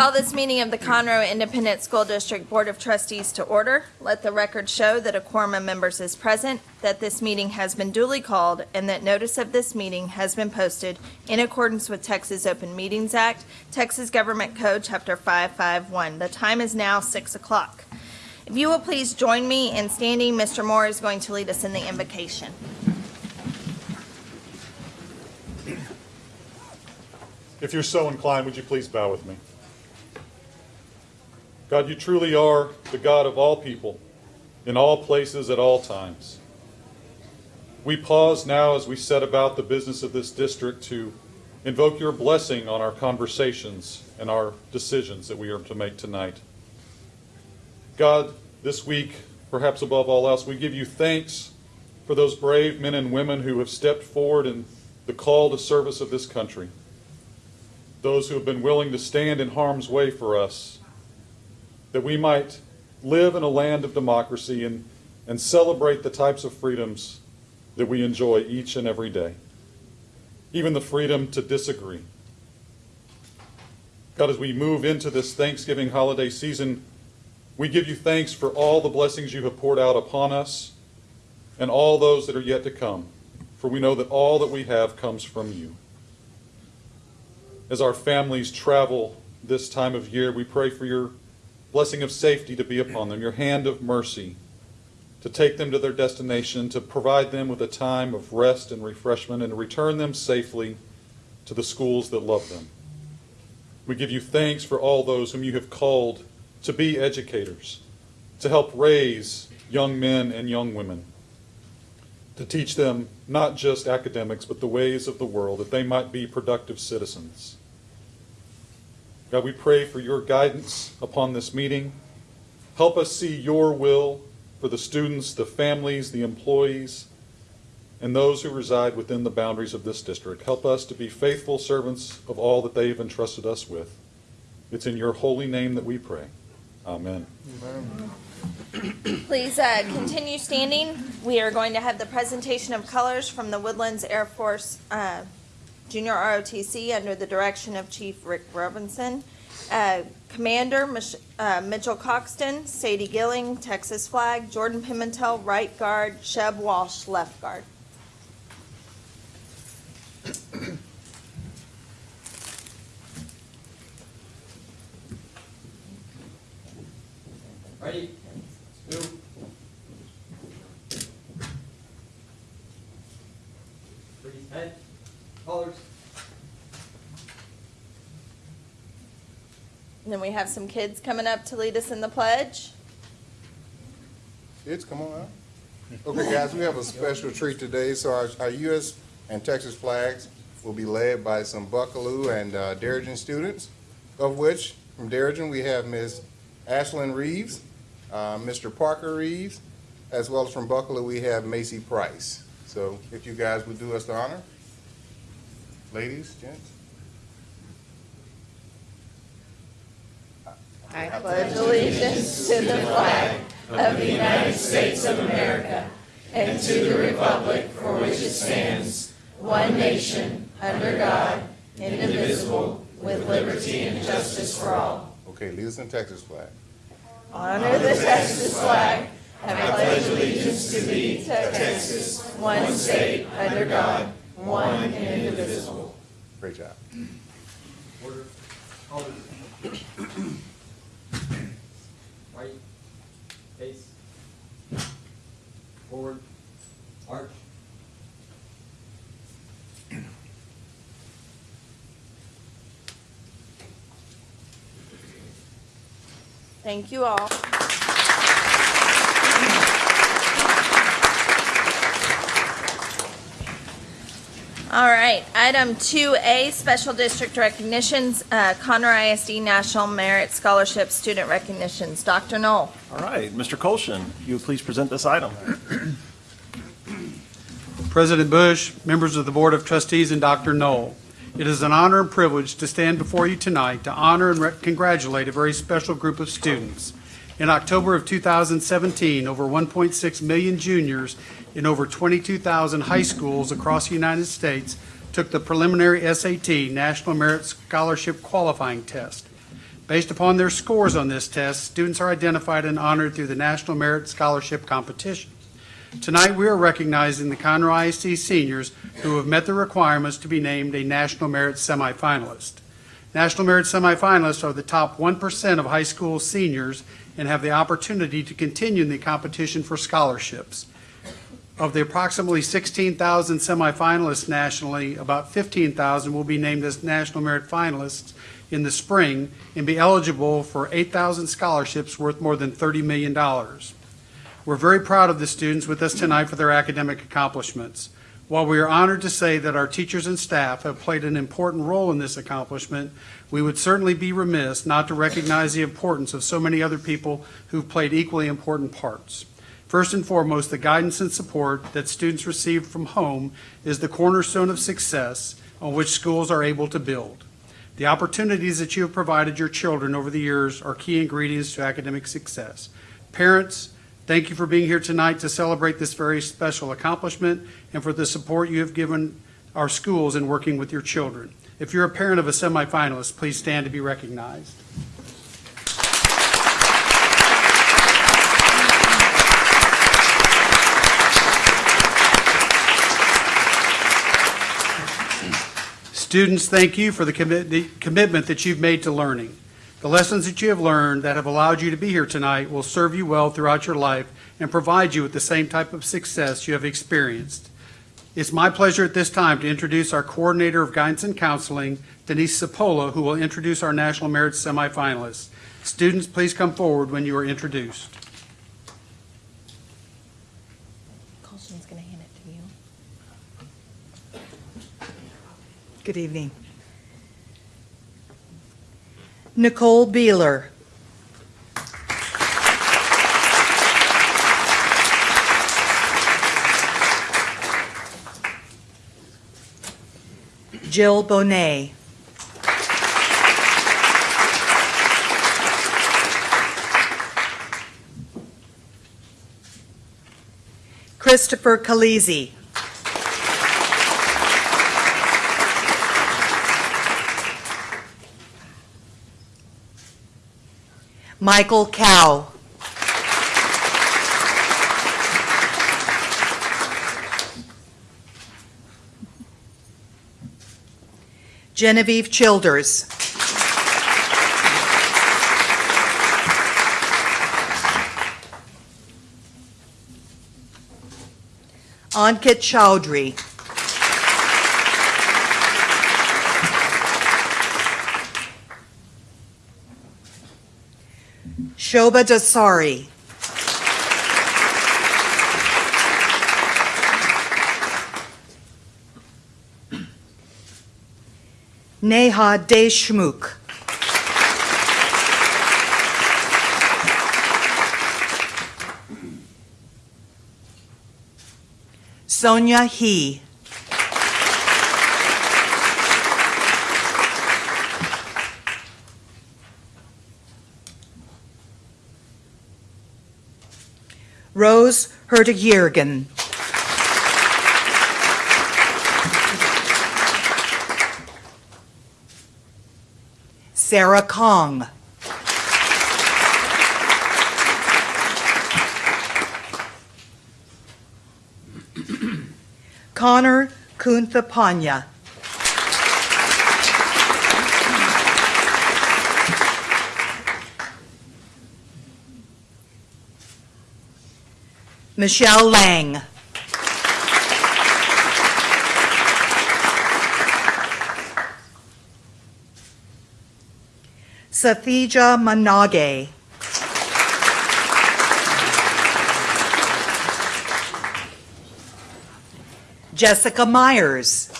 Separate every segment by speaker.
Speaker 1: Call this meeting of the Conroe Independent School District Board of Trustees to order. Let the record show that a quorum of members is present, that this meeting has been duly called, and that notice of this meeting has been posted in accordance with Texas Open Meetings Act, Texas Government Code, Chapter 551. The time is now 6 o'clock. If you will please join me in standing, Mr. Moore is going to lead us in the invocation.
Speaker 2: If you're so inclined, would you please bow with me? God, you truly are the God of all people, in all places, at all times. We pause now as we set about the business of this district to invoke your blessing on our conversations and our decisions that we are to make tonight. God, this week, perhaps above all else, we give you thanks for those brave men and women who have stepped forward in the call to service of this country those who have been willing to stand in harm's way for us, that we might live in a land of democracy and, and celebrate the types of freedoms that we enjoy each and every day, even the freedom to disagree. God, as we move into this Thanksgiving holiday season, we give you thanks for all the blessings you have poured out upon us and all those that are yet to come, for we know that all that we have comes from you. As our families travel this time of year, we pray for your blessing of safety to be upon them, your hand of mercy to take them to their destination, to provide them with a time of rest and refreshment, and to return them safely to the schools that love them. We give you thanks for all those whom you have called to be educators, to help raise young men and young women, to teach them not just academics, but the ways of the world, that they might be productive citizens. God, we pray for your guidance upon this meeting. Help us see your will for the students, the families, the employees, and those who reside within the boundaries of this district. Help us to be faithful servants of all that they have entrusted us with. It's in your holy name that we pray. Amen.
Speaker 1: Please uh, continue standing. We are going to have the presentation of colors from the Woodlands Air Force uh, Junior ROTC under the direction of Chief Rick Robinson. Uh, Commander Mich- uh, Mitchell Coxton, Sadie Gilling, Texas flag, Jordan Pimentel, right guard, Sheb Walsh, left guard.
Speaker 3: Ready? Two. Freeze head, colors.
Speaker 1: And then we have some kids coming up to lead us in the pledge.
Speaker 4: Kids, come on out. Okay, guys, we have a special treat today. So our, our U.S. and Texas flags will be led by some Buckalew and uh, Darien students, of which from Darien we have Ms. Ashlyn Reeves, uh, Mr. Parker Reeves, as well as from Buckalew we have Macy Price. So if you guys would do us the honor. Ladies, gents.
Speaker 1: I pledge allegiance to the flag of the United States of America and to the republic for which it stands, one nation, under God, indivisible, with liberty and justice for all.
Speaker 4: Okay, lead us in Texas flag.
Speaker 1: Honor the Texas flag. I pledge allegiance to thee, Texas, one state, under God, one and indivisible.
Speaker 4: Great job.
Speaker 3: Order. Colors. Right. Face. Forward. Arch.
Speaker 1: Thank you all. All right, item 2A, special district recognitions, uh, Conroe ISD National Merit Scholarship Student Recognitions. Dr. Knoll.
Speaker 5: All right, Mr. Colshin, you would please present this item.
Speaker 6: President Bush, members of the Board of Trustees, and Dr. Knoll. It is an honor and privilege to stand before you tonight to honor and congratulate a very special group of students. In October of 2017, over 1.6 million juniors in over 22,000 high schools across the United States took the preliminary SAT National Merit Scholarship Qualifying Test. Based upon their scores on this test, students are identified and honored through the National Merit Scholarship Competition. Tonight, we are recognizing the Conroe ISD seniors who have met the requirements to be named a National Merit semifinalist. National Merit semifinalists are the top 1% of high school seniors and have the opportunity to continue in the competition for scholarships. Of the approximately 16,000 semifinalists nationally, about 15,000 will be named as National Merit finalists in the spring and be eligible for 8,000 scholarships worth more than $30 million. We're very proud of the students with us tonight for their academic accomplishments. While we are honored to say that our teachers and staff have played an important role in this accomplishment, we would certainly be remiss not to recognize the importance of so many other people who've played equally important parts. First and foremost, the guidance and support that students receive from home is the cornerstone of success on which schools are able to build. The opportunities that you have provided your children over the years are key ingredients to academic success. Parents, thank you for being here tonight to celebrate this very special accomplishment and for the support you have given our schools in working with your children. If you're a parent of a semifinalist, please stand to be recognized. Students, thank you for the the commitment that you've made to learning. The lessons that you have learned that have allowed you to be here tonight will serve you well throughout your life and provide you with the same type of success you have experienced. It's my pleasure at this time to introduce our Coordinator of Guidance and Counseling, Denise Sapola, who will introduce our National Merit semifinalists. Students, please come forward when you are introduced.
Speaker 1: Colston's going to hand it to you.
Speaker 7: Good evening. Nicole Beeler. Jill Bonet. Christopher Kalizi. Michael Cow. Genevieve Childers. Ankit Chowdhury. Shoba Dasari. Neha Deshmukh. Sonia He. Rose Herdig-Yergin. Sarah Kong. Connor Kunthapanya. Michelle Lang. Sathija Manage. Jessica Myers.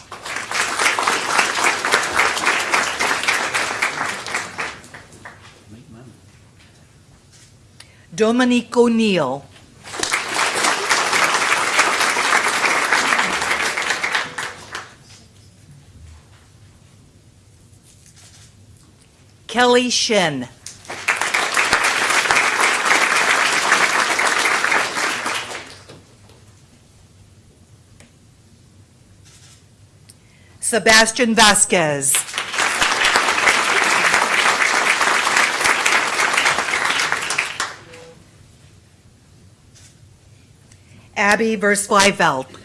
Speaker 7: Dominique O'Neill. Kelly Shin. Sebastian Vasquez. Abby Versfleifeld.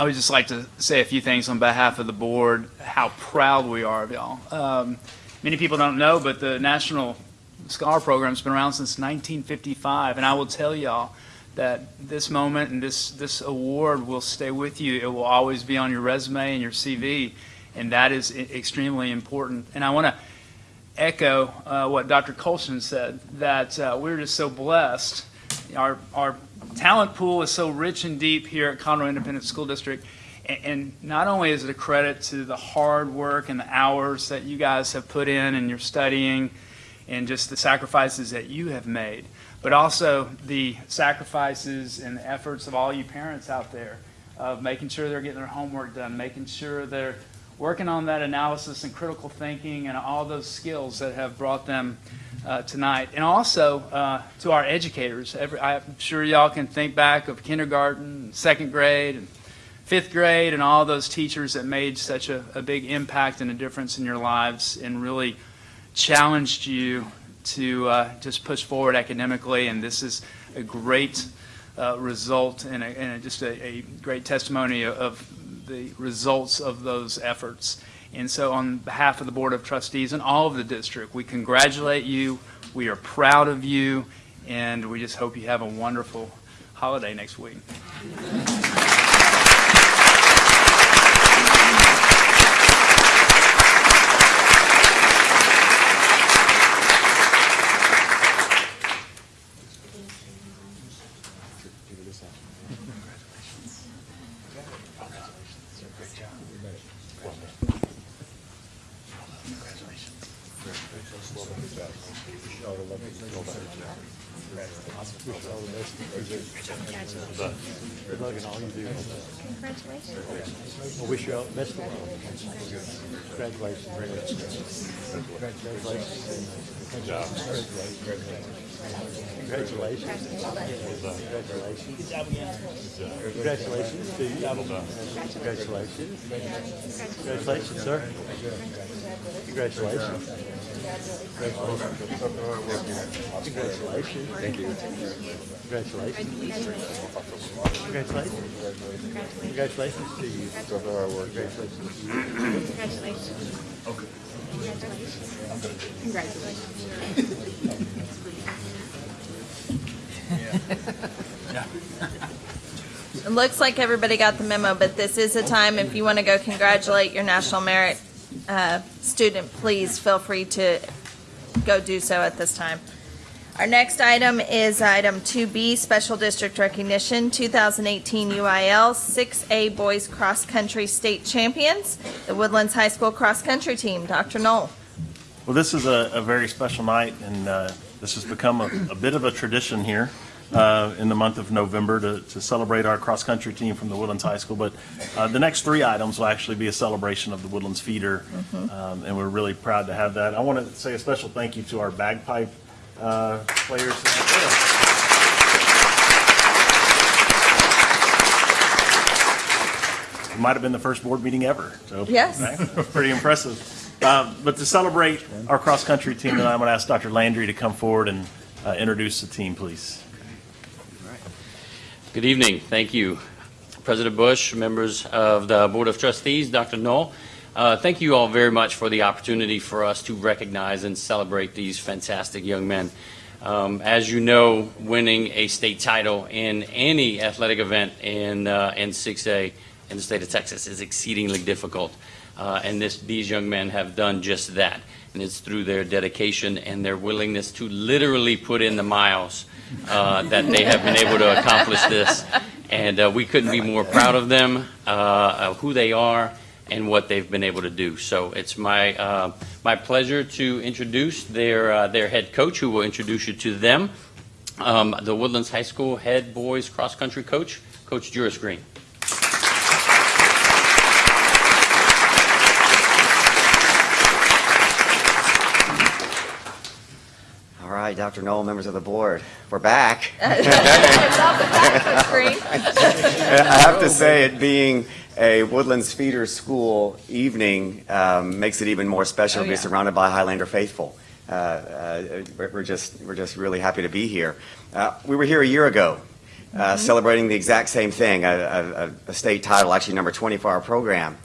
Speaker 8: I would just like to say a few things on behalf of the board, how proud we are of y'all. Um, many people don't know, but the National Scholar Program's been around since 1955, and I will tell y'all that this moment and this, this award will stay with you. It will always be on your resume and your CV, and that is extremely important. And I want to echo uh, what Dr. Colson said, that uh, we're just so blessed. Our, our talent pool is so rich and deep here at Conroe Independent School District. And not only is it a credit to the hard work and the hours that you guys have put in and your studying and just the sacrifices that you have made, but also the sacrifices and the efforts of all you parents out there of making sure they're getting their homework done, making sure they're working on that analysis and critical thinking and all those skills that have brought them uh, tonight. And also uh, to our educators. Every, I'm sure y'all can think back of kindergarten, second grade, and fifth grade, and all those teachers that made such a, a big impact and a difference in your lives and really challenged you to uh, just push forward academically. And this is a great uh, result and, a, and a, just a, a great testimony of the results of those efforts. And so on behalf of the Board of Trustees and all of the district, we congratulate you, we are proud of you, and we just hope you have a wonderful holiday next week.
Speaker 9: Congratulations to you. Congratulations. Congratulations, sir. Congratulations. Congratulations. Thank you. Congratulations. Congratulations. Congratulations to you. Congratulations Congratulations. to you.
Speaker 1: It looks like everybody got the memo, but this is a time, if you want to go congratulate your National Merit uh, student, please feel free to go do so at this time. Our next item is item 2B, Special District Recognition, 2018 UIL 6A Boys Cross Country State Champions, the Woodlands High School Cross Country Team. Dr. Knoll.
Speaker 5: Well, this is a, a very special night, and uh, this has become a, a bit of a tradition here uh, in the month of November to, to celebrate our cross-country team from the Woodlands High School. But uh, the next three items will actually be a celebration of the Woodlands feeder, um, and we're really proud to have that. I want to say a special thank you to our bagpipe uh, players. It might have been the first board meeting ever. So,
Speaker 1: Yes.
Speaker 5: right? Pretty impressive. Um, But to celebrate our cross-country team tonight, I'm going to ask Dr. Landry to come forward and uh, introduce the team, please.
Speaker 10: Good evening. Thank you, President Bush, members of the Board of Trustees, Dr. Knoll. Uh, Thank you all very much for the opportunity for us to recognize and celebrate these fantastic young men. Um, As you know, winning a state title in any athletic event in, uh, in 6A in the state of Texas is exceedingly difficult. Uh, And this, these young men have done just that. And it's through their dedication and their willingness to literally put in the miles uh, that they have been able to accomplish this. And uh, we couldn't be more proud of them, uh, of who they are, and what they've been able to do. So it's my, uh, my pleasure to introduce their, uh, their head coach, who will introduce you to them, um, the Woodlands High School head boys cross-country coach, Coach Juris Green.
Speaker 11: All right, Dr. Noel, members of the board, we're back.
Speaker 1: It's off the back screen.
Speaker 11: I have to say, it being a Woodlands feeder school evening um, makes it even more special
Speaker 1: Oh,
Speaker 11: to be
Speaker 1: yeah.
Speaker 11: surrounded by Highlander faithful. Uh, uh, We're just, we're just really happy to be here. Uh, We were here a year ago,
Speaker 1: Mm-hmm.
Speaker 11: uh, celebrating the exact same thing, a- a a- a state title, actually number 20 for our program.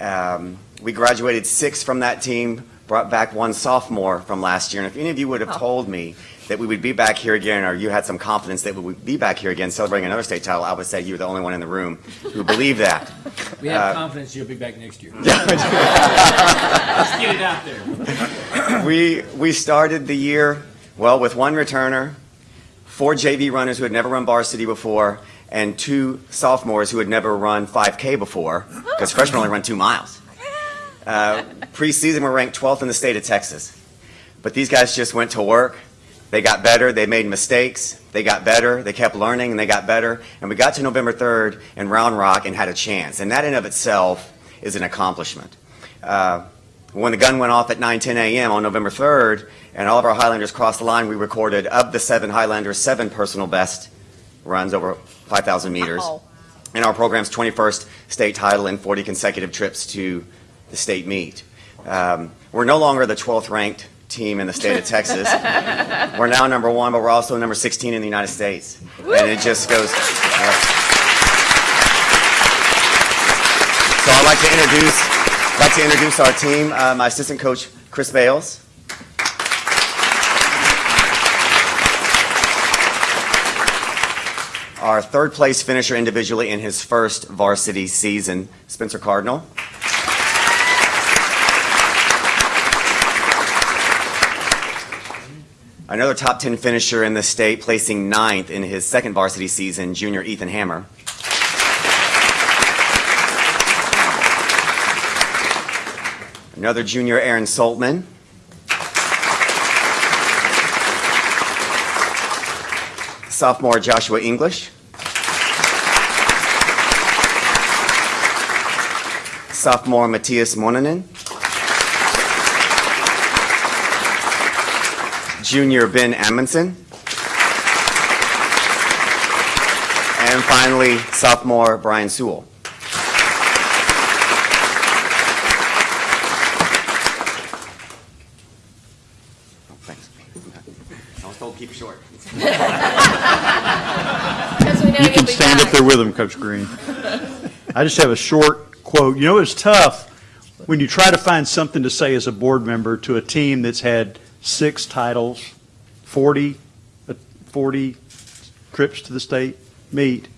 Speaker 11: Um, We graduated six from that team, brought back one sophomore from last year, and if any of you would have
Speaker 1: Oh.
Speaker 11: told me that we would be back here again, or you had some confidence that we would be back here again celebrating another state title, I would say you were the only one in the room who believed that.
Speaker 3: We
Speaker 11: Uh,
Speaker 3: have confidence you'll be back next year. Let's get it out there.
Speaker 11: We, we started the year, well, with one returner, four JV runners who had never run varsity before, and two sophomores who had never run 5K before, because freshmen only run two miles. Uh, Preseason, we're ranked 12th in the state of Texas. But these guys just went to work. They got better. They made mistakes. They got better. They kept learning and they got better. And we got to November 3rd in Round Rock and had a chance. And that in of itself is an accomplishment. Uh, when the gun went off at 9, 10 a.m. on November 3rd, and all of our Highlanders crossed the line, we recorded of the seven Highlanders, seven personal best runs over 5,000 meters.
Speaker 1: Wow.
Speaker 11: And our program's 21st state title and 40 consecutive trips to the state meet. Um, we're no longer the 12th ranked team in the state of Texas. we're now number one, but we're also number 16 in the United States. And it just goes. yeah. So I'd like to introduce, I'd like to introduce our team. Uh, my assistant coach, Chris Bales. Our third place finisher individually in his first varsity season, Spencer Cardinal. Another top 10 finisher in the state, placing ninth in his second varsity season, junior Ethan Hammer. Another junior, Aaron Saltman. Sophomore, Joshua English. Sophomore, Matthias Monanen. Junior, Ben Amundsen. And finally, sophomore, Brian Sewell. Oh, Thanks. I was told keep short.
Speaker 1: Because we know
Speaker 12: You can
Speaker 1: be
Speaker 12: stand up there with them, Coach Green. I just have a short quote. You know, it's tough when you try to find something to say as a board member to a team that's had six titles, 40, uh, 40 trips to the state meet.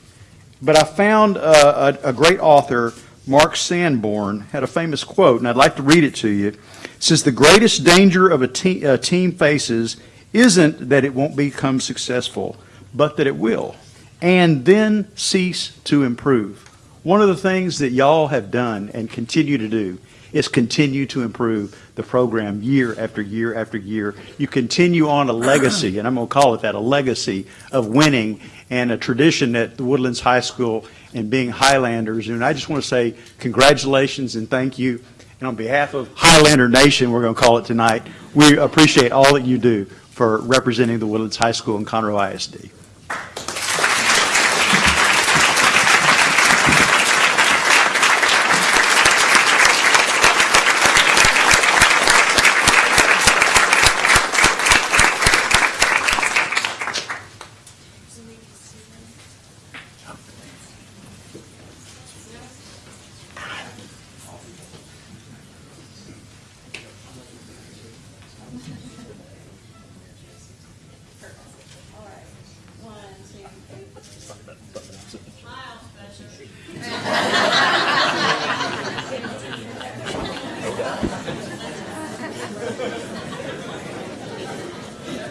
Speaker 12: But I found uh, a, a great author, Mark Sanborn, had a famous quote, and I'd like to read it to you. It says, The greatest danger of a, te- a team faces isn't that it won't become successful, but that it will, and then cease to improve. One of the things that y'all have done and continue to do is continue to improve the program year after year after year. You continue on a legacy, and I'm going to call it that, a legacy of winning and a tradition at the Woodlands High School and being Highlanders. And I just want to say congratulations and thank you. And on behalf of Highlander Nation, we're going to call it tonight, we appreciate all that you do for representing the Woodlands High School and Conroe ISD.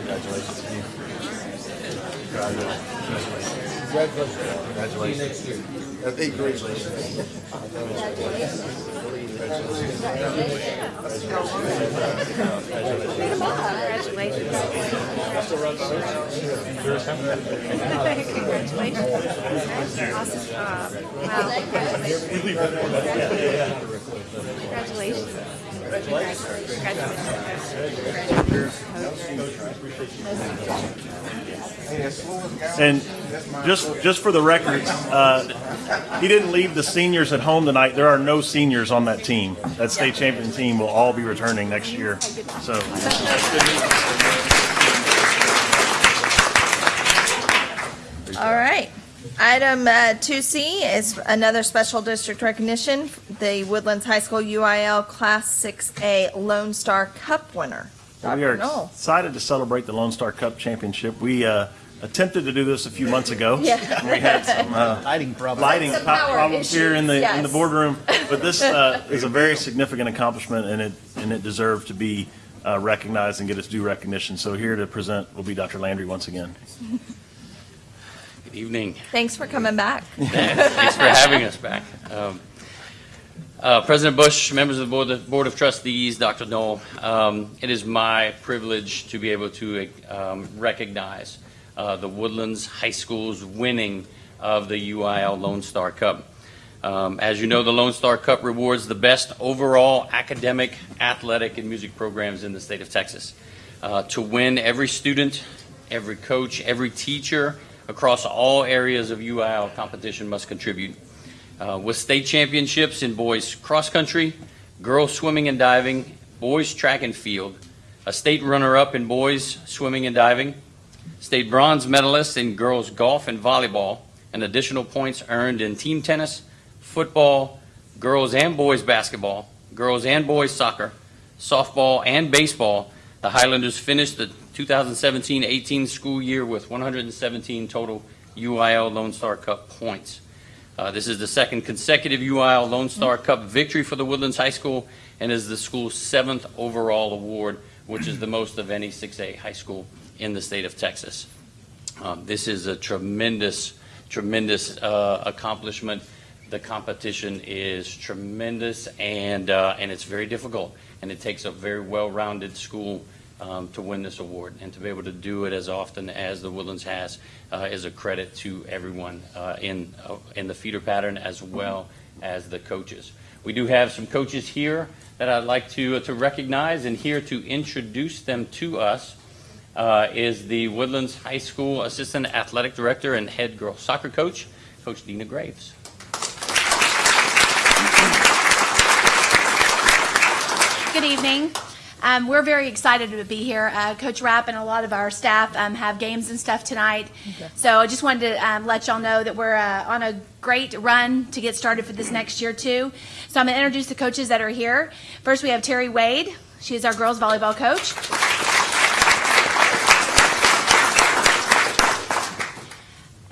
Speaker 4: Congratulations. Congratulations. Congratulations. Congratulations. See you next year. That's eight grades.
Speaker 5: Awesome job. Wow. Congratulations. And just, just for the record, uh, he didn't leave the seniors at home tonight. There are no seniors on that team. That state champion team will all be returning next year. So that's good news.
Speaker 1: All right. Item uh, 2C is another special district recognition, the Woodlands High School UIL Class 6A Lone Star Cup winner.
Speaker 5: We
Speaker 1: Dr.
Speaker 5: are
Speaker 1: Knoll.
Speaker 5: excited to celebrate the Lone Star Cup Championship. We uh, attempted to do this a few months ago.
Speaker 1: Yeah.
Speaker 5: We had some uh,
Speaker 9: Lighting problem.
Speaker 5: lighting
Speaker 1: Some
Speaker 5: po-
Speaker 1: power
Speaker 5: problems here in the, in the
Speaker 1: yes.
Speaker 5: boardroom. But this uh, is a very significant accomplishment, and it, and it deserves to be uh, recognized and get its due recognition. So here to present will be Dr. Landry once again.
Speaker 10: Good evening.
Speaker 1: Thanks for coming back.
Speaker 10: Thanks for having us back. Um, uh, President Bush, members of the Board of, Board of Trustees, Dr. Noel, um, it is my privilege to be able to um, recognize uh, the Woodlands High School's winning of the UIL Lone Star Cup. Um, as you know, the Lone Star Cup rewards the best overall academic, athletic, and music programs in the state of Texas. Uh, to win, every student, every coach, every teacher across all areas of UIL competition must contribute. Uh, with state championships in boys cross country, girls swimming and diving, boys track and field, a state runner up in boys swimming and diving, state bronze medalists in girls golf and volleyball, and additional points earned in team tennis, football, girls and boys basketball, girls and boys soccer, softball, and baseball. The Highlanders finished the 2017-18 school year with 117 total UIL Lone Star Cup points. Uh, This is the second consecutive UIL Lone Star Cup victory for the Woodlands High School and is the school's seventh overall award, which is the most of any 6A high school in the state of Texas. Um, This is a tremendous, tremendous uh, accomplishment. The competition is tremendous, and, uh, and it's very difficult, and it takes a very well-rounded school um, to win this award, and to be able to do it as often as the Woodlands has uh, is a credit to everyone uh, in, uh, in the feeder pattern as well as the coaches. We do have some coaches here that I'd like to, to recognize, and here to introduce them to us uh, is the Woodlands High School Assistant Athletic Director and Head Girls Soccer Coach, Coach Dina Graves.
Speaker 13: Good evening. Um, we're very excited to be here. Uh, Coach Rapp and a lot of our staff um, have games and stuff tonight. So I just wanted to um, let y'all know that we're uh, on a great run to get started for this next year, too. So I'm going to introduce the coaches that are here. First, we have Terry Wade. She is our girls volleyball coach.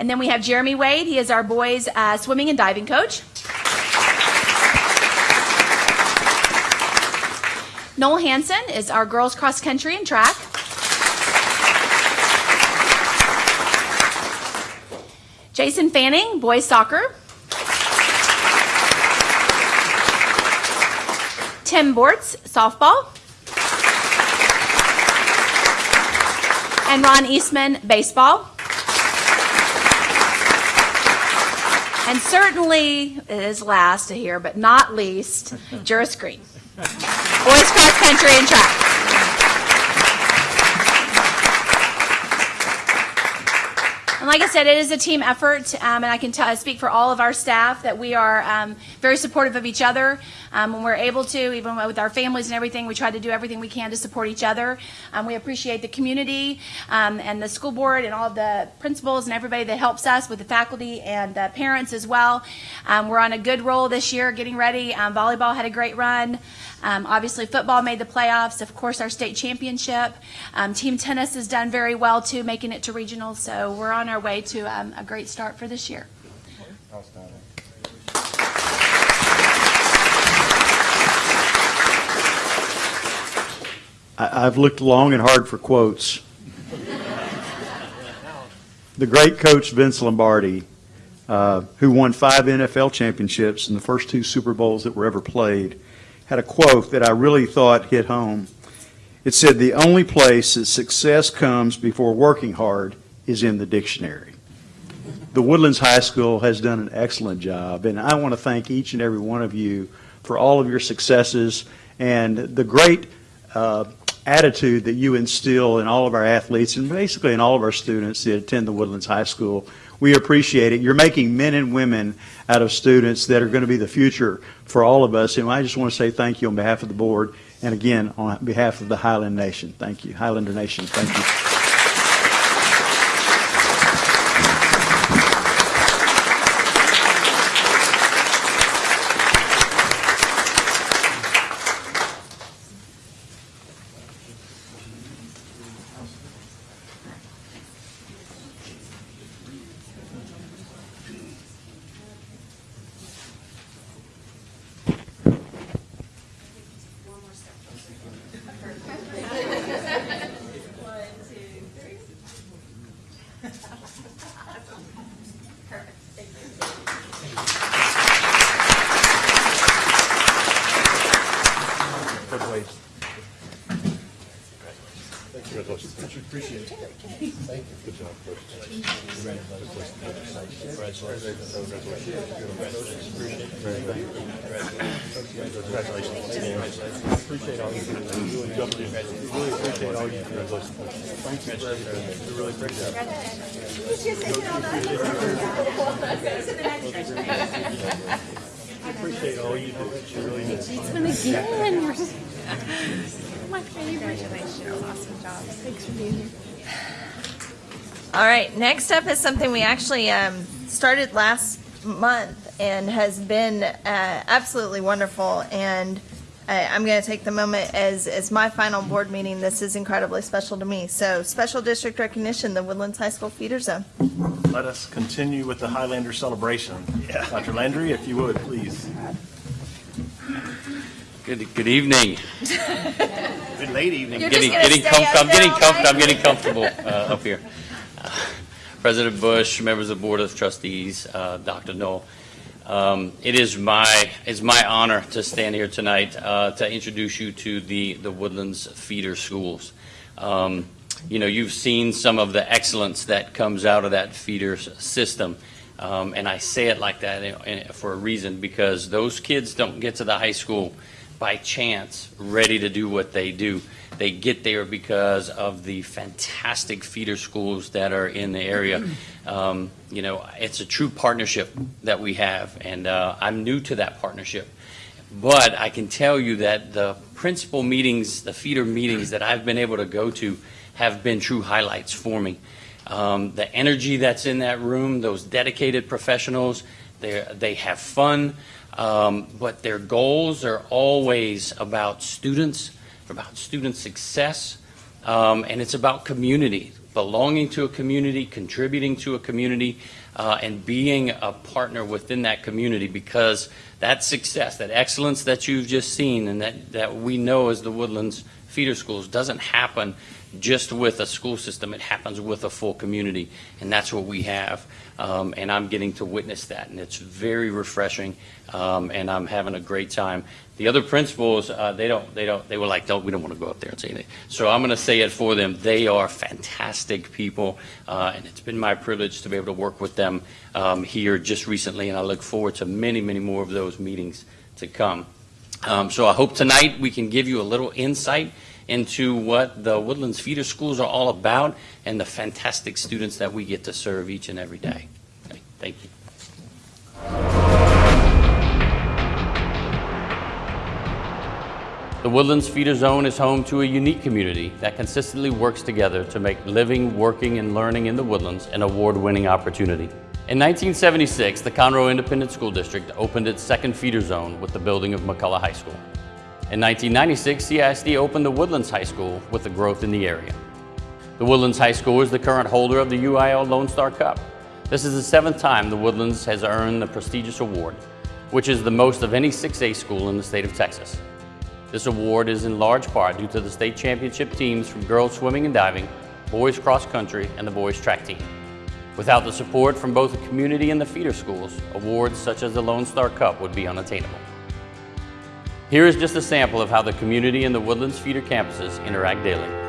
Speaker 13: And then we have Jeremy Wade. He is our boys uh, swimming and diving coach. Noel Hansen is our girls cross country and track. Jason Fanning, boys soccer. Tim Bortz, softball. And Ron Eastman, baseball. And certainly, it is last to hear, but not least, Juris Green. Boys cross country and track. Like I said, it is a team effort, um, and I can tell, speak for all of our staff that we are um, very supportive of each other. Um, when we're able to, even with our families and everything, we try to do everything we can to support each other. Um, we appreciate the community um, and the school board and all the principals and everybody that helps us with the faculty and the parents as well. We're on a good roll this year, getting ready. Volleyball had a great run. Obviously, football made the playoffs. Of course, our state championship. Team tennis has done very well too, making it to regionals. So we're on our way to um, a great start for this year.
Speaker 14: I, I've looked long and hard for quotes. the great coach Vince Lombardi, uh, who won five NFL championships and the first two Super Bowls that were ever played, had a quote that I really thought hit home. It said, The only place that success comes before working hard is in the dictionary. The Woodlands High School has done an excellent job, and I want to thank each and every one of you for all of your successes and the great uh, attitude that you instill in all of our athletes and basically in all of our students that attend the Woodlands High School. We appreciate it. You're making men and women out of students that are going to be the future for all of us. And I just want to say thank you on behalf of the board and again on behalf of the Highland Nation. Thank you. Highlander Nation, thank you.
Speaker 1: Actually um, started last month and has been uh, absolutely wonderful. And I, I'm going to take the moment as, as my final board meeting. This is incredibly special to me. So, special district recognition, the Woodlands High School feeder zone.
Speaker 5: Let us continue with the Highlander celebration. Dr. Landry, if you would, please.
Speaker 10: Good, good evening.
Speaker 5: Good late evening.
Speaker 1: You're
Speaker 10: Getting,
Speaker 1: just
Speaker 10: getting
Speaker 1: stay
Speaker 10: comfortable,
Speaker 1: up
Speaker 10: I'm getting
Speaker 1: there all
Speaker 10: comfortable. I'm getting comfortable uh, up here. President Bush, members of the Board of Trustees, uh, Dr. Knoll. Um, It is my, it's my honor to stand here tonight uh, to introduce you to the, the Woodlands feeder schools. Um, You know, you've seen some of the excellence that comes out of that feeder system. Um, And I say it like that uh, uh, for a reason, because those kids don't get to the high school by chance ready to do what they do. They get there because of the fantastic feeder schools that are in the area. Um, you know, it's a true partnership that we have, and uh, I'm new to that partnership. But I can tell you that the principal meetings, the feeder meetings that I've been able to go to have been true highlights for me. Um, the energy that's in that room, those dedicated professionals, they they have fun, um, but their goals are always about students, about student success, um, and it's about community, belonging to a community, contributing to a community, uh, and being a partner within that community because that success, that excellence that you've just seen and that, that we know as the Woodlands feeder schools doesn't happen just with a school system. It happens with a full community, and that's what we have. Um, and I'm getting to witness that, and it's very refreshing, um, and I'm having a great time. The other principals, uh, they don't, they don't, they were like, don't, we don't want to go up there and say anything. So I'm going to say it for them. They are fantastic people, uh, and it's been my privilege to be able to work with them um, here just recently, and I look forward to many, many more of those meetings to come. Um, so I hope tonight we can give you a little insight into what the Woodlands feeder schools are all about and the fantastic students that we get to serve each and every day. Okay, Thank you. The Woodlands Feeder Zone is home to a unique community that consistently works together to make living, working, and learning in the Woodlands an award-winning opportunity. In 1976, the Conroe Independent School District opened its second feeder zone with the building of McCullough High School. In 1996, CISD opened the Woodlands High School with the growth in the area. The Woodlands High School is the current holder of the UIL Lone Star Cup. This is the seventh time the Woodlands has earned the prestigious award, which is the most of any 6A school in the state of Texas. This award is in large part due to the state championship teams from girls swimming and diving, boys cross country, and the boys track team. Without the support from both the community and the feeder schools, awards such as the Lone Star Cup would be unattainable. Here is just a sample of how the community and the Woodlands feeder campuses interact daily.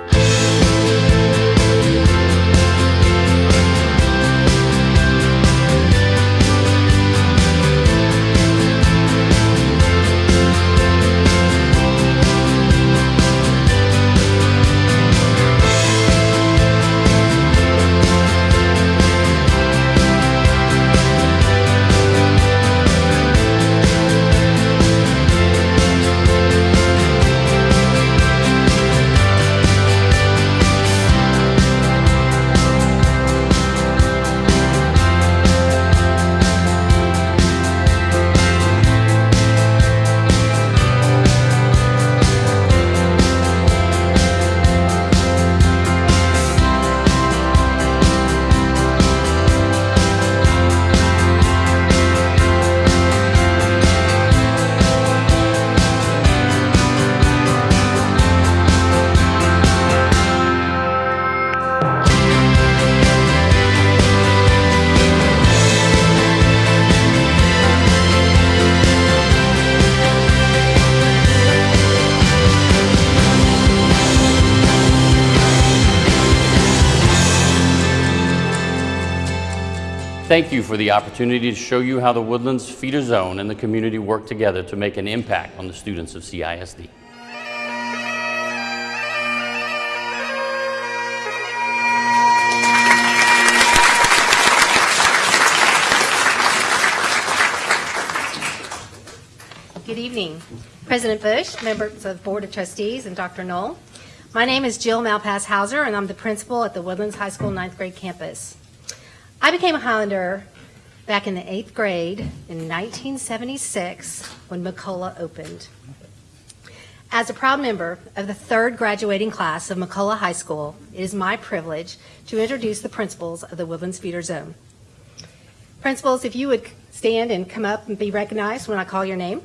Speaker 10: Thank you for the opportunity to show you how the Woodlands Feeder Zone and the community work together to make an impact on the students of CISD.
Speaker 15: Good evening. President Bush, members of the Board of Trustees, and Dr. Null. My name is Jill Malpass Hauser, and I'm the principal at the Woodlands High School ninth grade campus. I became a Highlander back in the eighth grade in 1976 when McCullough opened. As a proud member of the third graduating class of McCullough High School, it is my privilege to introduce the principals of the Woodlands Feeder Zone. Principals, if you would stand and come up and be recognized when I call your name.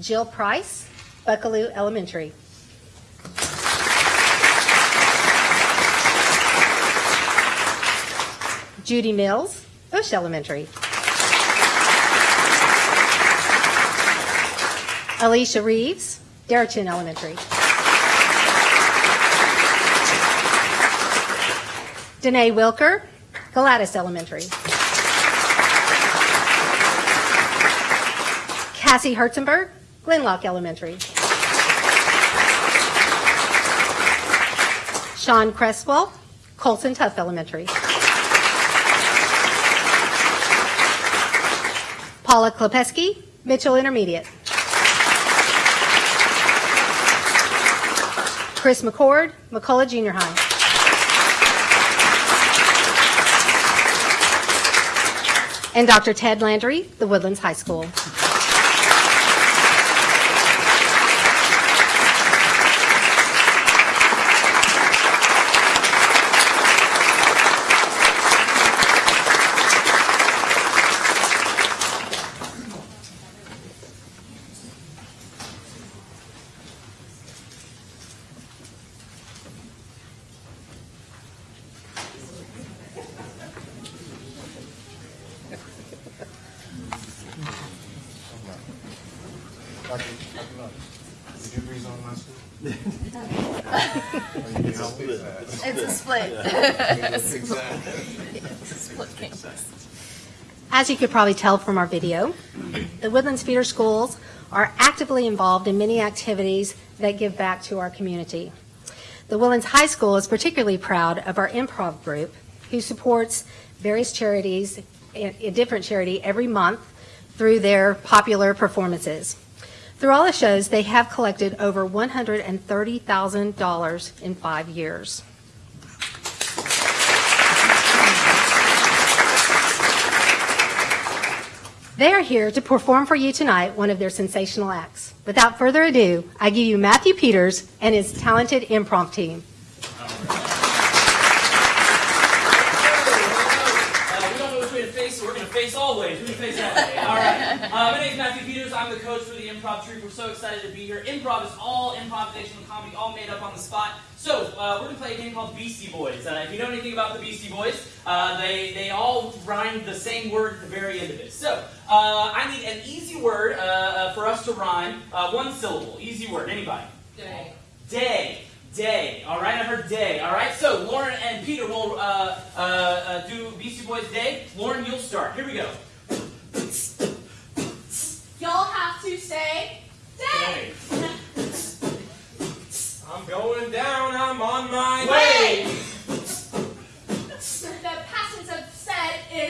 Speaker 15: Jill Price, Buckalew Elementary. Judy Mills, Bush Elementary. Alicia Reeves, Deretchin Elementary. Danae Wilker, Galatas Elementary. Cassie Herzenberg, Glen Loch Elementary. Sean Cresswell, Coulson Tuff Elementary. Paula Klepeski, Mitchell Intermediate. Chris McCord, McCullough Junior High. And Dr. Ted Landry, the Woodlands High School.
Speaker 4: Dr. Dr. Nutt, Did you rezone my school?
Speaker 1: It's a split. Split campus.
Speaker 15: As you could probably tell from our video, the Woodlands Feeder Schools are actively involved in many activities that give back to our community. The Woodlands High School is particularly proud of our improv group, who supports various charities, a different charity every month through their popular performances. Through all the shows, they have collected over $130,000 in five years. They are here to perform for you tonight one of their sensational acts. Without further ado, I give you Matthew Peters and his talented improv team.
Speaker 16: Uh, we don't know which way to face, so we're going to face all ways. We're going face that way. All right. Uh, my name is Matthew Peters. I'm the coach for the improv troupe. We're so excited to be here. Improv is all improvisational comedy, all made up on the spot. So uh, we're going to play a game called Beastie Boys. Uh, if you know anything about the Beastie Boys, uh, they, they all rhyme the same word at the very end of it. So uh, I need an easy word uh, uh, for us to rhyme. Uh, one syllable. Easy word. Anybody?
Speaker 17: Day.
Speaker 16: Day. Day. All right, I heard day. All right, so Lauren and Peter will uh, uh, uh, do Beastie Boys Day. Lauren, you'll start. Here we go.
Speaker 17: Y'all have to say day.
Speaker 9: I'm going down, I'm on my
Speaker 17: Way. The past tense of said is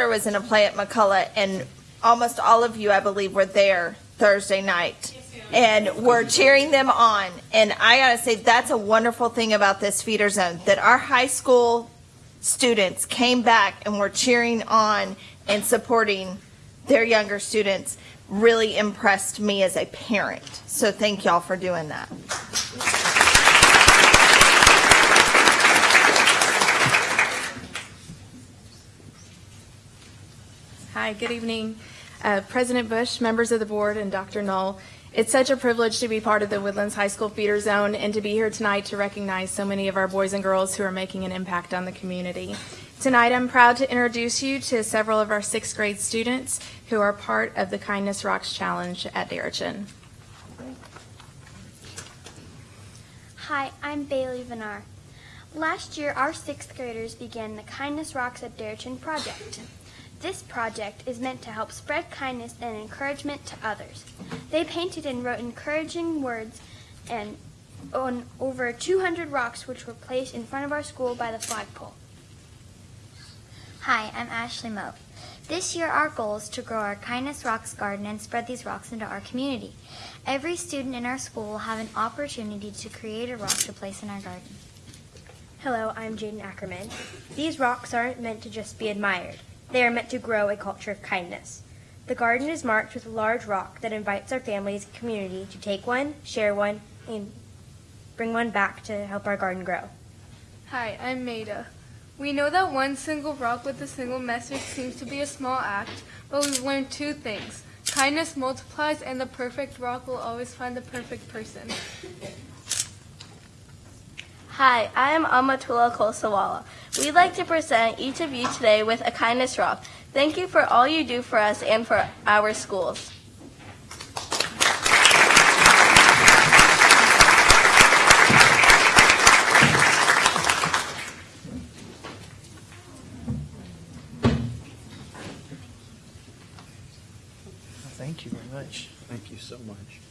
Speaker 1: daughter was in a play at McCullough, and almost all of you, I believe, were there Thursday night. And we're cheering them on. And I got to say, that's a wonderful thing about this feeder zone, that our high school students came back and were cheering on and supporting their younger students. Really impressed me as a parent. So thank y'all for doing that.
Speaker 18: Hi, good evening. Uh, President Bush, members of the board, and Dr. Null. It's such a privilege to be part of the Woodlands High School Feeder Zone and to be here tonight to recognize so many of our boys and girls who are making an impact on the community. Tonight, I'm proud to introduce you to several of our sixth grade students who are part of the Kindness Rocks Challenge at Deretchin.
Speaker 19: Hi, I'm Bailey Vinar. Last year, our sixth graders began the Kindness Rocks at Deretchin project. This project is meant to help spread kindness and encouragement to others. They painted and wrote encouraging words and on over 200 rocks which were placed in front of our school by the flagpole.
Speaker 20: Hi, I'm Ashley Moe. This year, our goal is to grow our Kindness Rocks garden and spread these rocks into our community. Every student in our school will have an opportunity to create a rock to place in our garden.
Speaker 21: Hello, I'm Jaden Ackerman. These rocks aren't meant to just be admired. They are meant to grow a culture of kindness. The garden is marked with a large rock that invites our families and community to take one, share one, and bring one back to help our garden grow.
Speaker 22: Hi, I'm Maida. We know that one single rock with a single message seems to be a small act, but we've learned two things. Kindness multiplies, and the perfect rock will always find the perfect person.
Speaker 23: Hi, I am Amatullah Kosawala. We'd like to present each of you today with a kindness rock. Thank you for all you do for us and for our schools.
Speaker 14: Thank you very much. Thank you so much.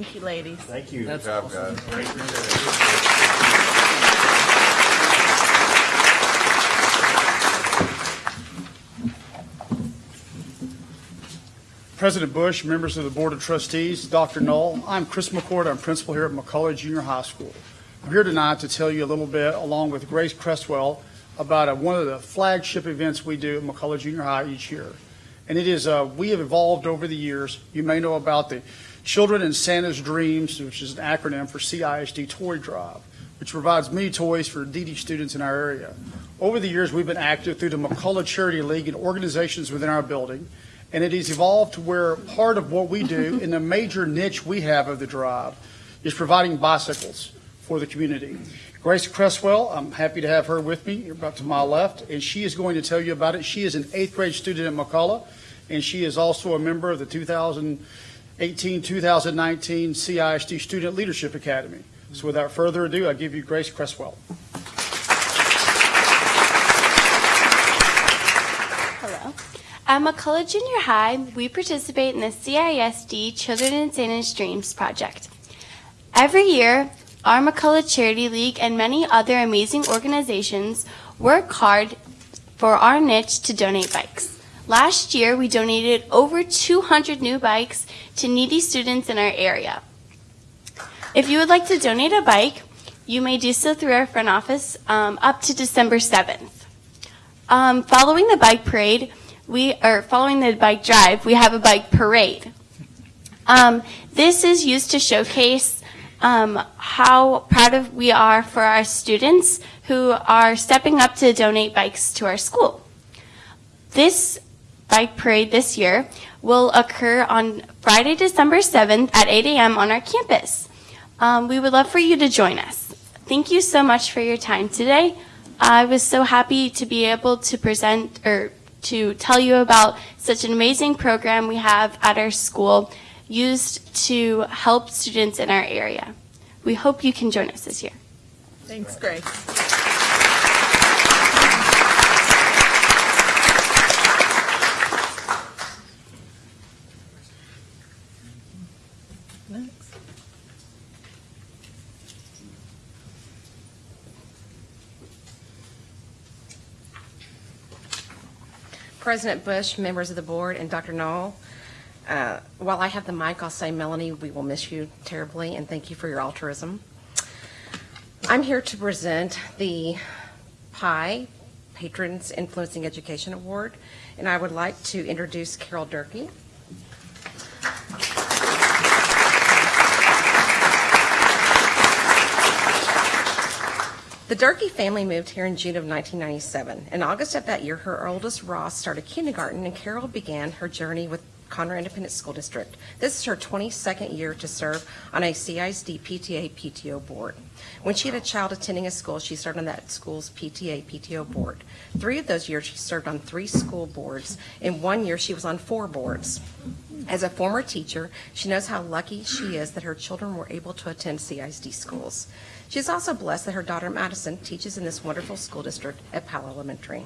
Speaker 14: Thank you,
Speaker 1: ladies.
Speaker 14: Thank you.
Speaker 4: Good job, guys.
Speaker 6: President Bush, members of the Board of Trustees, Dr. Null, I'm Chris McCord. I'm principal here at McCullough Junior High School. I'm here tonight to tell you a little bit, along with Grace Cresswell, about uh, one of the flagship events we do at McCullough Junior High each year. And it is, uh, we have evolved over the years. You may know about the Children in Santa's Dreams, which is an acronym for CISD Toy Drive, which provides many toys for DD students in our area. Over the years, we've been active through the McCullough Charity League and organizations within our building, and it has evolved to where part of what we do in the major niche we have of the drive is providing bicycles for the community. Grace Cresswell, I'm happy to have her with me, You're about to my left, and she is going to tell you about it. She is an eighth grade student at McCullough,
Speaker 24: and she is also a member of the 2018-2019 CISD Student Leadership Academy. So without further ado, I give you Grace Cresswell.
Speaker 23: Hello. At McCullough Junior High, we participate in the CISD Children in Santa's Dreams project. Every year, our McCullough Charity League and many other amazing organizations work hard for our niche to donate bikes. Last year, we donated over 200 new bikes to needy students in our area. If you would like to donate a bike, you may do so through our front office um, up to December 7th. Um, following the bike parade, we are following the bike drive. We have a bike parade. Um, this is used to showcase um, how proud of we are for our students who are stepping up to donate bikes to our school. This bike parade this year will occur on Friday, December 7th at 8 a.m. on our campus. Um, we would love for you to join us. Thank you so much for your time today. I was so happy to be able to present or to tell you about such an amazing program we have at our school used to help students in our area. We hope you can join us this year.
Speaker 1: Thanks, Grace.
Speaker 25: President Bush, members of the board, and Dr. Null. Uh, While I have the mic, I'll say, Melanie, we will miss you terribly, and thank you for your altruism. I'm here to present the PI Patrons Influencing Education Award, and I would like to introduce Carol Durkee. The Durkee family moved here in June of 1997. In August of that year, her oldest Ross started kindergarten, and Carol began her journey with Conroe Independent School District. This is her 22nd year to serve on a CISD PTA PTO board. When she had a child attending a school, she served on that school's PTA PTO board. Three of those years, she served on three school boards. In one year, she was on four boards. As a former teacher, she knows how lucky she is that her children were able to attend CISD schools. She is also blessed that her daughter Madison teaches in this wonderful school district at Powell Elementary.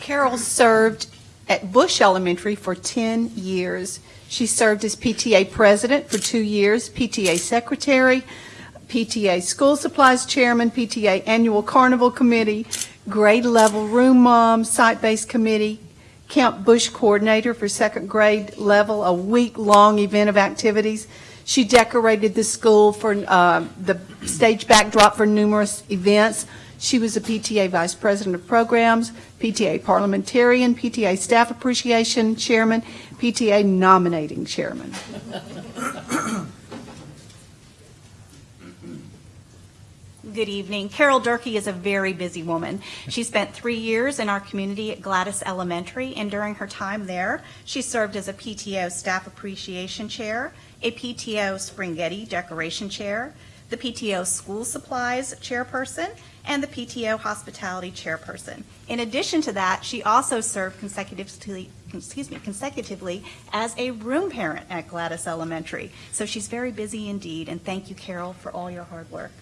Speaker 26: Carol served at Bush Elementary for 10 years. She served as PTA president for two years, PTA secretary, PTA school supplies chairman, PTA annual carnival committee, grade level room mom, site-based committee, Camp Bush coordinator for second grade level, a week-long event of activities. She decorated the school for uh, the stage backdrop for numerous events. She was a PTA Vice President of Programs, PTA Parliamentarian, PTA Staff Appreciation Chairman, PTA Nominating Chairman.
Speaker 27: Good evening. Carol Durkee is a very busy woman. She spent three years in our community at Galatas Elementary, and during her time there, she served as a PTO Staff Appreciation Chair, a PTO Springhetti Decoration Chair, the PTO School Supplies Chairperson, and the PTO Hospitality Chairperson. In addition to that, she also served consecutively, excuse me, consecutively as a room parent at Galatas Elementary. So she's very busy indeed, and thank you, Carol, for all your hard work.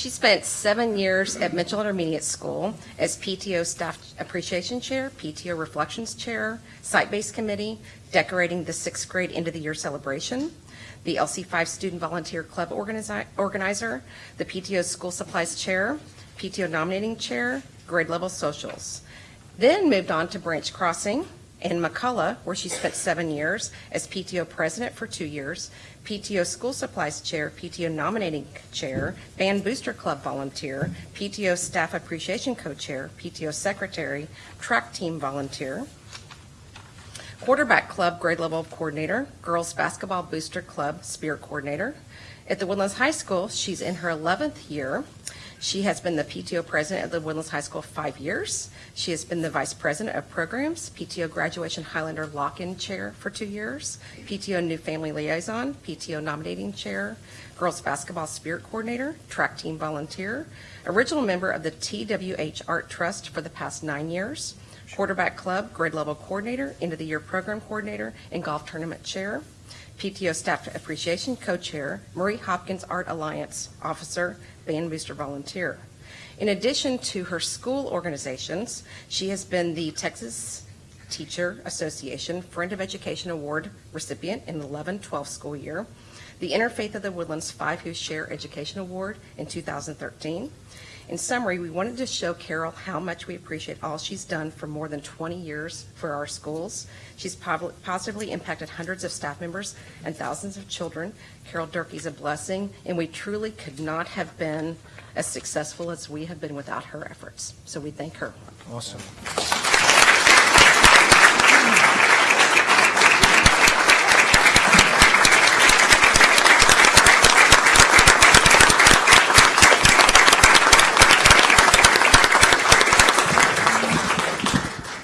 Speaker 25: She spent seven years at Mitchell Intermediate School as PTO Staff Appreciation Chair, PTO Reflections Chair, Site-Based Committee, decorating the sixth grade end of the year celebration, the LC5 Student Volunteer Club organizi- organizer, the PTO School Supplies Chair, PTO Nominating Chair, grade level socials. Then moved on to Branch Crossing in McCullough, where she spent seven years as PTO President for two years, PTO School Supplies Chair, PTO Nominating Chair, Band Booster Club Volunteer, PTO Staff Appreciation Co-Chair, PTO Secretary, Track Team Volunteer, Quarterback Club Grade Level Coordinator, Girls Basketball Booster Club Spirit Coordinator. At the Woodlands High School, she's in her 11th year. She has been the PTO president of the Woodlands High School five years. She has been the vice president of programs, PTO graduation Highlander lock-in chair for two years, PTO new family liaison, PTO nominating chair, girls basketball spirit coordinator, track team volunteer, original member of the TWH Art Trust for the past nine years, quarterback club grade level coordinator, end of the year program coordinator, and golf tournament chair. PTO Staff Appreciation Co-Chair, Marie Hopkins Art Alliance Officer, Band Booster Volunteer. In addition to her school organizations, she has been the Texas Teacher Association Friend of Education Award recipient in the 11-12 school year, the Interfaith of the Woodlands Five Who Share Education Award in 2013. In summary, we wanted to show Carol how much we appreciate all she's done for more than 20 years for our schools. She's positively impacted hundreds of staff members and thousands of children. Carol Durkee's a blessing, and we truly could not have been as successful as we have been without her efforts. So we thank her.
Speaker 24: Awesome.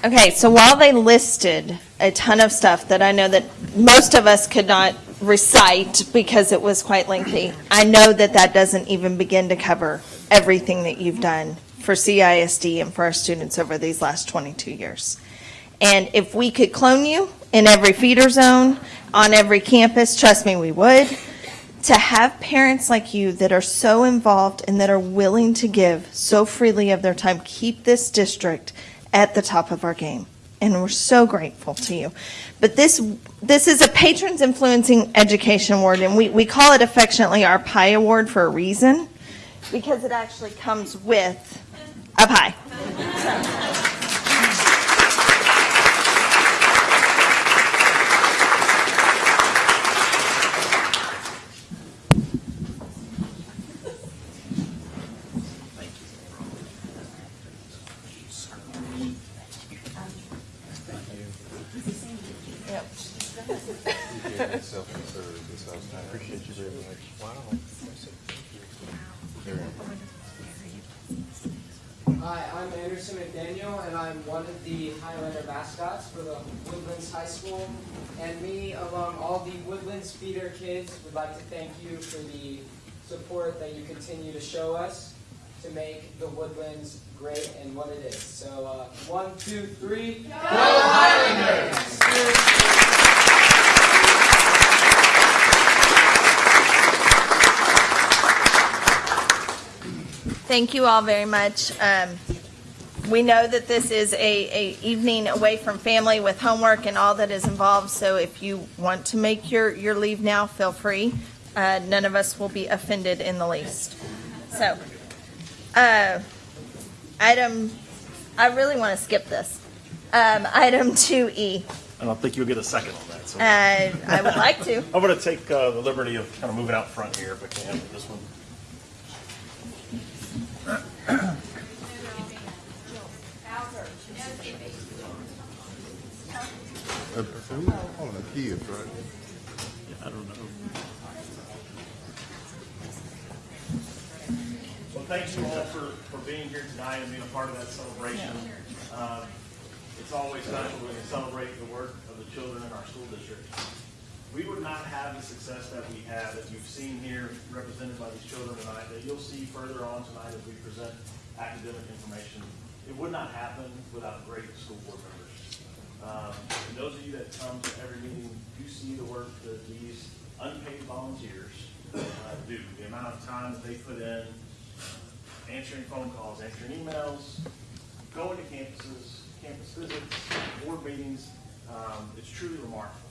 Speaker 1: Okay, so while they listed a ton of stuff that I know that most of us could not recite because it was quite lengthy, I know that that doesn't even begin to cover everything that you've done for CISD and for our students over these last 22 years. And if we could clone you in every feeder zone, on every campus, trust me, we would. To have parents like you that are so involved and that are willing to give so freely of their time, keep this district at the top of our game. And we're so grateful to you. But this, this is a Patrons Influencing Education Award, and we, we call it affectionately our PIE Award for a reason, because it actually comes with a pie.
Speaker 4: Appreciate you very much. Wow.
Speaker 28: Hi, I'm Anderson McDaniel, and I'm one of the Highlander mascots for the Woodlands High School. And me, along all the Feeder kids, would like to thank you for the support that you continue to show us to make the Woodlands great and what it is. So, uh, one, two, three. Go Highlanders!
Speaker 1: Thank you all very much. Um, we know that this is a, a evening away from family with homework and all that is involved. So if you want to make your, your leave now, feel free. Uh, none of us will be offended in the least. So, uh, item, I really want to skip this. Um, item 2E.
Speaker 5: I don't think you'll get a second on that. So.
Speaker 1: Uh, I would like to.
Speaker 5: I'm going to take uh, the liberty of kind of moving out front here if I can with this one.
Speaker 4: Uh, who calling the kids, right?
Speaker 5: I don't know. Well, thanks you all for, for being here tonight and being a part of that celebration. Um, It's always special when we celebrate the work of the children in our school district. We would not have the success that we have, that you've seen here represented by these children tonight, that you'll see further on tonight as we present academic information. It would not happen without great school board members. Um, And those of you that come to every meeting, you see the work that these unpaid volunteers uh, do, the amount of time that they put in, answering phone calls, answering emails, going to campuses, campus visits, board meetings. Um, It's truly remarkable.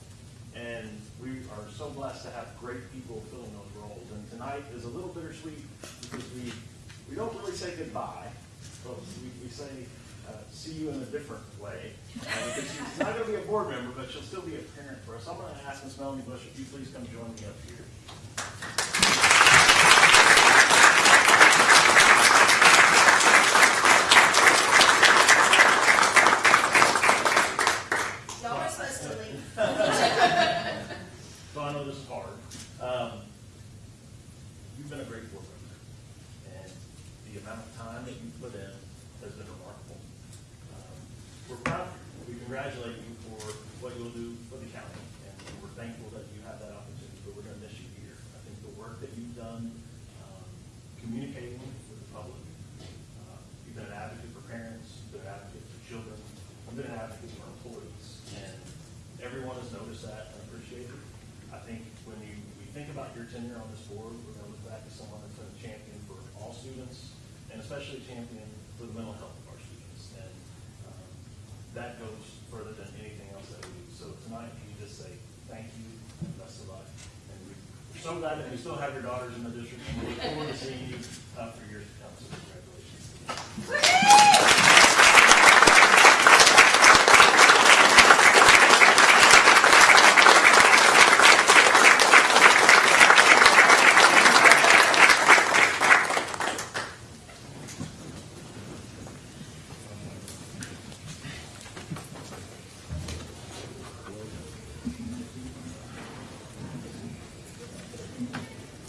Speaker 5: And we are so blessed to have great people filling those roles. And tonight is a little bittersweet because we, we don't really say goodbye, but we, we say, uh, see you in a different way. Uh, Because she's not gonna be a board member, but she'll still be a parent for us. I'm gonna ask Ms. Melanie Bush if you please come join me up here.
Speaker 1: Y'all are supposed to leave.
Speaker 5: So I know this is hard. Um, You've been a great board member. And the amount of time that you put in has been remarkable. Um, We're proud of you. We congratulate you for what you'll do for the county, and we're thankful that you have that opportunity, but we're going to miss you here. I think the work that you've done, um, communicating with the public, uh, you've been an advocate for parents, you've been an advocate for children, you've been an advocate for employees, and everyone has noticed that and appreciated it. I think when you, we think about your tenure on this board, we're going to look back at someone that's been a champion for all students, and especially a champion for the mental health of our students. And um, that goes further than anything else that we do. So tonight, can you just say thank you and best of luck? And we- that you still have your daughters in the district, and we look forward to seeing you uh, for years to come. So congratulations.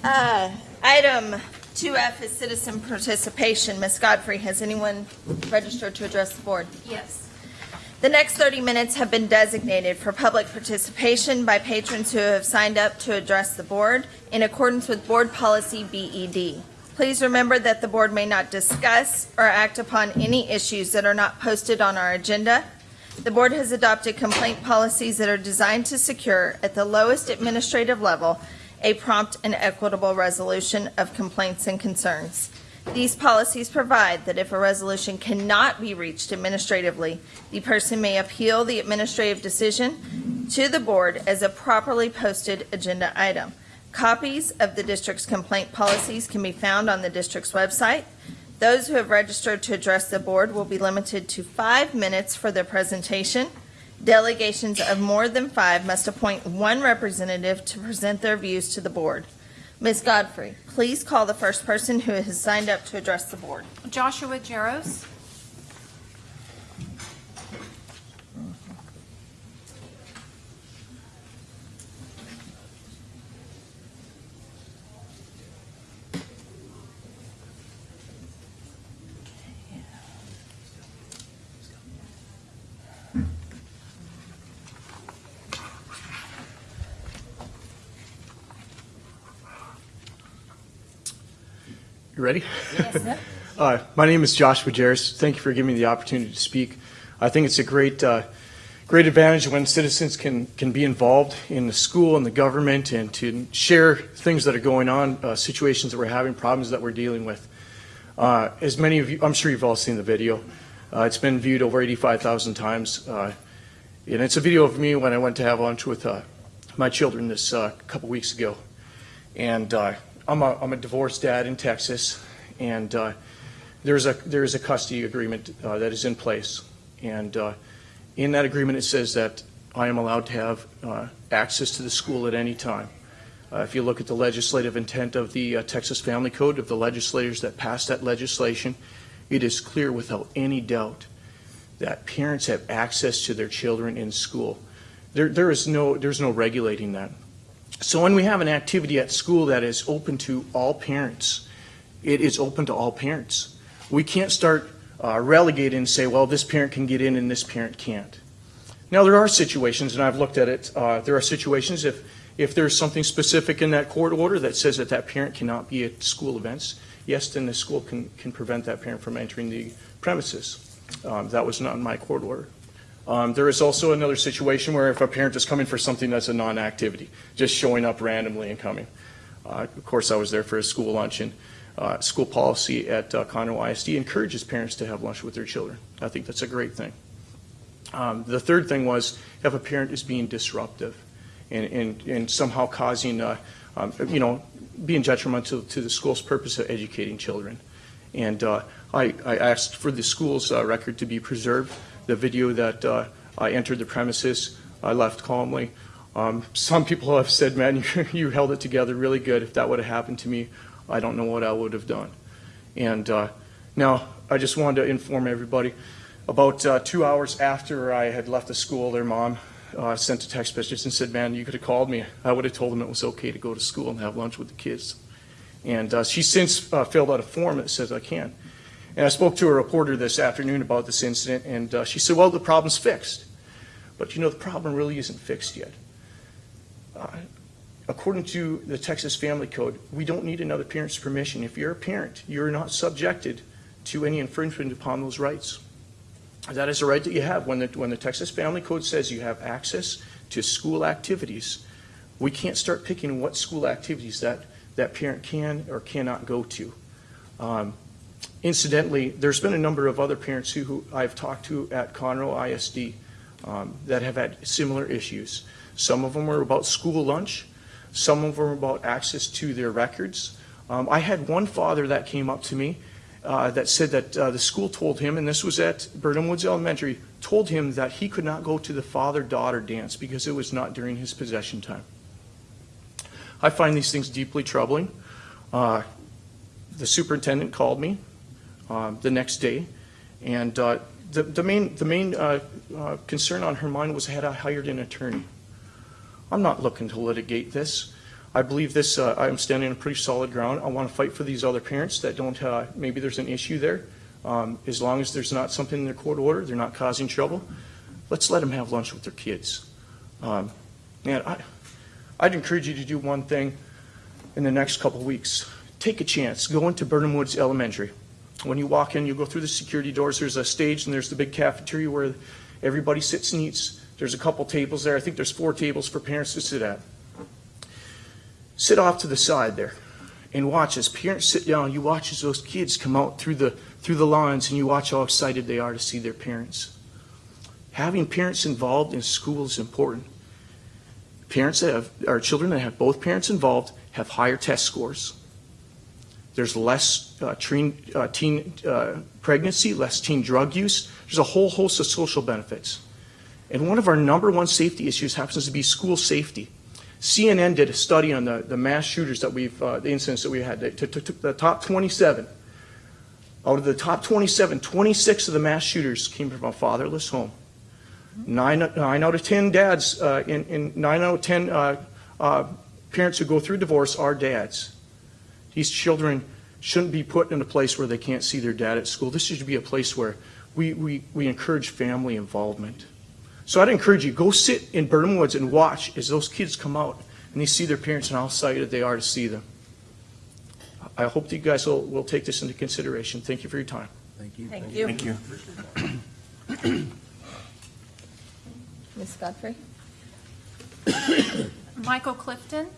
Speaker 1: Uh, Item 2F is citizen participation. Ms. Godfrey, has anyone registered to address the board?
Speaker 17: Yes.
Speaker 1: The next 30 minutes have been designated for public participation by patrons who have signed up to address the board in accordance with Board Policy BED. Please remember that the board may not discuss or act upon any issues that are not posted on our agenda. The board has adopted complaint policies that are designed to secure, at the lowest administrative level, a prompt and equitable resolution of complaints and concerns. These policies provide that if a resolution cannot be reached administratively, the person may appeal the administrative decision to the board as a properly posted agenda item. Copies of the district's complaint policies can be found on the district's website. Those who have registered to address the board will be limited to five minutes for their presentation. Delegations of more than five must appoint one representative to present their views to the board. Ms. Godfrey, please call the first person who has signed up to address the board.
Speaker 27: Joshua Jaros.
Speaker 29: You ready?
Speaker 1: Yes, sir.
Speaker 29: Uh, my name is Joshua Jaros. Thank you for giving me the opportunity to speak. I think it's a great, uh, great advantage when citizens can, can be involved in the school and the government and to share things that are going on, uh, situations that we're having, problems that we're dealing with. Uh, as many of you, I'm sure you've all seen the video. Uh, it's been viewed over 85,000 times. Uh, and it's a video of me when I went to have lunch with uh, my children this uh, couple weeks ago. And uh, I'm, a, I'm a divorced dad in Texas, and uh, there's a there's a custody agreement uh, that is in place, and uh, in that agreement it says that I am allowed to have uh, access to the school at any time. Uh, if you look at the legislative intent of the uh, Texas Family Code, of the legislators that passed that legislation, it is clear without any doubt that parents have access to their children in school. There, there is no, there's no regulating that. So when we have an activity at school that is open to all parents, it is open to all parents. We can't start uh, relegating and say, well, this parent can get in and this parent can't. Now, there are situations, and I've looked at it, uh, there are situations if, if there's something specific in that court order that says that that parent cannot be at school events, yes, then the school can, can prevent that parent from entering the premises. Um, that was not in my court order. Um, there is also another situation where if a parent is coming for something that's a non-activity, just showing up randomly and coming. Uh, of course, I was there for a school lunch, and uh, school policy at uh, Conroe ISD encourages parents to have lunch with their children. I think that's a great thing. Um, the third thing was if a parent is being disruptive and, and, and somehow causing, uh, um, you know, being detrimental to the school's purpose of educating children. And uh, I, I asked for the school's uh, record to be preserved. The video that uh, I entered the premises, I left calmly. Um, some people have said, man, you, you held it together really good. If that would have happened to me, I don't know what I would have done. And uh, now I just wanted to inform everybody. About uh, two hours after I had left the school, their mom uh, sent a text message and said, man, you could have called me. I would have told them it was okay to go to school and have lunch with the kids. And uh, since uh, filled out a form that says I can. And I spoke to a reporter this afternoon about this incident, and uh, she said, well, the problem's fixed. But you know, the problem really isn't fixed yet. Uh, According to the Texas Family Code, we don't need another parent's permission. If you're a parent, you're not subjected to any infringement upon those rights. That is a right that you have. When the, when the Texas Family Code says you have access to school activities, we can't start picking what school activities that, that parent can or cannot go to. Um, Incidentally, there's been a number of other parents who, who I've talked to at Conroe ISD um, that have had similar issues. Some of them were about school lunch. Some of them were about access to their records. Um, I had one father that came up to me uh, that said that uh, the school told him, and this was at Burnham Woods Elementary, told him that he could not go to the father-daughter dance because it was not during his possession time. I find these things deeply troubling. Uh, the superintendent called me the next day, and uh, the, the main, the main uh, uh, concern on her mind was had I hired an attorney. I'm not looking to litigate this. I believe this, uh, I'm standing on pretty solid ground. I want to fight for these other parents that don't, uh, maybe there's an issue there. Um, as long as there's not something in their court order, they're not causing trouble, let's let them have lunch with their kids. Um, man, I, I'd encourage you to do one thing in the next couple weeks. Take a chance. Go into Burnham Woods Elementary. When you walk in, you go through the security doors. There's a stage and there's the big cafeteria where everybody sits and eats. There's a couple tables there. I think there's four tables for parents to sit at. Sit off to the side there and watch as parents sit down. You watch as those kids come out through the through the lines and you watch how excited they are to see their parents. Having parents involved in school is important. Parents that have, or children that have both parents involved have higher test scores. There's less uh, teen, uh, teen uh, pregnancy, less teen drug use. There's a whole host of social benefits. And one of our number one safety issues happens to be school safety. CNN did a study on the, the mass shooters that we've, uh, the incidents that we had. They took, the top 27. Out of the top 27, 26 of the mass shooters came from a fatherless home. Nine, nine out of 10 dads, uh, in, in nine out of 10 uh, uh, parents who go through divorce are dads. These children shouldn't be put in a place where they can't see their dad at school. This should be a place where we, we, we encourage family involvement. So I'd encourage you, go sit in Burnham Woods and watch as those kids come out and they see their parents and how excited they are to see them. I hope that you guys will, will take this into consideration. Thank you for your time.
Speaker 9: Thank you.
Speaker 1: Thank you.
Speaker 5: Thank you.
Speaker 1: Ms. Godfrey?
Speaker 30: Michael Clifton.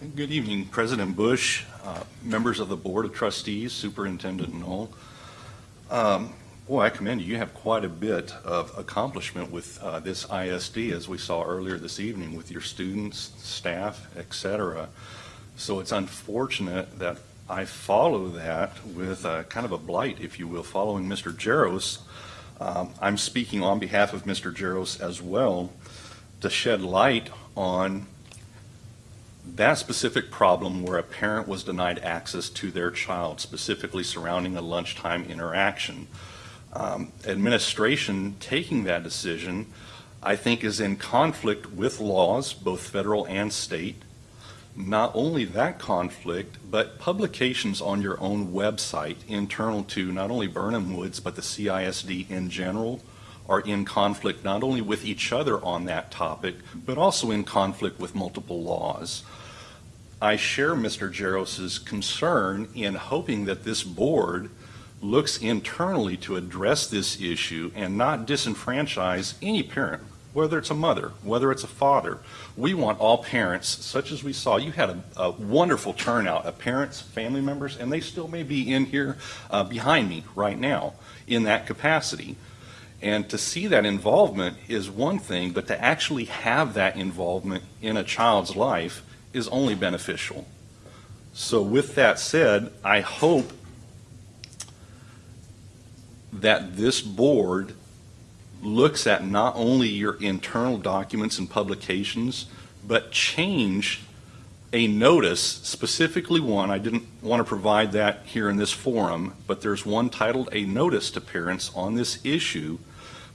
Speaker 31: Good evening, President Bush, uh, members of the Board of Trustees, Superintendent Null. Um, Boy, I commend you. You have quite a bit of accomplishment with uh, this ISD, as we saw earlier this evening, with your students, staff, etc. So it's unfortunate that I follow that with uh, kind of a blight, if you will, following Mr. Jaros. Um, I'm speaking on behalf of Mr. Jaros as well to shed light on that specific problem where a parent was denied access to their child, specifically surrounding a lunchtime interaction. Um, administration taking that decision, I think, is in conflict with laws, both federal and state. Not only that conflict, but publications on your own website, internal to not only Birnham Woods, but the CISD in general, are in conflict not only with each other on that topic, but also in conflict with multiple laws. I share Mr. Jaros's concern in hoping that this board looks internally to address this issue and not disenfranchise any parent, whether it's a mother, whether it's a father. We want all parents, such as we saw, you had a, a wonderful turnout of parents, family members, and they still may be in here uh, behind me right now in that capacity. And to see that involvement is one thing, but to actually have that involvement in a child's life is only beneficial. So with that said, I hope that this board looks at not only your internal documents and publications, but change a notice, specifically one, I didn't want to provide that here in this forum, but there's one titled A Notice to Parents on this issue,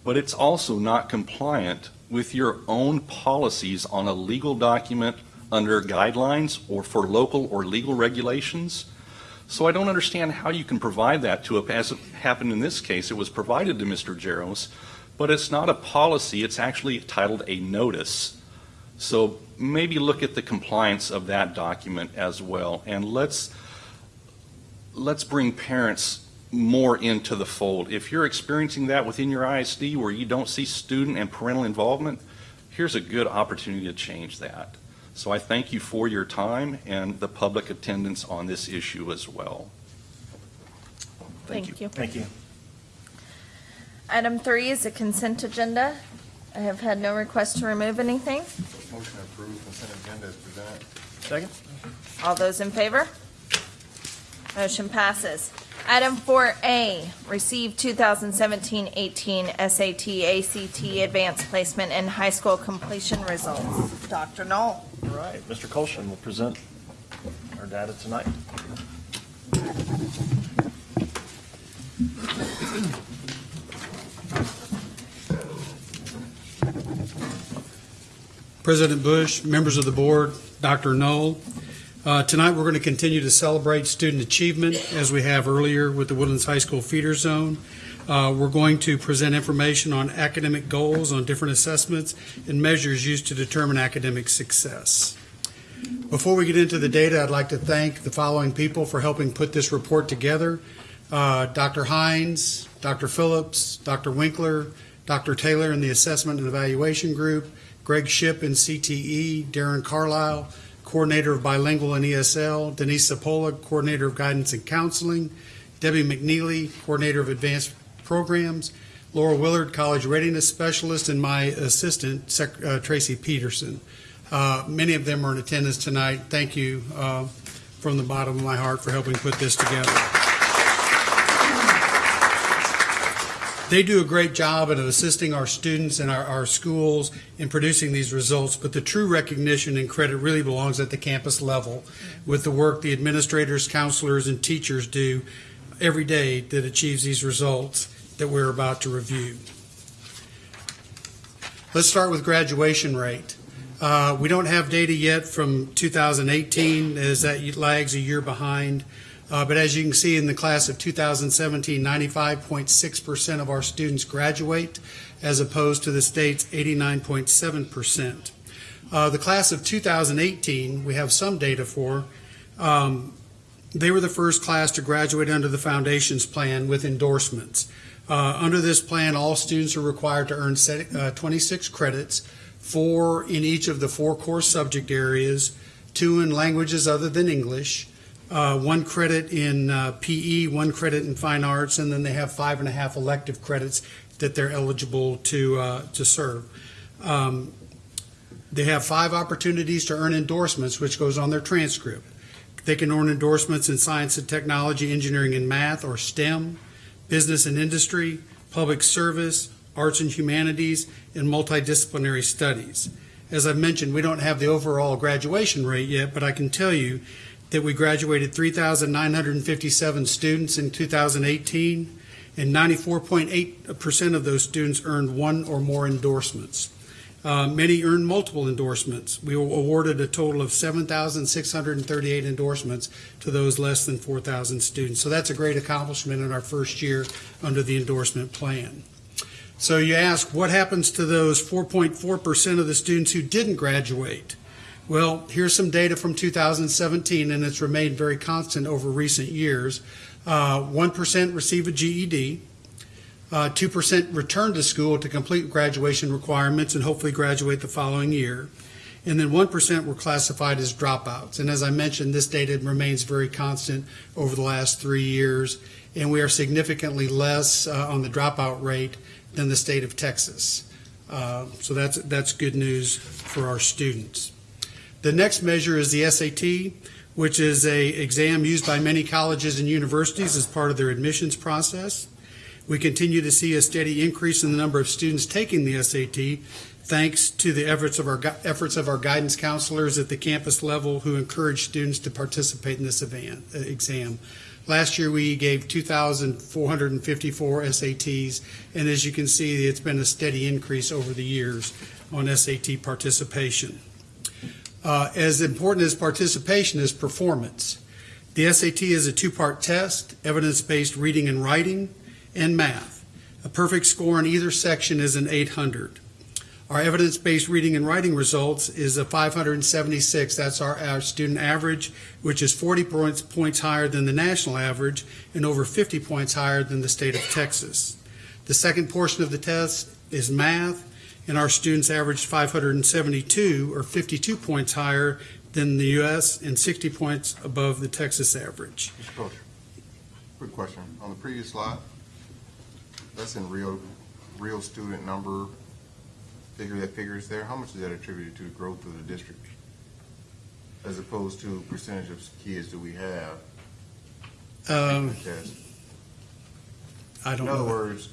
Speaker 31: but it's also not compliant with your own policies on a legal document under guidelines or for local or legal regulations. So I don't understand how you can provide that to a, as it happened in this case, it was provided to Mr. Jaros, but it's not a policy, it's actually titled a notice. So maybe look at the compliance of that document as well, and let's, let's bring parents more into the fold. If you're experiencing that within your ISD where you don't see student and parental involvement, here's a good opportunity to change that. So I thank you for your time and the public attendance on this issue as well.
Speaker 1: Thank you.
Speaker 5: Thank you.
Speaker 1: Item three is a consent agenda. I have had no request to remove anything.
Speaker 4: Motion to approve consent agenda is presented.
Speaker 24: Second?
Speaker 1: All those in favor? Motion passes. Item 4A, receive 2017-18 SAT, ACT Advanced Placement and High School Completion Results. Dr. Null.
Speaker 5: All right, Mr. Colston will present our data tonight.
Speaker 6: President Bush, members of the board, Dr. Null. Uh, Tonight, we're going to continue to celebrate student achievement as we have earlier with the Woodlands High School feeder zone. Uh, We're going to present information on academic goals on different assessments and measures used to determine academic success. Before we get into the data, I'd like to thank the following people for helping put this report together. Uh, Dr. Hines, Dr. Phillips, Dr. Winkler, Dr. Taylor in the Assessment and Evaluation Group, Greg Ship in CTE, Darren Carlisle, Coordinator of Bilingual and ESL, Denise Sapola, Coordinator of Guidance and Counseling, Debbie McNeely, Coordinator of Advanced Programs, Laura Willard, College Readiness Specialist, and my assistant, Sec- uh, Tracy Peterson. Uh, Many of them are in attendance tonight. Thank you uh, from the bottom of my heart for helping put this together. They do a great job of assisting our students and our, our schools in producing these results, but the true recognition and credit really belongs at the campus level with the work the administrators, counselors, and teachers do every day that achieves these results that we're about to review. Let's start with graduation rate. Uh, we don't have data yet from 2018 as that lags a year behind. Uh, but as you can see in the class of 2017, 95.6% of our students graduate as opposed to the state's 89.7%. Uh, the class of 2018, we have some data for. Um, they were the first class to graduate under the Foundations Plan with endorsements. Uh, under this plan, all students are required to earn uh, 26 credits, four in each of the four core subject areas, two in languages other than English, uh, one credit in uh, PE, one credit in fine arts, and then they have five and a half elective credits that they're eligible to uh, to serve. Um, they have five opportunities to earn endorsements, which goes on their transcript. They can earn endorsements in science and technology, engineering and math, or STEM, business and industry, public service, arts and humanities, and multidisciplinary studies. As I've mentioned, we don't have the overall graduation rate yet, but I can tell you that we graduated 3,957 students in 2018, and 94.8% of those students earned one or more endorsements. Uh, many earned multiple endorsements. We awarded a total of 7,638 endorsements to those less than 4,000 students. So that's a great accomplishment in our first year under the endorsement plan. So you ask, what happens to those 4.4% of the students who didn't graduate? Well, here's some data from 2017, and it's remained very constant over recent years. Uh, 1% receive a GED. Uh, 2% return to school to complete graduation requirements and hopefully graduate the following year. And then 1% were classified as dropouts. And as I mentioned, this data remains very constant over the last three years, and we are significantly less uh, on the dropout rate than the state of Texas. Uh, so that's, that's good news for our students. The next measure is the SAT, which is a exam used by many colleges and universities as part of their admissions process. We continue to see a steady increase in the number of students taking the SAT, thanks to the efforts of our, efforts of our guidance counselors at the campus level who encourage students to participate in this event, uh, exam. Last year, we gave 2,454 SATs, and as you can see, it's been a steady increase over the years on SAT participation. Uh, As important as participation is performance. The SAT is a two-part test, evidence-based reading and writing, and math. A perfect score in either section is an 800. Our evidence-based reading and writing results is a 576. That's our, our student average, which is 40 points, points higher than the national average and over 50 points higher than the state of Texas. The second portion of the test is math, and our students averaged 572, or 52 points higher than the U.S. and 60 points above the Texas average.
Speaker 4: Mr. Coach, quick question. On the previous slide, that's in real, real student number, figure that figures there. How much is that attributed to the growth of the district? As opposed to percentage of kids that we have?
Speaker 6: Um,
Speaker 4: taking the test?
Speaker 6: I don't
Speaker 4: In other
Speaker 6: know.
Speaker 4: words,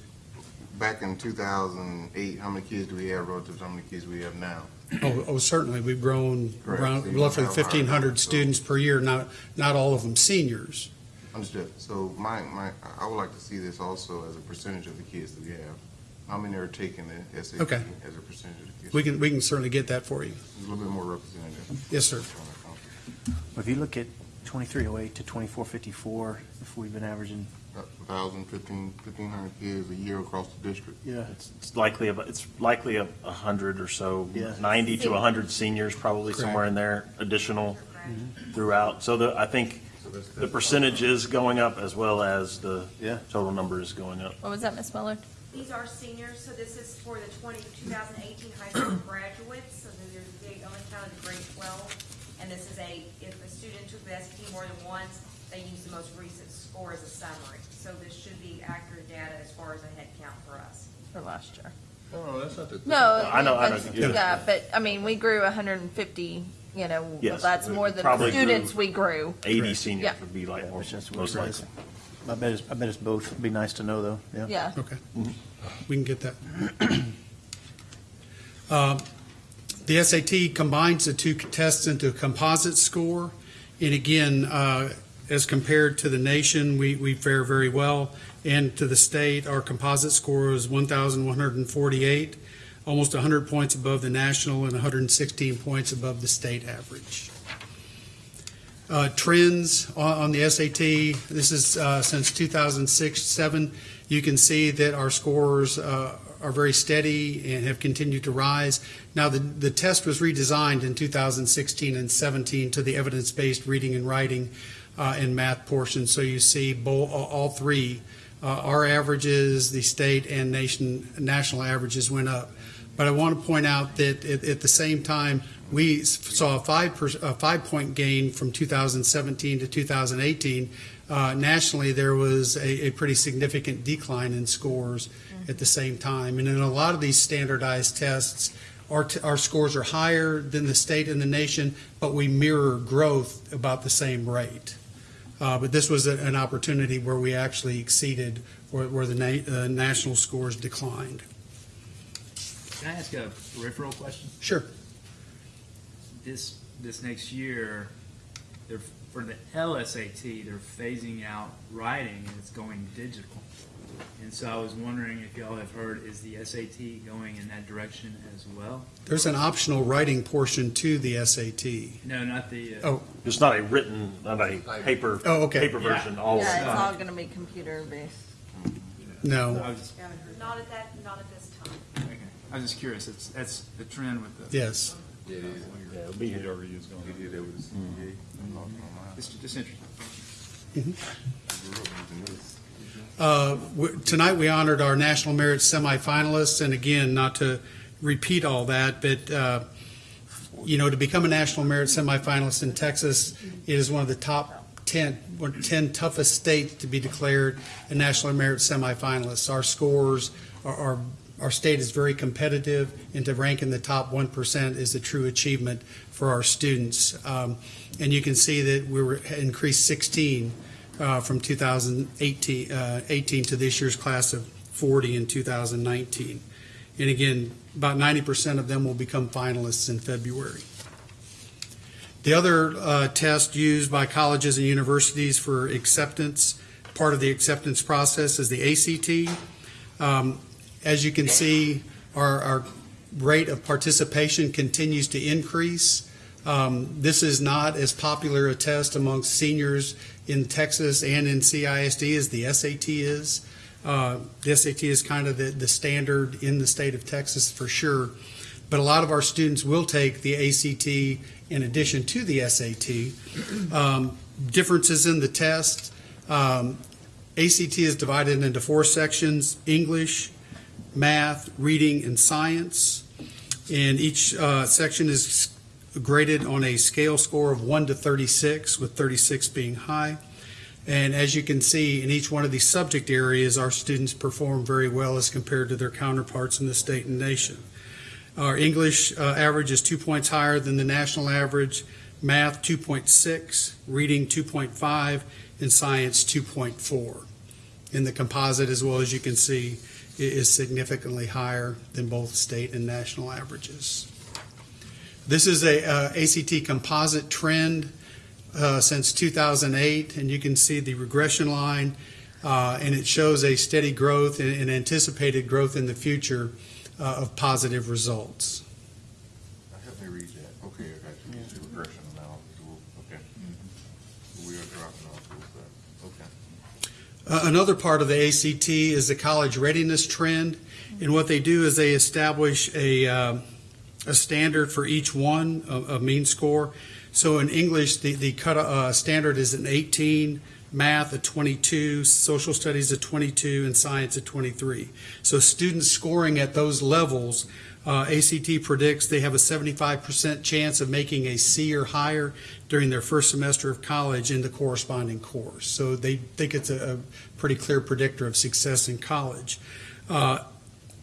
Speaker 4: back in two thousand eight, how many kids do we have relative to how many kids we have now?
Speaker 6: Oh, oh, certainly, we've grown
Speaker 4: Correct.
Speaker 6: around
Speaker 4: So you
Speaker 6: roughly
Speaker 4: have
Speaker 6: 1,500
Speaker 4: numbers, so-
Speaker 6: students per year, not, not all of them seniors.
Speaker 4: Understood. So my, my, I would like to see this also as a percentage of the kids that we have. How many are taking the SAT
Speaker 6: Okay.
Speaker 4: as a percentage of the kids?
Speaker 6: We can, we can certainly get that for you.
Speaker 4: A little bit more representative.
Speaker 6: Yes, sir.
Speaker 9: If you look at 2308 to 2454, if we've been averaging,
Speaker 4: A thousand, fifteen, fifteen hundred kids a year across the district.
Speaker 9: yeah,
Speaker 5: It's it's likely, about- it's likely a a hundred or so,
Speaker 9: Yeah.
Speaker 5: 90 to 100 seniors, probably
Speaker 6: Correct.
Speaker 5: somewhere in there, additional mm-hmm. throughout. So the, I think the percentage is going up as well as the
Speaker 9: Yeah.
Speaker 5: total number is going up.
Speaker 1: What was that, Ms. Muller?
Speaker 30: These are seniors, so this is for the 20 2018 high school graduates, so there's the only count of grade twelve. And this is a, if a student took the SAT more than once, they use the most recent score as a summary. So this should be accurate data as far as a head count for us.
Speaker 1: For last year.
Speaker 4: No, no, that's not the.
Speaker 1: No.
Speaker 5: I know- I know.
Speaker 1: that's- Yeah, but, I mean, we grew hundred and fifty, you know,
Speaker 5: Yes,
Speaker 1: that's
Speaker 5: we
Speaker 1: more than
Speaker 5: probably
Speaker 1: the students
Speaker 5: grew
Speaker 1: we grew.
Speaker 5: 80 seniors
Speaker 1: Yeah.
Speaker 5: would be like more-
Speaker 9: which is
Speaker 5: most
Speaker 9: it is.
Speaker 5: likely.
Speaker 9: I bet it's, I bet it's both. It'd be nice to know, though, yeah.
Speaker 1: Yeah.
Speaker 6: Okay, we can get that. Um, The SAT combines the two tests into a composite score. And again, uh, as compared to the nation, we, we fare very well. And to the state, our composite score is 1,148, almost 100 points above the national and 116 points above the state average. Uh, Trends on on the SAT, this is uh, since 2006-7. You can see that our scores uh, are very steady and have continued to rise. Now, the, the test was redesigned in 2016 and 17 to the evidence-based reading and writing uh, and math portion. So you see bo- all three, uh, our averages, the state and nation, national averages went up. But I want to point out that at, at the same time, we saw a five, per, a five point gain from 2017 to 2018. Uh, nationally, there was a, a pretty significant decline in scores at the same time. And in a lot of these standardized tests, our, our scores are higher than the state and the nation, but we mirror growth about the same rate. Uh, but this was a, an opportunity where we actually exceeded where, where the na- uh, national scores declined.
Speaker 32: Can I ask a peripheral question?
Speaker 6: Sure.
Speaker 32: This, this next year, they're, for the LSAT, they're phasing out writing and it's going digital. And so I was wondering if y'all have heard, is the SAT going in that direction as well?
Speaker 6: There's an optional writing portion to the SAT.
Speaker 32: No, not the. uh,
Speaker 6: Oh.
Speaker 5: It's not a written, not a paper,
Speaker 6: Oh, okay.
Speaker 5: paper
Speaker 32: Yeah.
Speaker 5: version, all of
Speaker 1: Yeah, it's all gonna be computer based.
Speaker 6: No.
Speaker 32: I was just,
Speaker 30: Not at that, not at this time.
Speaker 32: okay. I was just curious, it's, that's the trend with the.
Speaker 6: Yes.
Speaker 4: Yeah, it is.
Speaker 5: Yeah, it'll be here.
Speaker 4: It is, that was, yeah.
Speaker 32: Just, just interesting.
Speaker 6: Uh, Tonight, we honored our National Merit semifinalists, and again, not to repeat all that, but, uh, you know, to become a National Merit semifinalist in Texas is one of the top 10, 10 toughest states to be declared a National Merit semifinalist. Our scores, are- are, our state is very competitive, and to rank in the top 1% is a true achievement for our students. Um, And you can see that we were increased 16 uh, from 2018 uh, 18 to this year's class of 40 in 2019. And again, about 90% of them will become finalists in February. The other uh, test used by colleges and universities for acceptance, part of the acceptance process is the ACT. Um, As you can see, our, our rate of participation continues to increase. Um, This is not as popular a test amongst seniors in Texas and in CISD as the SAT is. Uh, The SAT is kind of the, the standard in the state of Texas for sure. But a lot of our students will take the ACT in addition to the SAT. Um, Differences in the test. um, ACT is divided into four sections, English, math, reading, and science. And each uh, section is graded on a scale score of 1 to 36, with 36 being high. And as you can see, in each one of these subject areas, our students perform very well as compared to their counterparts in the state and nation. Our English uh, average is two points higher than the national average, math 2.6, reading 2.5, and science 2.4. And the composite, as well as you can see, is significantly higher than both state and national averages. This is a uh, ACT composite trend uh, since 2008, and you can see the regression line, uh, and it shows a steady growth and and anticipated growth in the future uh, of positive results.
Speaker 4: Help me read that. Okay, I got you. The regression analysis. Okay. We are dropping off a little bit. Okay.
Speaker 6: Uh, Another part of the ACT is the college readiness trend, and what they do is they establish a, um, a standard for each one, a, a mean score. So in English, the, the cut, uh, standard is an 18, math a 22, social studies a 22, and science a 23. So students scoring at those levels, uh, ACT predicts they have a 75% chance of making a C or higher during their first semester of college in the corresponding course. So they think it's a, a pretty clear predictor of success in college. Uh,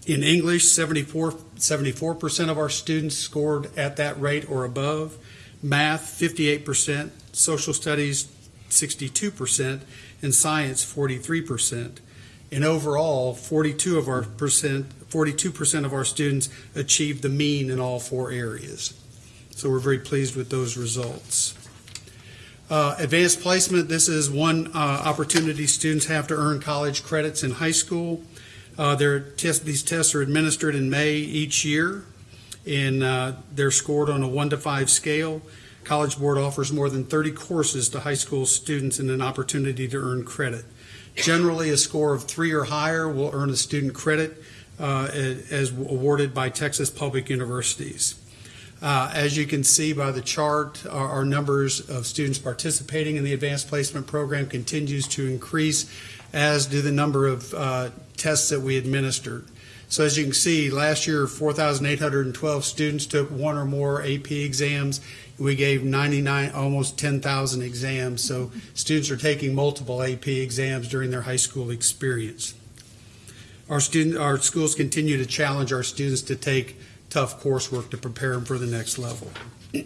Speaker 6: in English, 74, 74% of our students scored at that rate or above. Math, 58%. Social studies, 62%. And science, 43%. And overall, 42 of our percent, 42% of our students achieved the mean in all four areas. So we're very pleased with those results. Uh, advanced placement, this is one uh, opportunity students have to earn college credits in high school. Uh, their test, these tests are administered in May each year, and uh, they're scored on a one to five scale. College Board offers more than 30 courses to high school students and an opportunity to earn credit. Generally, a score of three or higher will earn a student credit uh, as awarded by Texas Public Universities. Uh, As you can see by the chart, our our numbers of students participating in the advanced placement program continues to increase, as do the number of uh, tests that we administered. So as you can see, last year, 4,812 students took one or more AP exams. We gave 99, almost 10,000 exams. So students are taking multiple AP exams during their high school experience. Our student, our schools continue to challenge our students to take tough coursework to prepare them for the next level.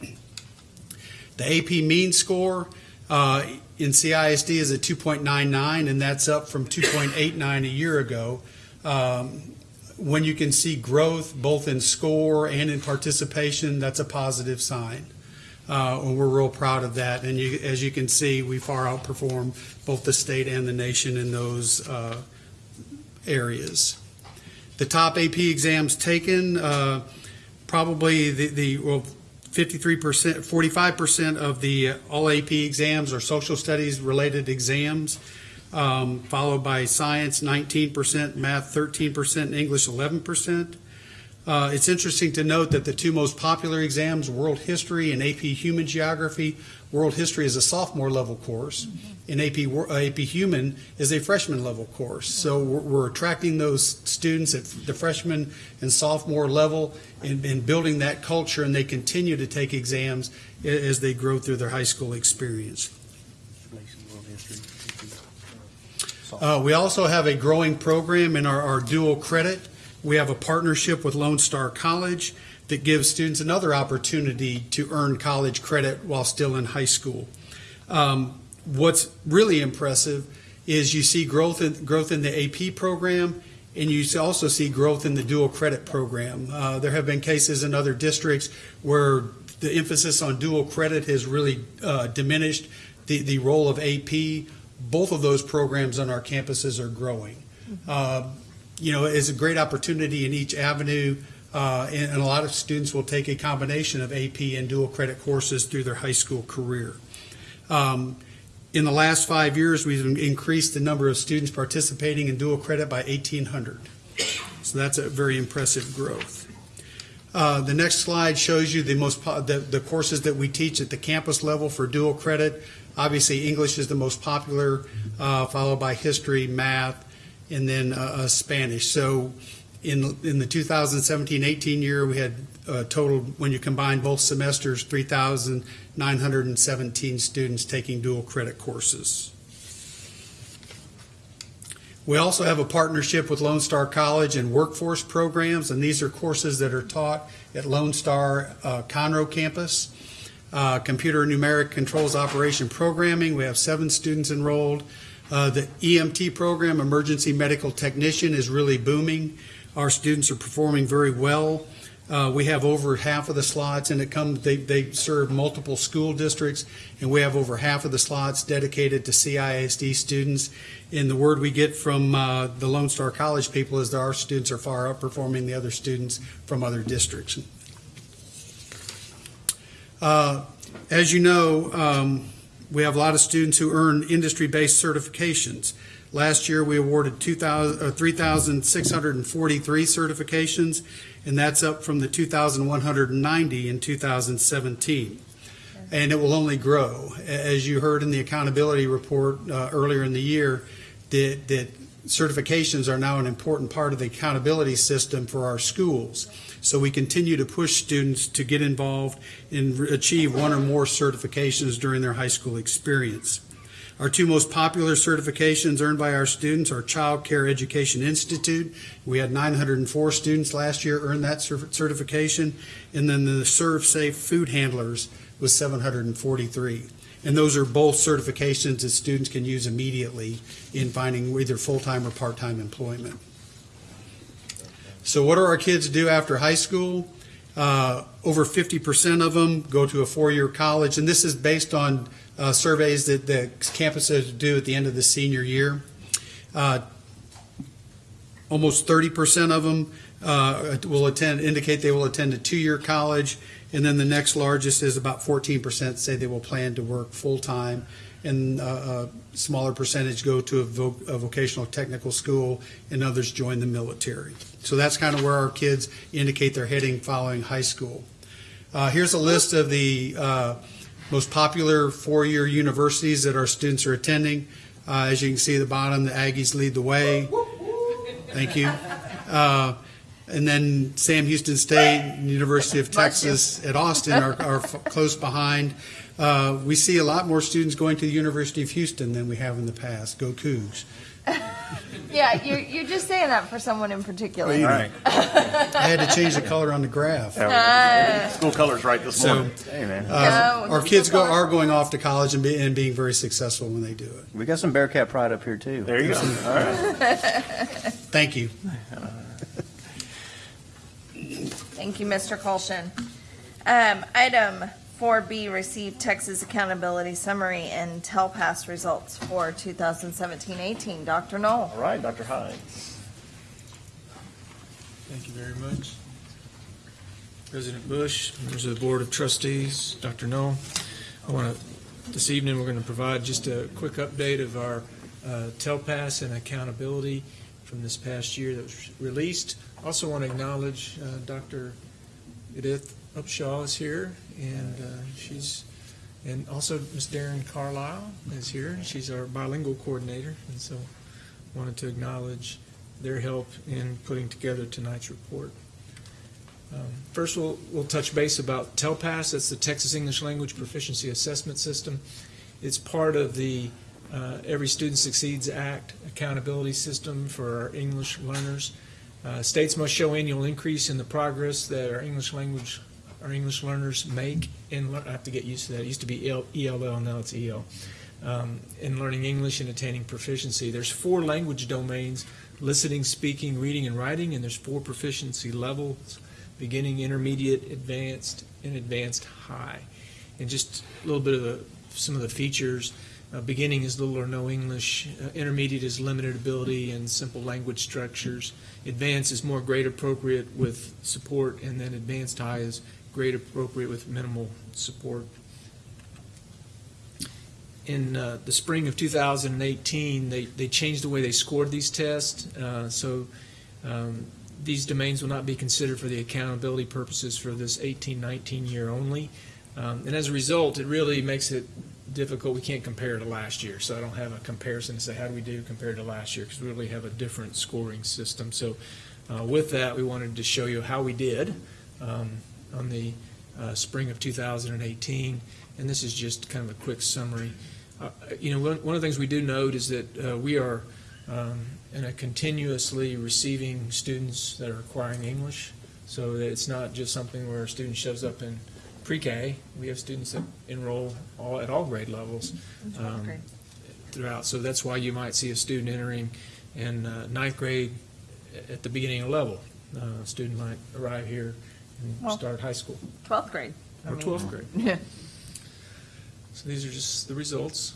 Speaker 6: The AP mean score uh, in CISD is a 2.99, and that's up from 2.89 a year ago. Um, When you can see growth both in score and in participation, that's a positive sign. Uh, And we're real proud of that. And you, as you can see, we far outperform both the state and the nation in those uh, areas. The top AP exams taken, uh, probably the, the, well, 53%, 45% of the uh, all AP exams are social studies related exams, um, followed by science 19%, math 13%, English 11%. Uh, it's interesting to note that the two most popular exams, World History and AP Human Geography, World History is a sophomore level course, and AP, Wor- uh, AP Human is a freshman level course. So we're, we're attracting those students at the freshman and sophomore level and, and building that culture, and they continue to take exams as they grow through their high school experience. Uh, we also have a growing program in our, our dual credit. We have a partnership with Lone Star College that gives students another opportunity to earn college credit while still in high school. Um, what's really impressive is you see growth in, growth in the AP program and you also see growth in the dual credit program. Uh, There have been cases in other districts where the emphasis on dual credit has really uh, diminished the, the role of AP. Both of those programs on our campuses are growing. Uh, You know, it's a great opportunity in each avenue, uh, and and a lot of students will take a combination of AP and dual credit courses through their high school career. Um, In the last five years, we've increased the number of students participating in dual credit by 1,800. So that's a very impressive growth. Uh, The next slide shows you the most, the, the courses that we teach at the campus level for dual credit. Obviously, English is the most popular, uh, followed by history, math, and then uh, uh, Spanish. So in, in the 2017-18 year, we had a total, when you combine both semesters, 3,917 students taking dual credit courses. We also have a partnership with Lone Star College and workforce programs, and these are courses that are taught at Lone Star uh, Conroe campus. Uh, Computer numeric controls operation programming, we have seven students enrolled. Uh, The EMT program, emergency medical technician, is really booming. Our students are performing very well. Uh, We have over half of the slots, and it comes, they, they serve multiple school districts, and we have over half of the slots dedicated to CISD students. And the word we get from uh, the Lone Star College people is that our students are far outperforming the other students from other districts. Uh, As you know, um, we have a lot of students who earn industry-based certifications. Last year, we awarded 2,000 uh, 3,643 certifications, and that's up from the 2,190 in 2017. And it will only grow. As you heard in the accountability report uh, earlier in the year, that that certifications are now an important part of the accountability system for our schools. So we continue to push students to get involved and achieve one or more certifications during their high school experience. Our two most popular certifications earned by our students are Child Care Education Institute. We had 904 students last year earn that certification. And then the ServSafe Food Handlers was 743. And those are both certifications that students can use immediately in finding either full-time or part-time employment. So what do our kids do after high school? Uh, over 50% of them go to a four-year college, and this is based on uh, surveys that the campuses do at the end of the senior year. Uh, almost 30% of them uh, will attend, indicate they will attend a two-year college, and then the next largest is about 14% say they will plan to work full-time, and uh, a smaller percentage go to a vo- a vocational technical school, and others join the military. So that's kind of where our kids indicate they're heading following high school. Uh, Here's a list of the uh, most popular four-year universities that our students are attending. Uh, As you can see at the bottom, the Aggies lead the way. Thank you. Uh, And then Sam Houston State, University of Texas at Austin are, are close behind. Uh, We see a lot more students going to the University of Houston than we have in the past. Go Cougs.
Speaker 1: Yeah, you're, you're just saying that for someone in particular.
Speaker 6: All right. I had to change the color on the graph.
Speaker 1: Uh,
Speaker 5: School colors right this
Speaker 6: So,
Speaker 5: morning.
Speaker 14: Hey, man.
Speaker 6: uh,
Speaker 1: No,
Speaker 6: Our kids go, are going off to college and be- and being very successful when they do it.
Speaker 14: We got some Bearkat pride up here, too.
Speaker 5: There you go. All right.
Speaker 6: Thank you.
Speaker 1: Thank you, Mr. Colshin. Um, item four B, received Texas Accountability Summary and TELPAS results for 2017-18. Dr. Null.
Speaker 5: All right, Dr. Hines.
Speaker 9: Thank you very much. President Bush, members of the Board of Trustees, Dr. Null. I want to, this evening, we're going to provide just a quick update of our uh, TELPAS and accountability from this past year that was released. Also want to acknowledge uh, Dr. Edith Upshaw is here, and uh, she's, and also Ms. Darren Carlisle is here. She's our bilingual coordinator, and so wanted to acknowledge their help in putting together tonight's report. Um, First, we'll, we'll touch base about TELPAS. That's the Texas English Language Proficiency Assessment System. It's part of the uh, Every Student Succeeds Act accountability system for our English learners. Uh, States must show annual increase in the progress that our English language, our English learners make in, I have to get used to that. It used to be EL ELL, now it's EL. Um, In learning English and attaining proficiency. There's four language domains listening, speaking, reading, and writing, and there's four proficiency levels, beginning, intermediate, advanced, and advanced high. And just a little bit of the, some of the features, uh, beginning is little or no English, uh, intermediate is limited ability and simple language structures, advanced is more grade appropriate with support, and then advanced high is grade appropriate with minimal support. In uh, the spring of 2018, they, they changed the way they scored these tests. Uh, so um, these domains will not be considered for the accountability purposes for this 18-19 year only. Um, and as a result, it really makes it difficult. We can't compare to last year, so I don't have a comparison to say how do we do compared to last year because we really have a different scoring system. So uh, with that, we wanted to show you how we did um, on the uh, spring of 2018, and this is just kind of a quick summary. Uh, you know, one, one of the things we do note is that uh, we are um, in a continuously receiving students that are acquiring English, so that it's not just something where a student shows up in pre-K. We have students that enroll all, at all grade levels um, throughout. So that's why you might see a student entering in uh, ninth grade at the beginning of level. Uh, a student might arrive here and
Speaker 1: Well,
Speaker 9: start high school.
Speaker 1: 12th grade. I
Speaker 9: Or
Speaker 1: mean,
Speaker 9: 12th grade.
Speaker 1: Yeah.
Speaker 9: So these are just the results.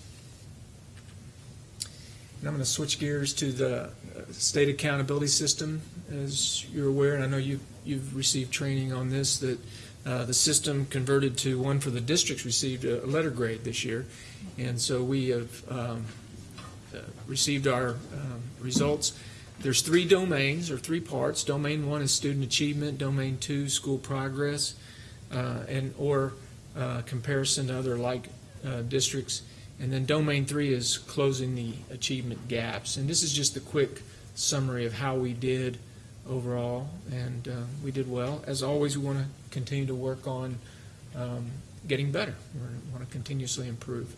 Speaker 9: And I'm going to switch gears to the uh, state accountability system. As you're aware, and I know you, you've received training on this, that uh, the system converted to one for the districts received a a letter grade this year. And so we have um, uh, received our um, results. There's three domains, or three parts. Domain one is student achievement, domain two, school progress, uh, and, or uh, comparison to other like uh, districts. And then domain three is closing the achievement gaps. And this is just a quick summary of how we did overall, and uh, we did well. As always, we want to continue to work on um, getting better. We want to continuously improve.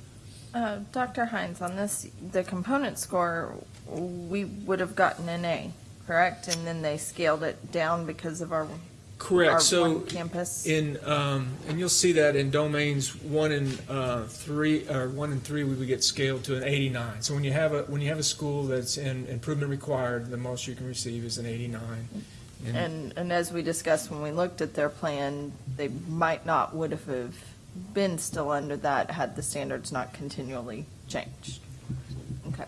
Speaker 1: Uh, Dr. Hines, on this, the component score, we would have gotten an A, correct? And then they scaled it down because of our,
Speaker 9: Correct.
Speaker 1: our
Speaker 9: So
Speaker 1: campus?
Speaker 9: in, um, and you'll see that in domains one and uh, three, or one and three, we would get scaled to an 89. So when you have a, when you have a school that's in improvement required, the most you can receive is an 89.
Speaker 1: And, and as we discussed when we looked at their plan, they might not would have been still under that had the standards not continually changed. Okay.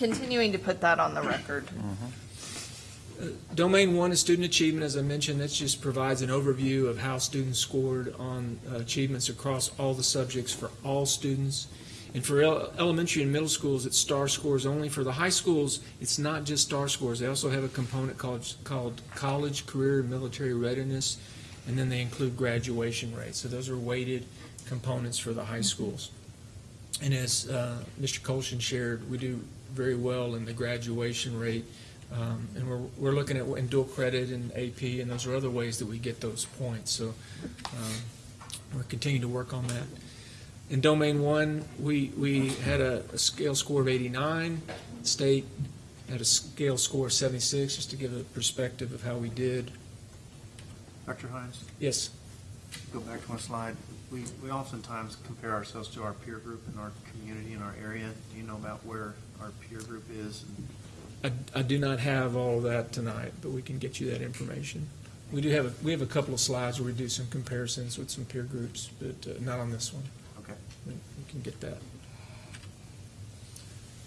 Speaker 1: Continuing to put that on the record.
Speaker 9: Domain one is student achievement, as I mentioned, that just provides an overview of how students scored on uh, achievements across all the subjects for all students. And for el- elementary and middle schools, it's STAAR scores only. For the high schools, it's not just STAAR scores. They also have a component called, called college, career, and military readiness, and then they include graduation rates. So those are weighted components for the high schools. And as uh, Mr. Colshin shared, we do very well in the graduation rate. Um, And we're, we're looking at in dual credit and AP, and those are other ways that we get those points. So um, we're continuing to work on that. In domain one, we, we had a, a scale score of 89. State had a scale score of 76, just to give a perspective of how we did.
Speaker 33: Dr. Hines,
Speaker 9: Yes.
Speaker 33: go back to one slide. We, we oftentimes compare ourselves to our peer group in our community, in our area. Do you know about where our peer group is?
Speaker 9: I, I do not have all of that tonight, but we can get you that information. We do have, a we have a couple of slides where we do some comparisons with some peer groups, but uh, not on this one.
Speaker 33: Okay.
Speaker 9: We we can get that.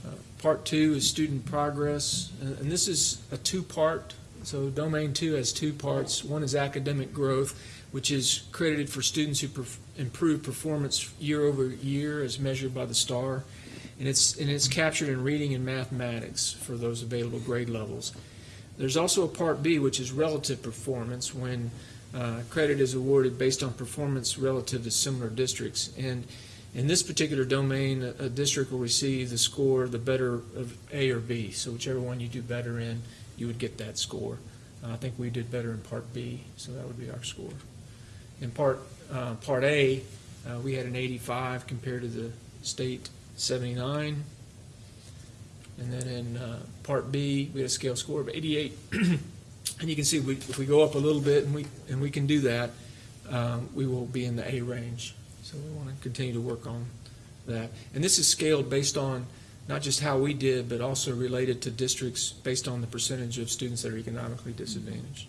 Speaker 9: Uh, Part two is student progress, uh, and this is a two-part, so domain two has two parts. One is academic growth, which is credited for students who perf- improve performance year over year as measured by the STAAR. And it's, and it's captured in reading and mathematics for those available grade levels. There's also a Part B, which is relative performance, when uh, credit is awarded based on performance relative to similar districts. And in this particular domain, a, a district will receive the score, the better of A or B. So whichever one you do better in, you would get that score. I think we did better in Part B, so that would be our score. In Part, uh, Part A, uh, we had an 85 compared to the state 79. And then in uh, Part B, we had a scale score of 88. and you can see we, if we go up a little bit, and we, and we can do that, um, we will be in the A range. So we want to continue to work on that. And this is scaled based on not just how we did, but also related to districts based on the percentage of students that are economically disadvantaged.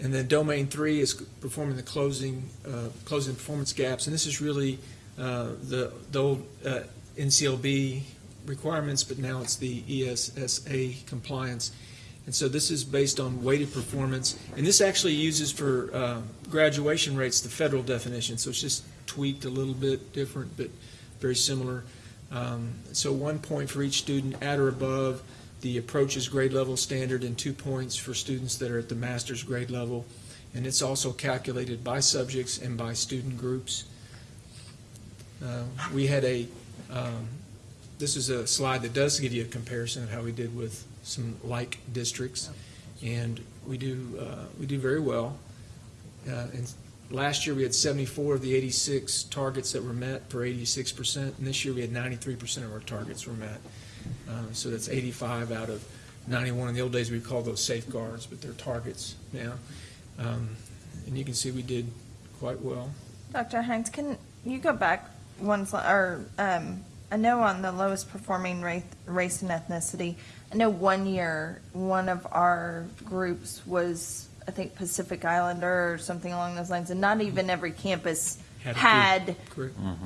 Speaker 9: And then domain three is performing the closing, uh, closing performance gaps, and this is really uh, the, the old uh, NCLB requirements, but now it's the ESSA compliance. And so this is based on weighted performance, and this actually uses for uh, graduation rates the federal definition, so it's just tweaked a little bit different, but very similar. Um, So one point for each student at or above the approaches grade level standard, and two points for students that are at the master's grade level. And it's also calculated by subjects and by student groups. Uh, We had a, um, this is a slide that does give you a comparison of how we did with some like districts, and we do, uh, we do very well. Uh, And last year, we had 74 of the 86 targets that were met for 86%, and this year, we had 93% of our targets were met. Uh, So that's 85 out of 91. In the old days, we called those safeguards, but they're targets now. Um, And you can see we did quite well.
Speaker 1: Dr. Hines, can you go back one slide, or, um, I know on the lowest performing race, race and ethnicity, I know one year, one of our groups was, I think Pacific Islander or something along those lines, and not even every campus
Speaker 9: Had
Speaker 1: had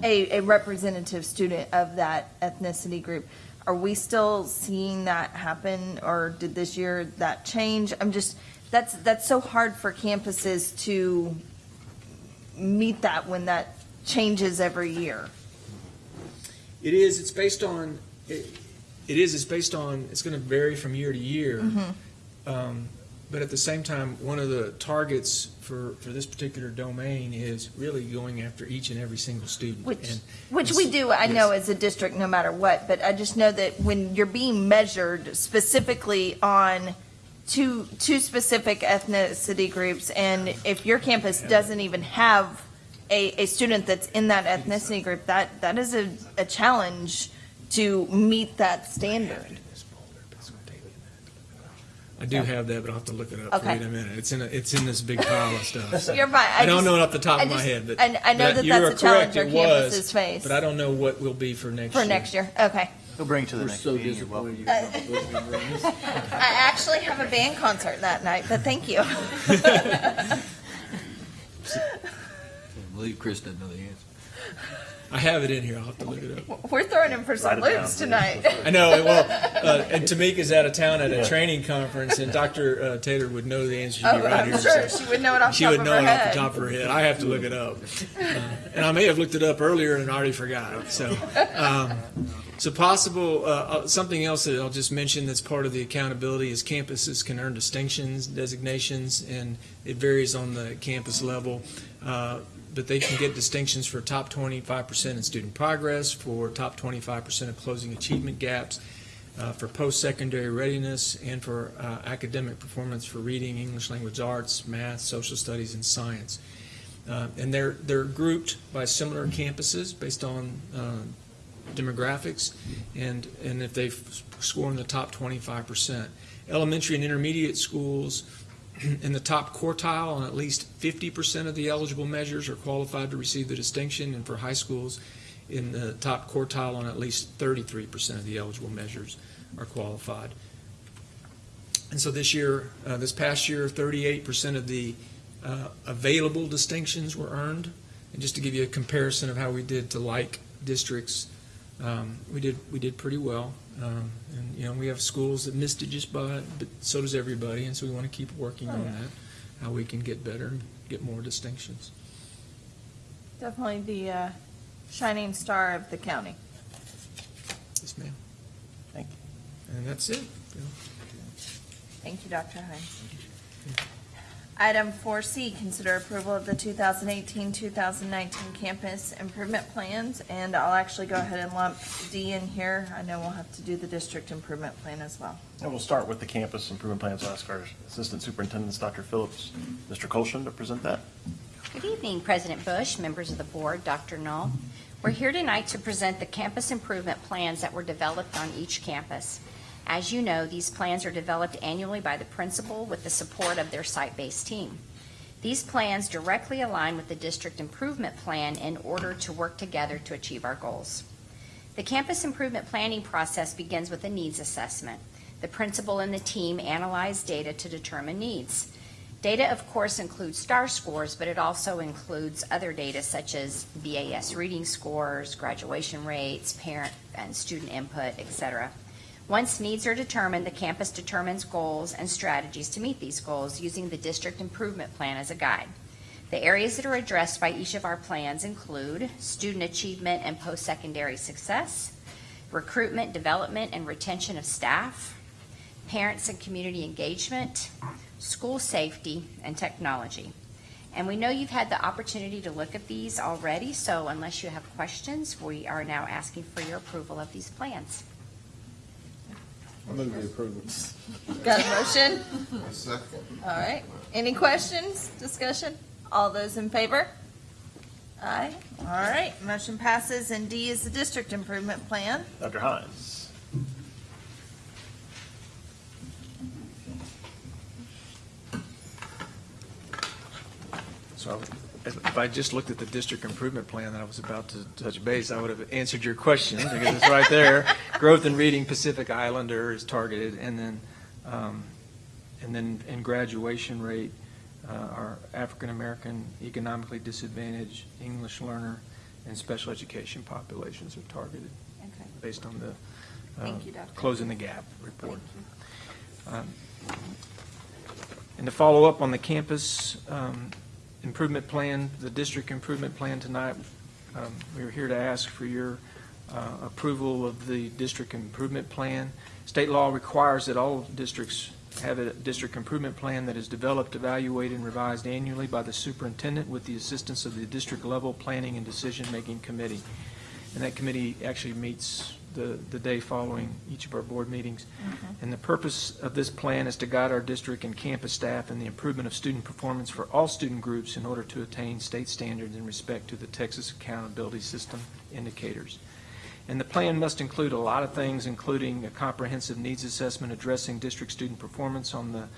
Speaker 1: a, a representative student of that ethnicity group. Are we still seeing that happen, or did this year that change? I'm just, that's, that's so hard for campuses to meet that when that changes every year.
Speaker 9: It is, it's based on, it it is, it's based on, it's going to vary from year to year. Um, But at the same time, one of the targets for, for this particular domain is really going after each and every single student.
Speaker 1: Which,
Speaker 9: And-
Speaker 1: which
Speaker 9: and
Speaker 1: we do, I
Speaker 9: yes.
Speaker 1: know, as a district, no matter what, but I just know that when you're being measured specifically on two, two specific ethnicity groups, and if your campus doesn't even have a, a student that's in that ethnicity group, that, that is a, a challenge to meet that standard.
Speaker 9: I do have that, but I'll have to look it up for you
Speaker 1: Okay.
Speaker 9: in a minute. It's in, a- it's in this big pile of stuff. so.
Speaker 1: You're fine. I
Speaker 9: I don't
Speaker 1: just-
Speaker 9: know it off the top
Speaker 1: I
Speaker 9: of my
Speaker 1: just-
Speaker 9: head, but.
Speaker 1: I- I know
Speaker 9: but
Speaker 1: that
Speaker 9: you
Speaker 1: that's
Speaker 9: are
Speaker 1: a challenge
Speaker 9: correct,
Speaker 1: our
Speaker 9: it was,
Speaker 1: campuses face.
Speaker 9: But I don't know what will be for next year.
Speaker 1: For next year, okay.
Speaker 14: We'll bring it to the
Speaker 3: We're
Speaker 14: next
Speaker 3: so
Speaker 14: meeting. You're welcome.
Speaker 3: disappointed.
Speaker 1: I actually have a band concert that night, but thank you.
Speaker 3: Can't believe Chris doesn't know the answer.
Speaker 9: I have it in here. I'll have to look it up.
Speaker 1: We're throwing him for some
Speaker 5: Write it
Speaker 1: loops
Speaker 5: please.
Speaker 1: tonight.
Speaker 9: I know. Well, uh, and Tamika's out of town at a training conference, and Dr. uh, Taylor would know the answer. She'd
Speaker 1: Oh,
Speaker 9: be right
Speaker 1: I'm
Speaker 9: here.
Speaker 1: sure
Speaker 9: so-
Speaker 1: she would know it off
Speaker 9: She
Speaker 1: top
Speaker 9: would
Speaker 1: of
Speaker 9: know
Speaker 1: her
Speaker 9: it off
Speaker 1: head.
Speaker 9: the top of her head. I have to look it up, uh, and I may have looked it up earlier and already forgot. So, um, so possible. Uh, uh, something else that I'll just mention that's part of the accountability is campuses can earn distinctions, designations, and it varies on the campus level. Uh, but they can get distinctions for top 25% in student progress, for top 25% of closing achievement gaps, uh, for post-secondary readiness, and for uh, academic performance for reading, English language arts, math, social studies, and science. Uh, And they're, they're grouped by similar campuses based on uh, demographics, and, and if they score in the top 25%. Elementary and intermediate schools in the top quartile on at least 50% of the eligible measures are qualified to receive the distinction, and for high schools, in the top quartile on at least 33% of the eligible measures are qualified. And so this year, uh, this past year, 38% of the uh, available distinctions were earned. And just to give you a comparison of how we did to like districts, um, we did we did pretty well. Um, and you know we have schools that missed it just by, but so does everybody. And so we want to keep working on that, how we can get better and get more distinctions.
Speaker 1: Definitely the uh, shining star of the county.
Speaker 9: Yes, ma'am.
Speaker 5: Thank you.
Speaker 9: And that's it.
Speaker 1: Thank you, Dr. Hines. Item 4C, consider approval of the 2018-2019 campus improvement plans, and I'll actually go ahead and lump D in here. I know we'll have to do the district improvement plan as well.
Speaker 5: And we'll start with the campus improvement plans. I'll ask our Assistant Superintendents, Dr. Phillips, Mr. Colshan, to present that.
Speaker 34: Good evening, President Bush, members of the board, Dr. Null. We're here tonight to present the campus improvement plans that were developed on each campus. As you know, these plans are developed annually by the principal with the support of their site-based team.
Speaker 25: These plans directly align with the district improvement plan in order to work together to achieve our goals. The campus improvement planning process begins with a needs assessment. The principal and the team analyze data to determine needs. Data, of course, includes STAAR scores, but it also includes other data such as BAS reading scores, graduation rates, parent and student input, et cetera. Once needs are determined, the campus determines goals and strategies to meet these goals using the district improvement plan as a guide. The areas that are addressed by each of our plans include student achievement and post-secondary success, recruitment, development, and retention of staff, parents and community engagement, school safety, and technology. And we know you've had the opportunity to look at these already, so unless you have questions, we are now asking for your approval of these plans.
Speaker 4: I move the approval.
Speaker 1: Got a motion?
Speaker 4: Second.
Speaker 1: All right. Any questions, discussion? All those in favor? Aye. All right, motion passes, and D is the district improvement plan.
Speaker 5: Dr. Hines.
Speaker 9: So if I just looked at the district improvement plan that I was about to touch base, I would have answered your question because it's right there. Growth in reading Pacific Islander is targeted, and then, um, and then in graduation rate, uh, our African-American economically disadvantaged English learner and special education populations are targeted
Speaker 1: Okay.
Speaker 9: based on the uh,
Speaker 1: you,
Speaker 9: Closing the Gap report. Um, And to follow up on the campus um, improvement plan, the district improvement plan tonight, um, we're here to ask for your uh, approval of the district improvement plan. State law requires that all districts have a district improvement plan that is developed, evaluated, and revised annually by the superintendent with the assistance of the district-level planning and decision-making committee. And that committee actually meets the, the day following each of our board meetings. Mm-hmm. And the purpose of this plan is to guide our district and campus staff in the improvement of student performance for all student groups in order to attain state standards in respect to the Texas Accountability System indicators. And the plan must include a lot of things, including a comprehensive needs assessment addressing district student performance on the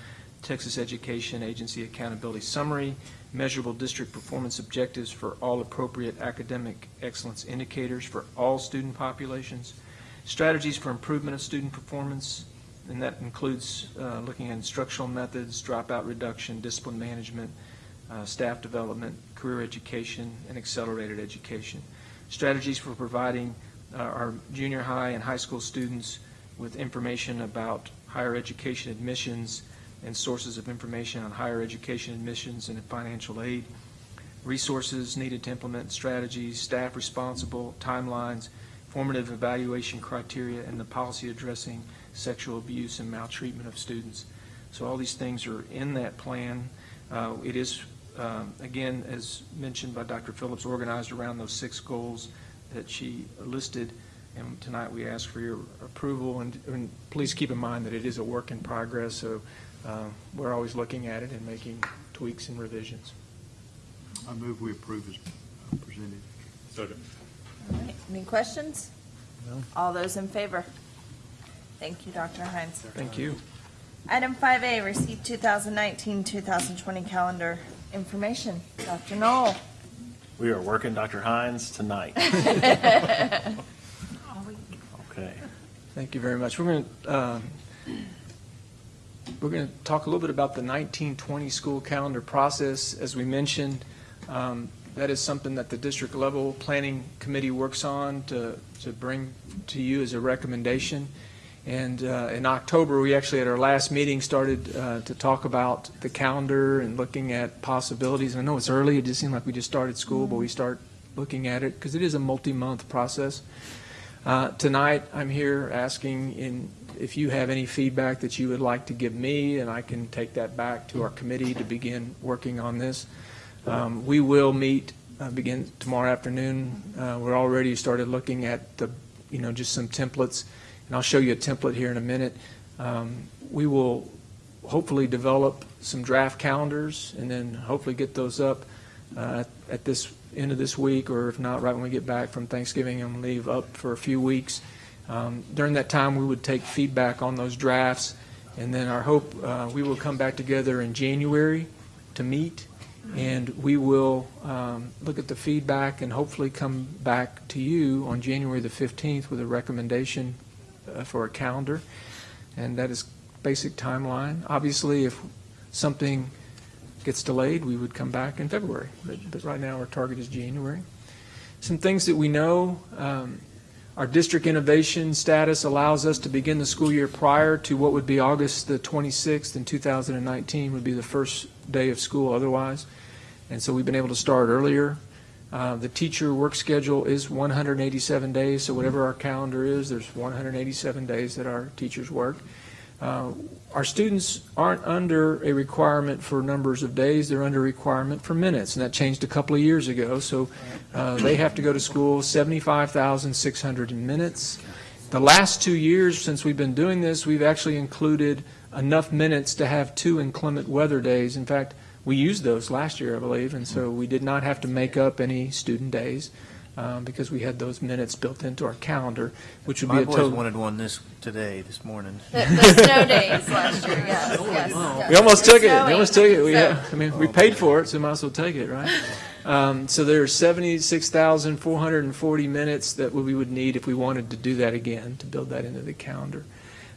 Speaker 9: Texas Education Agency Accountability Summary, measurable district performance objectives for all appropriate academic excellence indicators for all student populations, strategies for improvement of student performance, and that includes uh, looking at instructional methods, dropout reduction, discipline management, uh, staff development, career education, and accelerated education. Strategies for providing uh, our junior high and high school students with information about higher education admissions and sources of information on higher education admissions and financial aid, resources needed to implement strategies, staff responsible, timelines, formative evaluation criteria, and the policy addressing sexual abuse and maltreatment of students. So all these things are in that plan. Uh, It is, um, again, as mentioned by Dr. Phillips, organized around those six goals that she listed. And tonight we ask for your approval. And, and please keep in mind that it is a work in progress, so uh, we're always looking at it and making tweaks and revisions.
Speaker 14: I move we approve as presented. Second.
Speaker 1: All right, any questions?
Speaker 14: No.
Speaker 1: All those in favor? Thank you, Dr. Hines.
Speaker 9: Thank you.
Speaker 1: Item 5A, receive 2019-2020 calendar information. Dr. Null.
Speaker 5: We are working Dr. Hines tonight. Okay.
Speaker 9: Thank you very much. We're going to, we're going to talk a little bit about the 1920 school calendar process. As we mentioned, um, that is something that the district level planning committee works on to, to bring to you as a recommendation. And uh, in October, we actually, at our last meeting, started uh, to talk about the calendar and looking at possibilities. I know it's early, it just seemed like we just started school, but we start looking at it because it is a multi-month process. Uh, Tonight, I'm here asking in, if you have any feedback that you would like to give me, and I can take that back to our committee to begin working on this. Um, We will meet, uh, begin tomorrow afternoon. Uh, We're already started looking at the, you know, just some templates, and I'll show you a template here in a minute. Um, We will hopefully develop some draft calendars, and then hopefully get those up uh, at this, end of this week, or if not, right when we get back from Thanksgiving and leave up for a few weeks. Um, During that time, we would take feedback on those drafts, and then our hope, uh, we will come back together in January to meet And we will um, look at the feedback and hopefully come back to you on January the 15th with a recommendation uh, for a calendar. And that is basic timeline. Obviously, if something gets delayed, we would come back in February. But, but right now, our target is January. Some things that we know, um, our district innovation status allows us to begin the school year prior to what would be August the 26th in 2019 would be the first day of school otherwise. And so we've been able to start earlier. Uh, The teacher work schedule is 187 days, so whatever our calendar is, there's 187 days that our teachers work. Uh, Our students aren't under a requirement for numbers of days, they're under a requirement for minutes, and that changed a couple of years ago. So uh, they have to go to school 75,600 minutes. The last two years since we've been doing this, we've actually included enough minutes to have two inclement weather days. In fact, we used those last year, I believe, and so we did not have to make up any student days um, because we had those minutes built into our calendar, which would be
Speaker 33: My
Speaker 9: a
Speaker 33: boys
Speaker 9: total.
Speaker 33: wanted one this, today, this morning.
Speaker 1: The, the snow days last year, yes, yes. yes.
Speaker 9: We almost took it. We almost took it. We,
Speaker 1: so-
Speaker 9: uh, I mean, we paid for it, so might as well take it, right? Um, so there are seventy-six thousand four hundred and forty minutes that we would need if we wanted to do that again to build that into the calendar.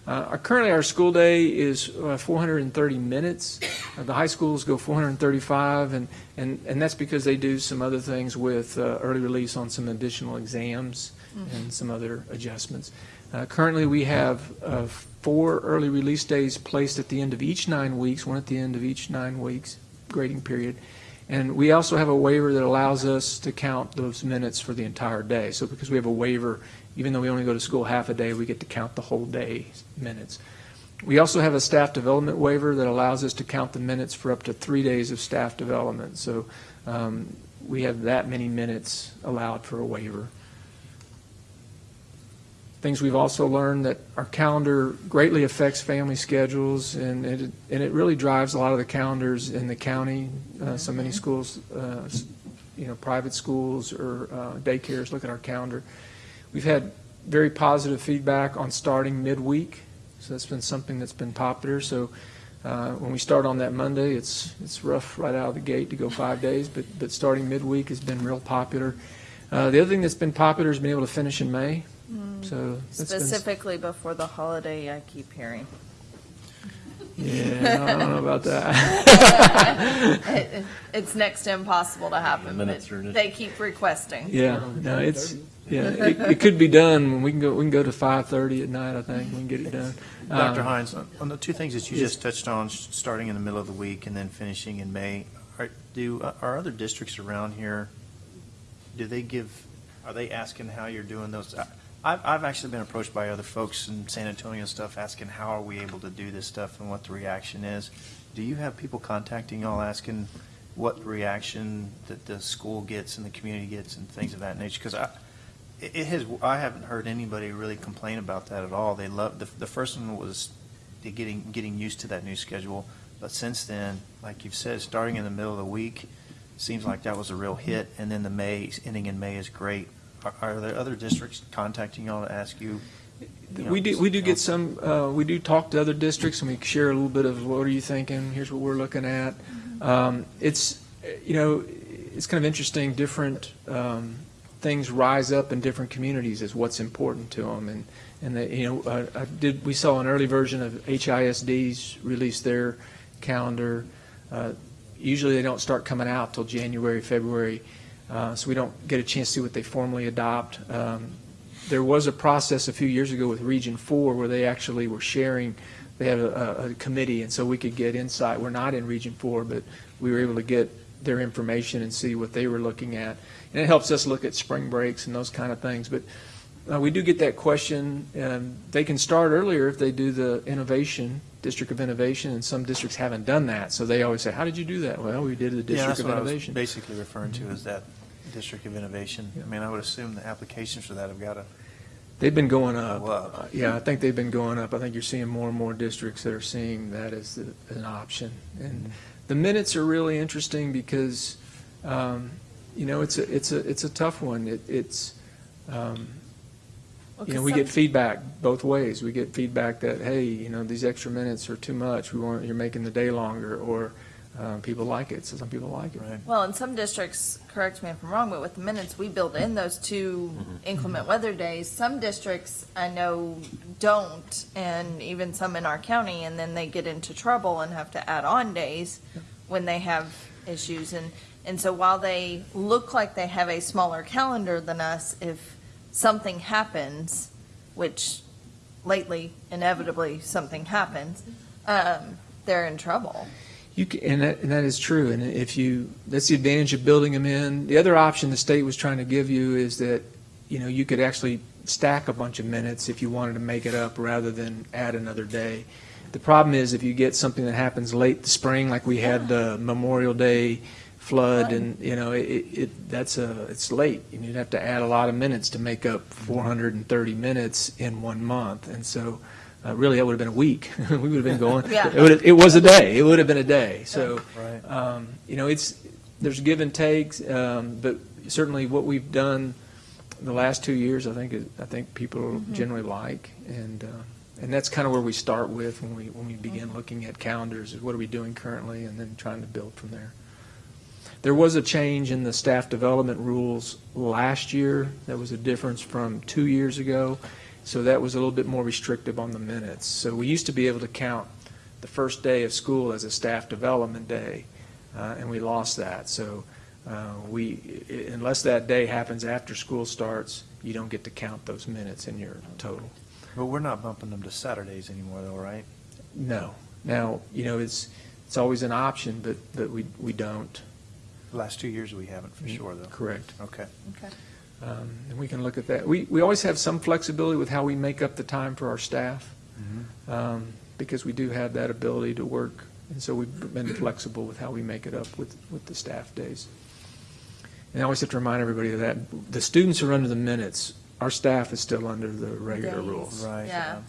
Speaker 9: Uh, our, currently, our school day is uh, 430 minutes. Uh, the high schools go 435, and, and, and that's because they do some other things with uh, early release on some additional exams and some other adjustments. Uh, currently, we have uh, four early release days placed at the end of each nine weeks, one at the end of each nine weeks grading period. And we also have a waiver that allows us to count those minutes for the entire day. So because we have a waiver, even though we only go to school half a day, we get to count the whole day minutes. We also have a staff development waiver that allows us to count the minutes for up to three days of staff development. So um, we have that many minutes allowed for a waiver. Things we've also learned that our calendar greatly affects family schedules, and it, and it really drives a lot of the calendars in the county. Uh, so many schools, uh, you know, private schools or uh, daycares look at our calendar. We've had very positive feedback on starting midweek, so that's been something that's been popular. So uh, when we start on that Monday, it's it's rough right out of the gate to go five days, but but starting midweek has been real popular. Uh, the other thing that's been popular has been able to finish in May.
Speaker 1: Mm.
Speaker 9: So that's been
Speaker 1: Specifically before the holiday, I keep hearing.
Speaker 9: Yeah, I don't know about that.
Speaker 1: It- It's next to impossible to happen, but
Speaker 5: Minutes
Speaker 1: they keep requesting.
Speaker 9: Yeah, no, it's, yeah, it, it could be done. We can go, we can go to five thirty at night, I think. We can get it done.
Speaker 33: Dr.
Speaker 9: Um,
Speaker 33: Hines, on- on the two things that you
Speaker 9: yes.
Speaker 33: just touched on, s- starting in the middle of the week and then finishing in May, are, do, uh, are other districts around here, do they give, are they asking how you're doing those? I- I've, I've actually been approached by other folks in San Antonio and stuff, asking how are we able to do this stuff and what the reaction is. Do you have people contacting y'all asking what reaction that the school gets and the community gets and things of that nature? Because I, it it has, I haven't heard anybody really complain about that at all. They love, the, the first one was the getting, getting used to that new schedule. But since then, like you've said, starting in the middle of the week, seems like that was a real hit. And then the May, ending in May is great. Are, are there other districts contacting y'all to ask you? you know,
Speaker 9: We do, we do get some, uh, we do talk to other districts and we share a little bit of what are you thinking? Here's what we're looking at. Um, it's, you know, it's kind of interesting, different, um, things rise up in different communities as what's important to them. And, and you know, uh, I did, we saw an early version of HISD's release their calendar. Uh, Usually they don't start coming out till January, February, uh, so we don't get a chance to see what they formally adopt. Um, there was a process a few years ago with Region Four where they actually were sharing, they had a, a- committee, and so we could get insight. We're not in Region Four, but we were able to get their information and see what they were looking at. And it helps us look at spring breaks and those kind of things. But uh, we do get that question. Um, They can start earlier if they do the innovation, District of Innovation, and some districts haven't done that. So they always say, how did you do that? Well, we did the
Speaker 33: Yeah,
Speaker 9: District
Speaker 33: that's
Speaker 9: of
Speaker 33: what I was
Speaker 9: Innovation.
Speaker 33: basically referring to, is that District of Innovation. I mean, I would assume the applications for that have got to
Speaker 9: They've been going up. Uh, Yeah, I think they've been going up. I think you're seeing more and more districts that are seeing that as the- an option. And the minutes are really interesting because, um, you know, it's a, it's a, it's a tough one. It- It's, um,
Speaker 1: Well,
Speaker 9: you know,
Speaker 1: 'cause
Speaker 9: we get feedback both ways. We get feedback that, hey, you know, these extra minutes are too much. We want, you're making the day longer. Or uh, people like it, so some people like it.
Speaker 1: Well, in some districts, correct me if I'm wrong, but with the minutes, we build in those two inclement weather days. Some districts I know don't, and even some in our county, and then they get into trouble and have to add on days when they have issues. And, and so while they look like they have a smaller calendar than us, if something happens, which lately inevitably something happens, um, they're in trouble.
Speaker 9: You can, and that, and that is true. And if you, that's the advantage of building them in. The other option the state was trying to give you is that, you know, you could actually stack a bunch of minutes if you wanted to make it up rather than add another day. The problem is if you get something that happens late the spring, like we had the Memorial Day flood, and you know, it, it that's a it's late. and You'd have to add a lot of minutes to make up 430 minutes in one month, and so. Uh, really, that would have been a week. we would have been going.
Speaker 1: Yeah.
Speaker 9: It, would have, it was a day. It would have been a day. So,
Speaker 33: Right.
Speaker 9: um, you know, it's there's give and takes, um, but certainly what we've done the last two years, I think, is, I think people
Speaker 1: Mhm.
Speaker 9: generally like, and uh, and that's kind of where we start with when we when we begin
Speaker 1: Mm-hmm.
Speaker 9: looking at calendars. Is what are we doing currently, and then trying to build from there. There was a change in the staff development rules last year. That was a difference from two years ago. So that was a little bit more restrictive on the minutes. So we used to be able to count the first day of school as a staff development day, uh, and we lost that. So uh, we, unless that day happens after school starts, you don't get to count those minutes in your total.
Speaker 33: But we're not bumping them to Saturdays anymore, though, right?
Speaker 9: No. Now, you know, it's, it's always an option, but, but we, we don't.
Speaker 33: Last two years we haven't, for sure, though.
Speaker 9: Correct.
Speaker 33: Okay.
Speaker 1: Okay.
Speaker 9: Um, And we can look at that. We, we always have some flexibility with how we make up the time for our staff, um, because we do have that ability to work. And so we've been flexible with how we make it up with, with the staff days. And I always have to remind everybody of that. The students are under the minutes. Our staff is still under the regular
Speaker 1: Days.
Speaker 9: rules.
Speaker 33: Right.
Speaker 1: Yeah.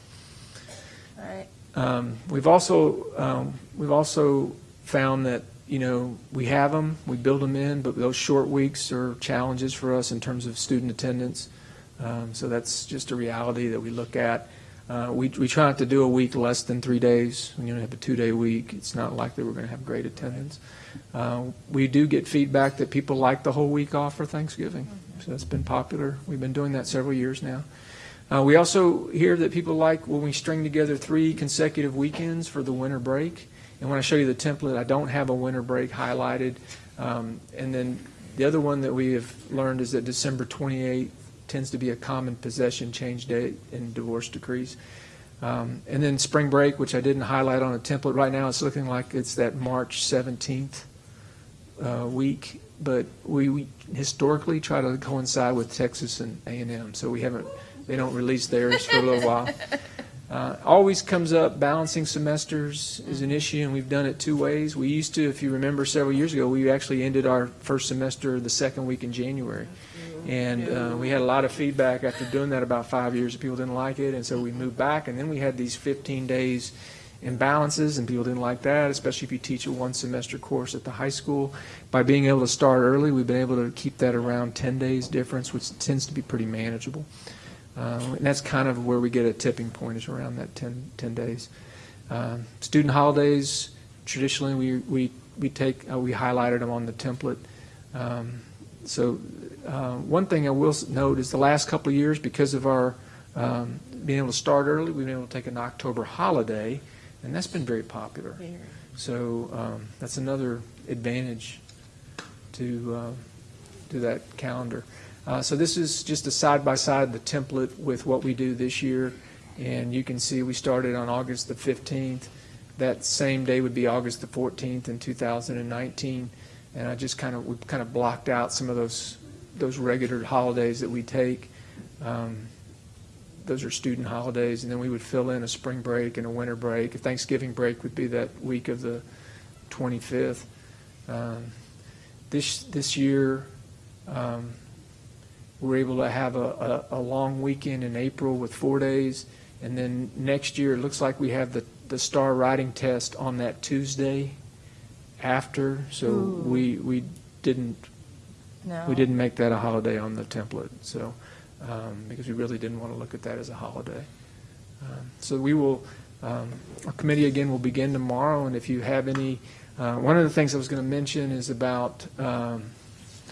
Speaker 1: All right.
Speaker 9: Um, We've also, um, we've also found that, you know, we have them, we build them in, but those short weeks are challenges for us in terms of student attendance. Um, So that's just a reality that we look at. Uh, We, we try not to do a week less than three days. When you have a two-day week, it's not likely we're going to have great attendance. Uh, We do get feedback that people like the whole week off for Thanksgiving. So that's been popular. We've been doing that several years now. Uh, we also hear that people like when we string together three consecutive weekends for the winter break. And when I show you the template, I don't have a winter break highlighted. Um, and then the other one that we have learned is that December 28th tends to be a common possession change date in divorce decrees. Um, and then spring break, which I didn't highlight on a template. Right now, it's looking like it's that March 17th uh, week, but we, we historically try to coincide with Texas and A&M, so we haven't, they don't release theirs for a little while. Uh, Always comes up, balancing semesters is an issue, and we've done it two ways. We used to, if you remember several years ago, we actually ended our first semester the second week in January. And uh, we had a lot of feedback after doing that about five years, people didn't like it, and so we moved back, and then we had these 15 days imbalances, and people didn't like that, especially if you teach a one-semester course at the high school. By being able to start early, we've been able to keep that around 10 days difference, which tends to be pretty manageable. Uh, And that's kind of where we get a tipping point, is around that 10, 10 days. Um, Student holidays, traditionally, we, we, we take, uh, we highlighted them on the template. Um, So uh, one thing I will note is the last couple of years, because of our um, being able to start early, we've been able to take an October holiday, and that's been very popular. So um, that's another advantage to, uh, to that calendar. Uh, So this is just a side-by-side, the template with what we do this year. And you can see we started on August the 15th. That same day would be August the 14th in 2019. And I just kind of, we kind of blocked out some of those, those regular holidays that we take. Um, Those are student holidays, and then we would fill in a spring break and a winter break. A Thanksgiving break would be that week of the 25th. Um, This, this year, um, we're able to have a, a, a long weekend in April with four days. And then next year, it looks like we have the, the STAAR writing test on that Tuesday after. So
Speaker 1: Ooh.
Speaker 9: we, we didn't,
Speaker 1: No.
Speaker 9: we didn't make that a holiday on the template. So, um, because we really didn't want to look at that as a holiday. Um, So we will, um, our committee again will begin tomorrow, and if you have any uh, Uh, One of the things I was going to mention is about, um,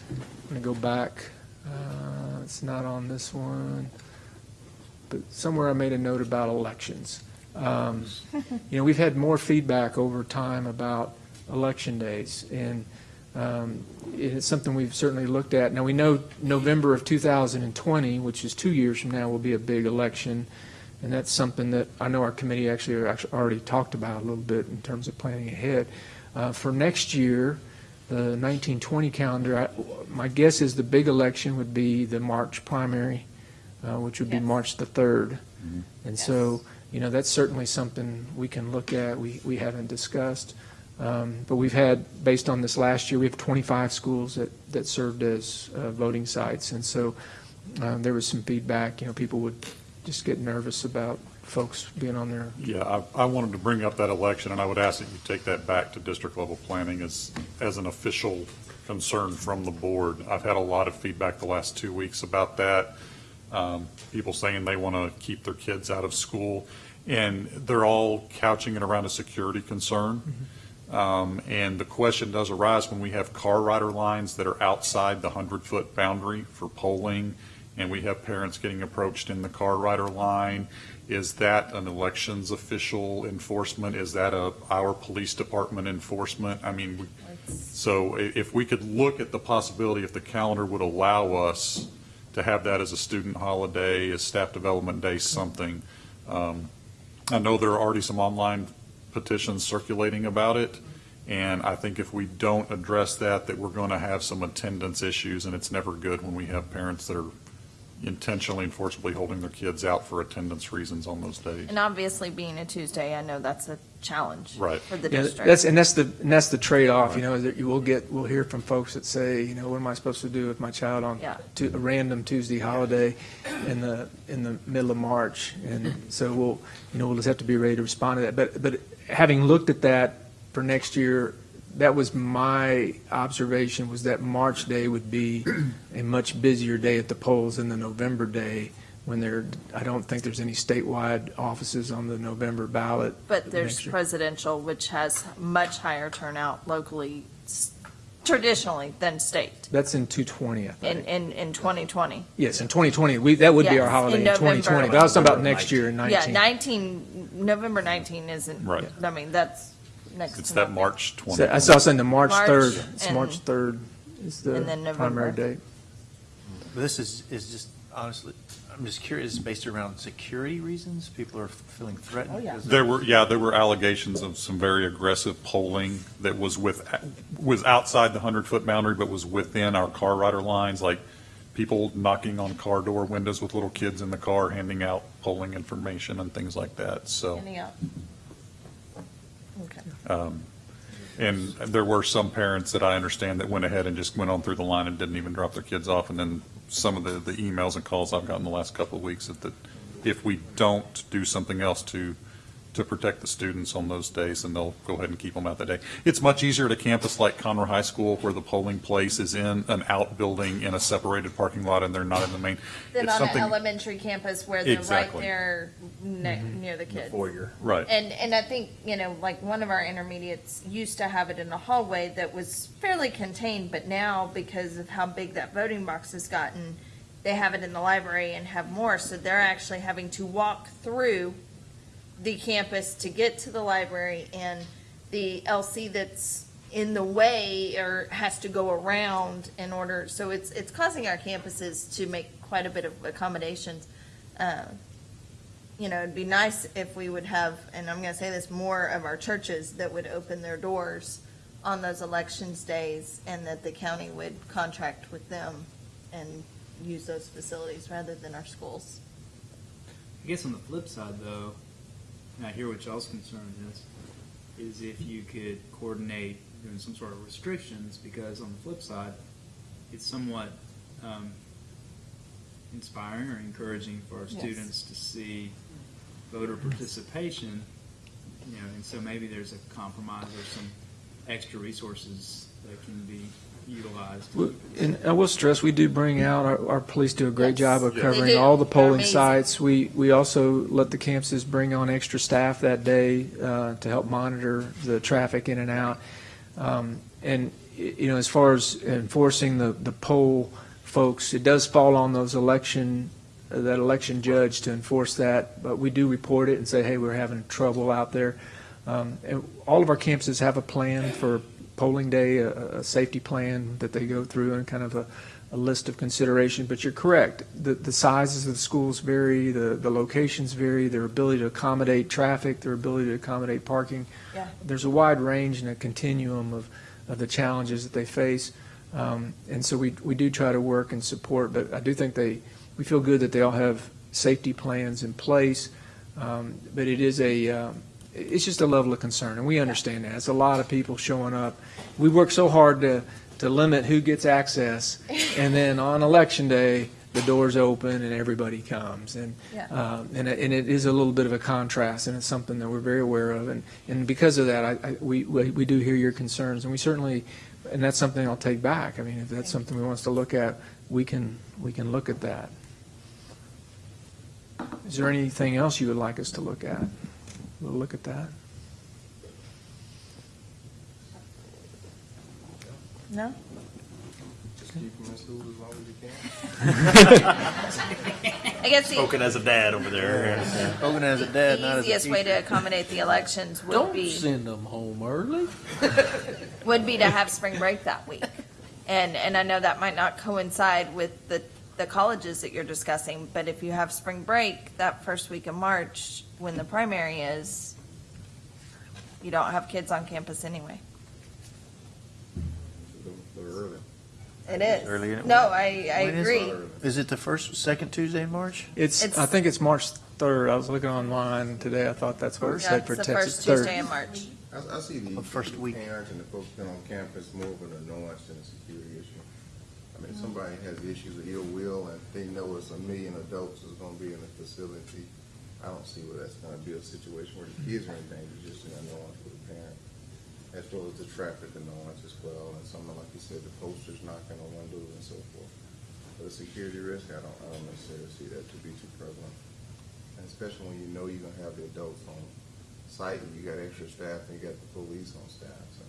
Speaker 9: I'm going to go back, uh, it's not on this one, but somewhere I made a note about elections. Um, You know, we've had more feedback over time about election days, and um, it's something we've certainly looked at. Now, we know November of 2020, which is two years from now, will be a big election, and that's something that I know our committee actually actually already talked about a little bit in terms of planning ahead. Uh, For next year, the 1920 calendar, I- my guess is the big election would be the March primary, uh, which would be March the 3rd. And so, you know, that's certainly something we can look at, we, we haven't discussed. Um, But we've had, based on this last year, we have 25 schools that, that served as uh, voting sites. And so um, there was some feedback, you know, people would just get nervous about folks being on there.
Speaker 2: Yeah, I, I wanted to bring up that election, and I would ask that you take that back to district level planning as, as an official concern from the board. I've had a lot of feedback the last two weeks about that. Um, people saying they want to keep their kids out of school, and they're all couching it around a security concern. Um, and the question does arise when we have car rider lines that are outside the hundred-foot boundary for polling, and we have parents getting approached in the car rider line. Is that an elections official enforcement? Is that a, our police department enforcement? I mean, we, so if we could look at the possibility, if the calendar would allow us to have that as a student holiday, a staff development day, something. Um, I know there are already some online petitions circulating about it, and I think if we don't address that, that we're going to have some attendance issues, and it's never good when we have parents that are intentionally and forcibly holding their kids out for attendance reasons on those days.
Speaker 1: And obviously, being a Tuesday, I know that's a challenge
Speaker 2: Right.
Speaker 1: for the
Speaker 9: Yeah,
Speaker 1: district.
Speaker 9: That's, and that's the, and that's the trade-off, you know, that you will get, we'll hear from folks that say, you know, what am I supposed to do with my child on
Speaker 1: Yeah.
Speaker 9: Tu- a random Tuesday holiday in the, in the middle of March? And so we'll, you know, we'll just have to be ready to respond to that. But, but having looked at that for next year, that was my observation, was that March day would be a much busier day at the polls than the November day, when there, I don't think there's any statewide offices on the November ballot.
Speaker 1: But there's
Speaker 9: next year.
Speaker 1: presidential, which has much higher turnout locally, s- traditionally, than state
Speaker 9: That's in 220, I think.
Speaker 1: in, in, in 2020.
Speaker 9: Yes, in 2020, we, that would be our
Speaker 1: Yes,
Speaker 9: holiday
Speaker 1: in
Speaker 9: in 2020. But I was talking about next year in
Speaker 1: Yeah,
Speaker 9: 19.
Speaker 1: 19, November 19 isn't,
Speaker 2: Right.
Speaker 1: I mean, that's next to
Speaker 2: It's that
Speaker 1: nothing.
Speaker 2: March 20.
Speaker 9: So I saw saying the March
Speaker 1: March
Speaker 9: 3rd, it's
Speaker 1: and-
Speaker 9: March 3rd is the
Speaker 1: and then
Speaker 9: primary
Speaker 1: November.
Speaker 9: date.
Speaker 33: This is, is just, honestly, I'm just curious, based around security reasons? People are feeling threatened?
Speaker 1: Oh,
Speaker 33: because of-
Speaker 2: There were, yeah, there were allegations of some very aggressive polling that was with, was outside the hundred-foot boundary, but was within our car rider lines, like people knocking on car door windows with little kids in the car, handing out polling information and things like that, so.
Speaker 1: Handing out.
Speaker 2: Um, And there were some parents that I understand that went ahead and just went on through the line and didn't even drop their kids off. And then some of the, the emails and calls I've gotten the last couple of weeks that, that if we don't do something else to, to protect the students on those days, and they'll go ahead and keep them out that day. It's much easier at a campus like Conroe High School where the polling place is in an outbuilding in a separated parking lot and they're not in the main.
Speaker 1: Then
Speaker 2: It's
Speaker 1: on an
Speaker 2: something-
Speaker 1: elementary campus where they're right there ne- mm-hmm. near the kids.
Speaker 2: Right.
Speaker 1: And, and I think, you know, like one of our intermediates used to have it in a hallway that was fairly contained, but now because of how big that voting box has gotten, they have it in the library and have more, so they're actually having to walk through the campus to get to the library and the LC that's in the way or has to go around in order, so it's, it's causing our campuses to make quite a bit of accommodations. Uh, You know, it'd be nice if we would have, and I'm gonna say this, more of our churches that would open their doors on those elections days and that the county would contract with them and use those facilities rather than our schools.
Speaker 32: I guess on the flip side, though, and I hear what y'all's concern is, is if you could coordinate doing some sort of restrictions, because on the flip side, it's somewhat um, inspiring or encouraging for our
Speaker 1: Yes.
Speaker 32: students to see voter participation, you know, and so maybe there's a compromise or some extra resources that can be utilized.
Speaker 9: And I will stress, we do bring out, our, our police do a great job of
Speaker 32: Yes.
Speaker 9: Covering all the polling sites. We, we also let the campuses bring on extra staff that day uh, to help monitor the traffic in and out. Um, And, you know, as far as enforcing the, the poll folks, it does fall on those election, uh, that election judge to enforce that, but we do report it and say, hey, we're having trouble out there. Um, And all of our campuses have a plan for polling day, a, a safety plan that they go through and kind of a, a list of consideration, but you're correct. The, the sizes of the schools vary, the, the locations vary, their ability to accommodate traffic, their ability to accommodate parking.
Speaker 1: Yeah.
Speaker 9: There's a wide range and a continuum of, of the challenges that they face. Um, and so we, we do try to work and support, but I do think they, we feel good that they all have safety plans in place. Um, but it is a, um, it's just a level of concern, and we understand that. It's a lot of people showing up. We work so hard to, to limit who gets access, and then on election day, the doors open and everybody comes. And,
Speaker 1: Yeah.
Speaker 9: um, and, and it is a little bit of a contrast, and it's something that we're very aware of. And, and because of that, I, I, we, we do hear your concerns, and we certainly, and that's something I'll take back. I mean, if that's something we want us to look at, we can, we can look at that. Is there anything else you would like us to look at? We'll look at that.
Speaker 1: No?
Speaker 4: Just keep them in school as long as you can.
Speaker 1: I guess the-
Speaker 5: Spoken as a dad over there.
Speaker 33: Spoken as a dad, not
Speaker 1: The
Speaker 33: as a
Speaker 1: easiest way to
Speaker 33: teacher.
Speaker 1: accommodate the elections would
Speaker 3: Don't
Speaker 1: be,
Speaker 3: send them home early.
Speaker 1: would be to have spring break that week. And, and I know that might not coincide with the, the colleges that you're discussing, but if you have spring break that first week of March, when the primary is, you don't have kids on campus anyway.
Speaker 4: Early.
Speaker 1: It is.
Speaker 33: Early in-
Speaker 1: No, I, I
Speaker 33: When is
Speaker 1: agree.
Speaker 33: Is it the first, second Tuesday in March?
Speaker 9: It's,
Speaker 1: It's-
Speaker 9: I think it's March 3rd. I was looking online today. I thought that's what it
Speaker 1: Yeah,
Speaker 9: said
Speaker 1: it's
Speaker 9: for
Speaker 1: the
Speaker 9: Texas.
Speaker 1: first Tuesday
Speaker 9: 3rd.
Speaker 1: in March.
Speaker 4: I, I see the,
Speaker 33: The first
Speaker 4: the
Speaker 33: week.
Speaker 4: parents and the folks been on campus more of an annoyance than a security issue. I mean, if somebody has issues of ill will and they know it's a million adults is gonna be in the facility, I don't see where that's gonna be a situation where the kids are in danger, just an annoyance for the parent. As well as the traffic annoyance as well, and something like you said, the posters knocking on windows and so forth. But a security risk, I don't, I don't necessarily see that to be too prevalent. And especially when you know you're gonna have the adults on site and you got extra staff and you got the police on staff, so.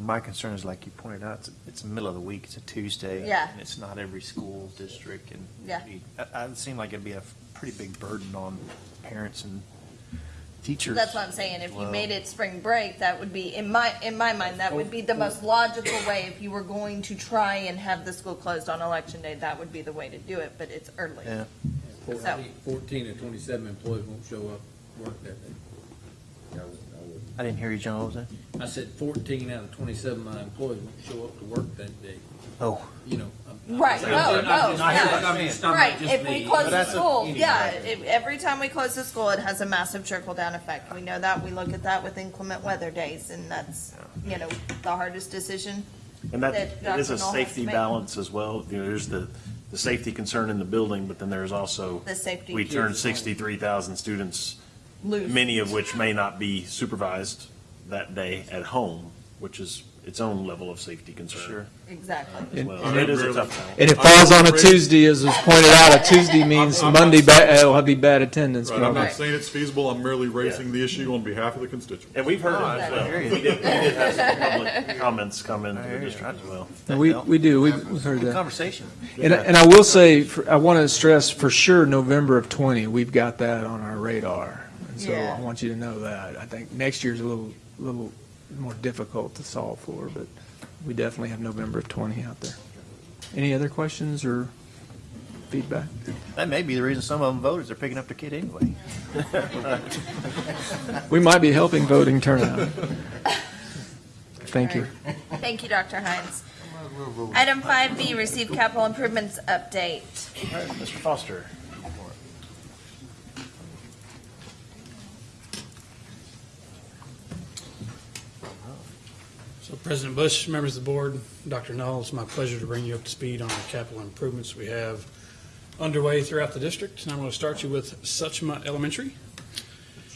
Speaker 33: My concern is, like you pointed out, it's, it's the middle of the week, it's a Tuesday.
Speaker 1: Yeah.
Speaker 33: And it's not every school district, and.
Speaker 1: Yeah.
Speaker 33: it- I- It seemed like it'd be a pretty big burden on parents and teachers.
Speaker 1: That's what I'm saying. If you
Speaker 33: Well-
Speaker 1: made it spring break, that would be, in my, in my mind, that would be the oh, most oh. logical way. If you were going to try and have the school closed on election day, that would be the way to do it, but it's early.
Speaker 33: Yeah.
Speaker 3: So- Fourteen, fourteen and twenty-seven employees won't show up work that day.
Speaker 33: I didn't hear you, John, what was that?
Speaker 3: I said fourteen out of twenty-seven of my employees won't show up to work that day.
Speaker 33: Oh.
Speaker 3: You know. I'm- I'm-
Speaker 1: Right,
Speaker 3: I'm-
Speaker 1: no, no,
Speaker 3: just- I'm
Speaker 1: yeah.
Speaker 3: just talking
Speaker 1: Right, if we close the school, yeah, if, every time we close the school, it has a massive trickle-down effect. We know that. We look at that with inclement weather days, and that's, you know, the hardest decision.
Speaker 5: And that,
Speaker 1: that
Speaker 5: it is
Speaker 1: Dr.
Speaker 5: a
Speaker 1: Null has to
Speaker 5: safety
Speaker 1: make.
Speaker 5: balance as well. You know, there's the, the safety concern in the building, but then there's also.
Speaker 1: The safety.
Speaker 5: We turn sixty-three thousand students,
Speaker 1: Loose.
Speaker 5: many of which may not be supervised that day at home, which is its own level of safety concern. Sure.
Speaker 1: Exactly.
Speaker 5: Uh, as well. So It is a tough balance.
Speaker 9: And it falls on a Tuesday, as was pointed out. A Tuesday means
Speaker 2: I'm- I'm
Speaker 9: Monday,
Speaker 2: not
Speaker 9: ba-
Speaker 2: saying-
Speaker 9: it'll be bad attendance.
Speaker 2: Right, I'm
Speaker 9: probably.
Speaker 2: not saying it's feasible, I'm merely raising the issue on behalf of the constituents.
Speaker 5: And we've heard
Speaker 33: Oh,
Speaker 5: it as well. We did, we did have some public comments come into
Speaker 33: I
Speaker 5: the district as well.
Speaker 9: And we, we do, we've we've heard
Speaker 33: Good
Speaker 9: that.
Speaker 33: conversation.
Speaker 9: And, and I will say, for- I want to stress for sure, November of 20, we've got that on our radar. And so
Speaker 1: Yeah.
Speaker 9: I want you to know that. I think next year's a little, little more difficult to solve for, but we definitely have November of 20 out there. Any other questions or feedback?
Speaker 33: That may be the reason some of them voted, they're picking up their kid anyway.
Speaker 9: We might be helping voting turnout. Thank you.
Speaker 1: Thank you, Dr. Hines. Item five B, receive capital improvements update.
Speaker 5: All right, Mr. Foster.
Speaker 6: So President Bush, members of the board, Dr. Null, it's my pleasure to bring you up to speed on the capital improvements we have underway throughout the district. And I'm going to start you with Suchma Elementary.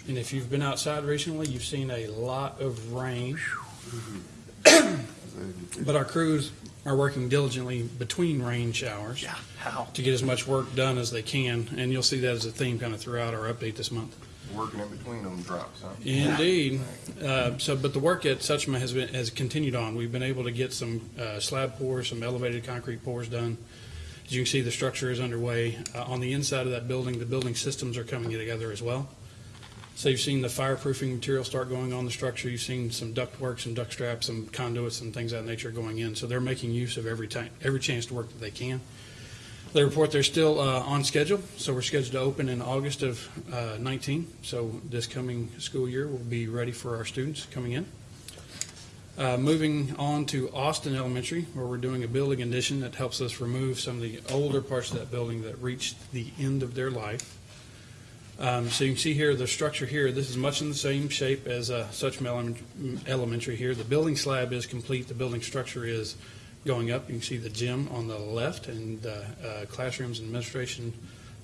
Speaker 6: And if you've been outside recently, you've seen a lot of rain. But our crews are working diligently between rain showers
Speaker 33: How?
Speaker 6: to get as much work done as they can. And you'll see that as a theme kind of throughout our update this month.
Speaker 4: Working in between them drops, huh?
Speaker 6: Indeed. Uh, So, but the work at Suchma has been, has continued on. We've been able to get some uh, slab pours, some elevated concrete pours done. As you can see, the structure is underway. Uh, On the inside of that building, the building systems are coming together as well. So you've seen the fireproofing material start going on the structure. You've seen some duct ductwork, some duct straps, some conduits and things of that nature going in. So they're making use of every time, every chance to work that they can. They report they're still uh, on schedule, so we're scheduled to open in August of uh, 19. So this coming school year, we'll be ready for our students coming in. Uh, Moving on to Austin Elementary, where we're doing a building addition that helps us remove some of the older parts of that building that reached the end of their life. Um, So you can see here, the structure here, this is much in the same shape as uh, Elementary here. The building slab is complete, the building structure is going up. You can see the gym on the left and uh, uh, classrooms and administration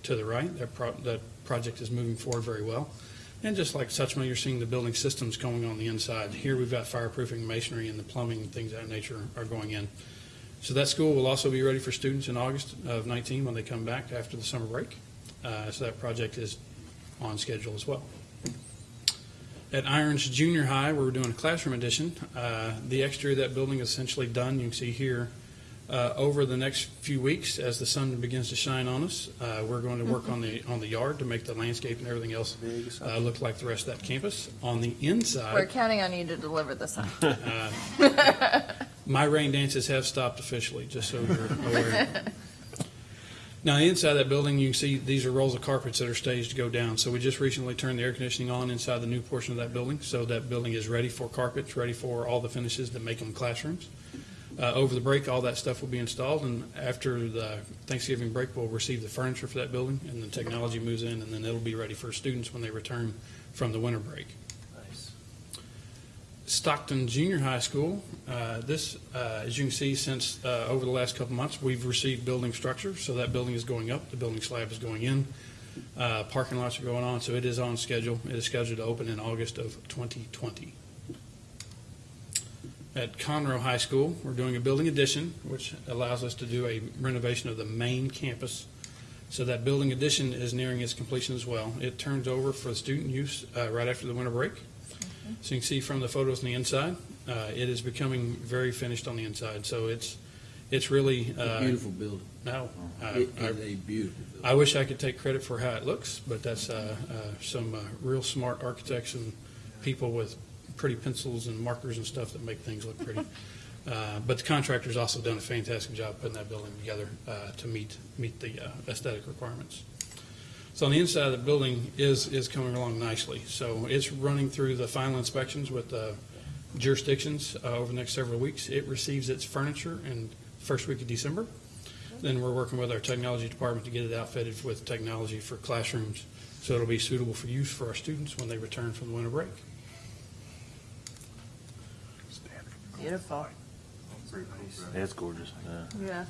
Speaker 6: to the right. That pro- that project is moving forward very well. And just like Suchma, you're seeing the building systems going on the inside. Here, we've got fireproofing, masonry, and the plumbing, and things of that nature are going in. So that school will also be ready for students in August of 19 when they come back after the summer break. Uh, So that project is on schedule as well. At Irons Junior High, where we're doing a classroom addition, uh, the exterior of that building is essentially done. You can see here, uh, over the next few weeks, as the sun begins to shine on us, uh, we're going to work on the, on the yard to make the landscape and everything else uh, look like the rest of that campus. On the inside.
Speaker 1: We're counting on you to deliver this one.
Speaker 6: Uh, My rain dances have stopped officially, just so you're aware. Now, inside that building, you can see these are rolls of carpets that are staged to go down. So we just recently turned the air conditioning on inside the new portion of that building. So that building is ready for carpets, ready for all the finishes that make them classrooms. Uh, over the break, all that stuff will be installed, and after the Thanksgiving break, we'll receive the furniture for that building, and the technology moves in, and then it'll be ready for students when they return from the winter break. Stockton Junior High School. Uh, This, uh, as you can see, since uh, over the last couple months, we've received building structure, so that building is going up, the building slab is going in, Uh, parking lots are going on, so it is on schedule. It is scheduled to open in August of 2020. At Conroe High School, we're doing a building addition, which allows us to do a renovation of the main campus. So that building addition is nearing its completion as well. It turns over for student use uh, right after the winter break. So you can see from the photos on the inside, uh, it is becoming very finished on the inside. So it's, it's really. uh,
Speaker 3: Beautiful building.
Speaker 6: No. I-
Speaker 3: It
Speaker 6: I-
Speaker 3: is a beautiful building.
Speaker 6: I wish I could take credit for how it looks, but that's uh, uh, some uh, real smart architects and people with pretty pencils and markers and stuff that make things look pretty. Uh, But the contractor's also done a fantastic job putting that building together uh, to meet, meet the uh, aesthetic requirements. So on the inside of the building is, is coming along nicely. So it's running through the final inspections with the jurisdictions uh, over the next several weeks. It receives its furniture in first week of December. Then we're working with our technology department to get it outfitted with technology for classrooms, so it'll be suitable for use for our students when they return from the winter break.
Speaker 1: Beautiful.
Speaker 5: It's gorgeous, yeah.
Speaker 1: Yeah.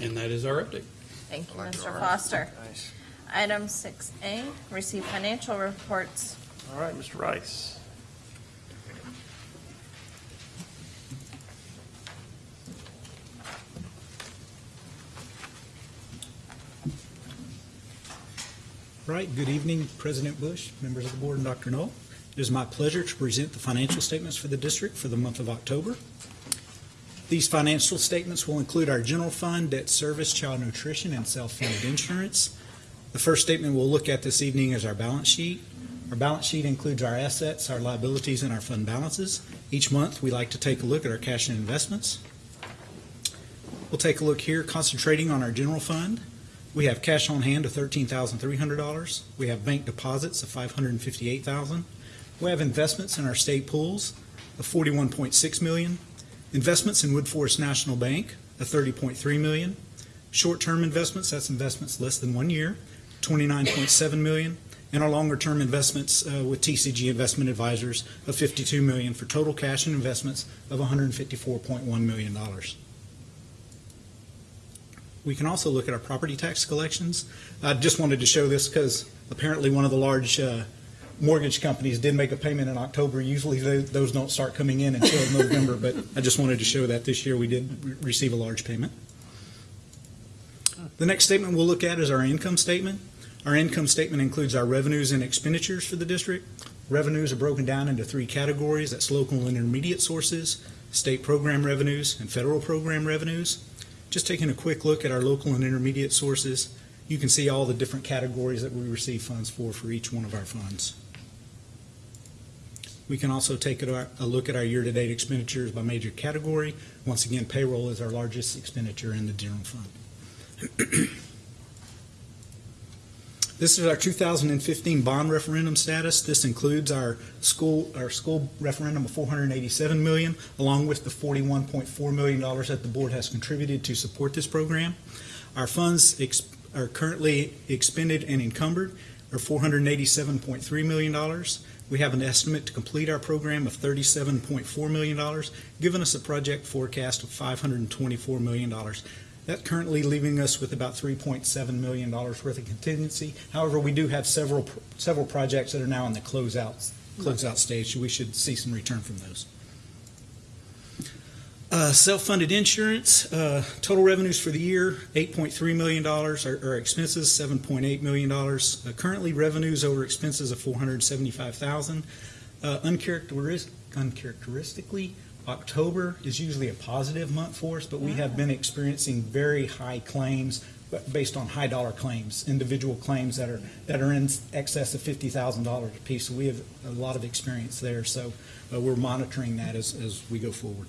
Speaker 6: And that is our update.
Speaker 1: Thank you,
Speaker 5: like
Speaker 1: Mr. Foster.
Speaker 5: Nice.
Speaker 1: Item six A, receive financial reports.
Speaker 5: All right, Mr. Rice.
Speaker 12: Right, good evening, President Bush, members of the board, and Dr. Null. It is my pleasure to present the financial statements for the district for the month of October. These financial statements will include our general fund, debt service, child nutrition, and self-funded insurance. The first statement we'll look at this evening is our balance sheet. Our balance sheet includes our assets, our liabilities, and our fund balances. Each month, we like to take a look at our cash and investments. We'll take a look here, concentrating on our general fund. We have cash on hand of thirteen thousand three hundred dollars. We have bank deposits of 558,000. We have investments in our state pools of 41.6 million, Investments in Woodforest National Bank of 30.3 million, Short-term investments, that's investments less than one year, twenty-nine point seven million. And our longer-term investments uh, with TCG Investment Advisors of fifty-two million for total cash and investments of one hundred and fifty-four point one million dollars. We can also look at our property tax collections. I just wanted to show this because apparently one of the large uh, mortgage companies did make a payment in October. Usually tho- those don't start coming in until November, but I just wanted to show that this year we did re- receive a large payment. The next statement we'll look at is our income statement. Our income statement includes our revenues and expenditures for the district. Revenues are broken down into three categories. That's local and intermediate sources, state program revenues, and federal program revenues. Just taking a quick look at our local and intermediate sources, you can see all the different categories that we receive funds for for each one of our funds. We can also take a look at our year-to-date expenditures by major category. Once again, payroll is our largest expenditure in the general fund. This is our 2015 bond referendum status. This includes our school, our school referendum of 487 million, along with the 41.4 million dollars that the board has contributed to support this program. Our funds are currently expended and encumbered are 487.3 million dollars. We have an estimate to complete our program of $37.4 million, giving us a project forecast of $524 million. That's currently leaving us with about $3.7 million worth of contingency. However, we do have several, several projects that are now in the closeout, closeout stage, we should see some return from those. Uh, Self-funded insurance, uh, total revenues for the year, $8.3 million. Our our expenses, $7.8 million. Uh, Currently, revenues over expenses of 475,000. Uh, uncharacteris- Uncharacteristically, October is usually a positive month for us, but we have been experiencing very high claims based on high dollar claims, individual claims that are, that are in excess of $50,000 apiece. So we have a lot of experience there. So uh, we're monitoring that as, as we go forward.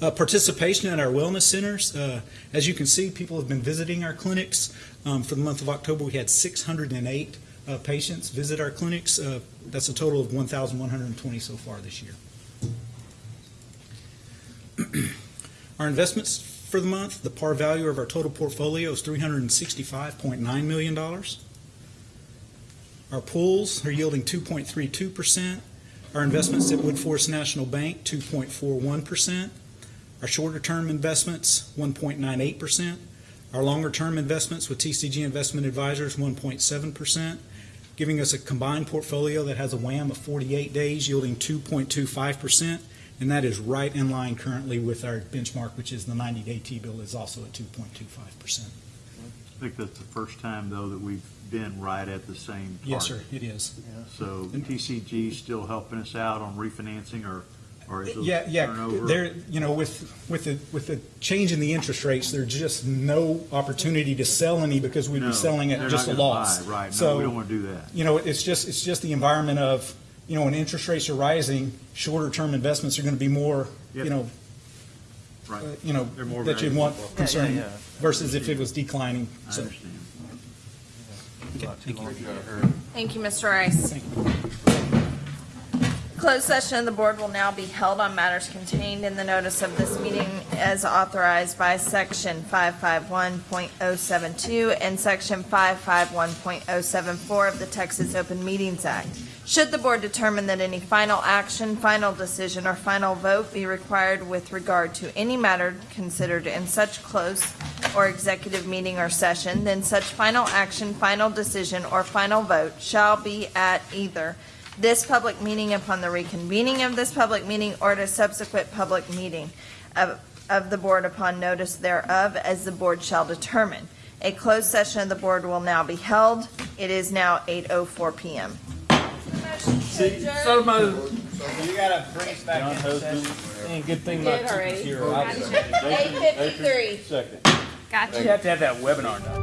Speaker 12: Uh, participation at our wellness centers. Uh, as you can see, people have been visiting our clinics. Um, for the month of October, we had 608 uh, patients visit our clinics. Uh, that's a total of 1,120 so far this year. our investments for the month, the par value of our total portfolio is $365.9 million. Our pools are yielding 2.32%. Our investments at Woodforest National Bank, 2.41%. Our shorter-term investments, 1.98%. Our longer-term investments with TCG Investment Advisors, 1.7%, giving us a combined portfolio that has a WAM of 48 days, yielding 2.25%, and that is right in line currently with our benchmark, which is the 90-day T-bill is also at 2.25%.
Speaker 14: I think that's the first time, though, that we've been right at the same
Speaker 12: Yes, sir, it is.
Speaker 14: So TCG is still helping us out on refinancing or, or is
Speaker 12: Yeah,
Speaker 14: it
Speaker 12: yeah,
Speaker 14: turnover?
Speaker 12: there, you know, with, with the, with the change in the interest rates, there's just no opportunity to sell any because we'd
Speaker 14: No,
Speaker 12: be selling at just a
Speaker 14: not gonna
Speaker 12: loss.
Speaker 14: buy, right. No,
Speaker 12: So,
Speaker 14: we don't wanna do that.
Speaker 12: You know, it's just, it's just the environment of, you know, when interest rates are rising, shorter term investments are gonna be more, you know,
Speaker 14: Right.
Speaker 12: uh, you know,
Speaker 14: more
Speaker 12: that you'd
Speaker 14: valuable.
Speaker 12: want
Speaker 14: Yeah, yeah, yeah.
Speaker 12: versus if it was declining.
Speaker 14: I
Speaker 12: So,
Speaker 14: understand.
Speaker 1: Thank you, Mr. Rice. Closed session of the board will now be held on matters contained in the notice of this meeting as authorized by Section 551.072 and Section 551.074 of the Texas Open Meetings Act. Should the board determine that any final action, final decision, or final vote be required with regard to any matter considered in such close or executive meeting or session, then such final action, final decision, or final vote shall be at either this public meeting upon the reconvening of this public meeting or at a subsequent public meeting of, of the board upon notice thereof, as the board shall determine. A closed session of the board will now be held. It is now 8:04 PM.
Speaker 9: So moved. You gotta bring us back in session. Ain't good thing about
Speaker 1: Did already.
Speaker 9: Tiffany's here. I was-
Speaker 1: 8:53.
Speaker 9: Second.
Speaker 1: Gotcha.
Speaker 9: You have to have that webinar done.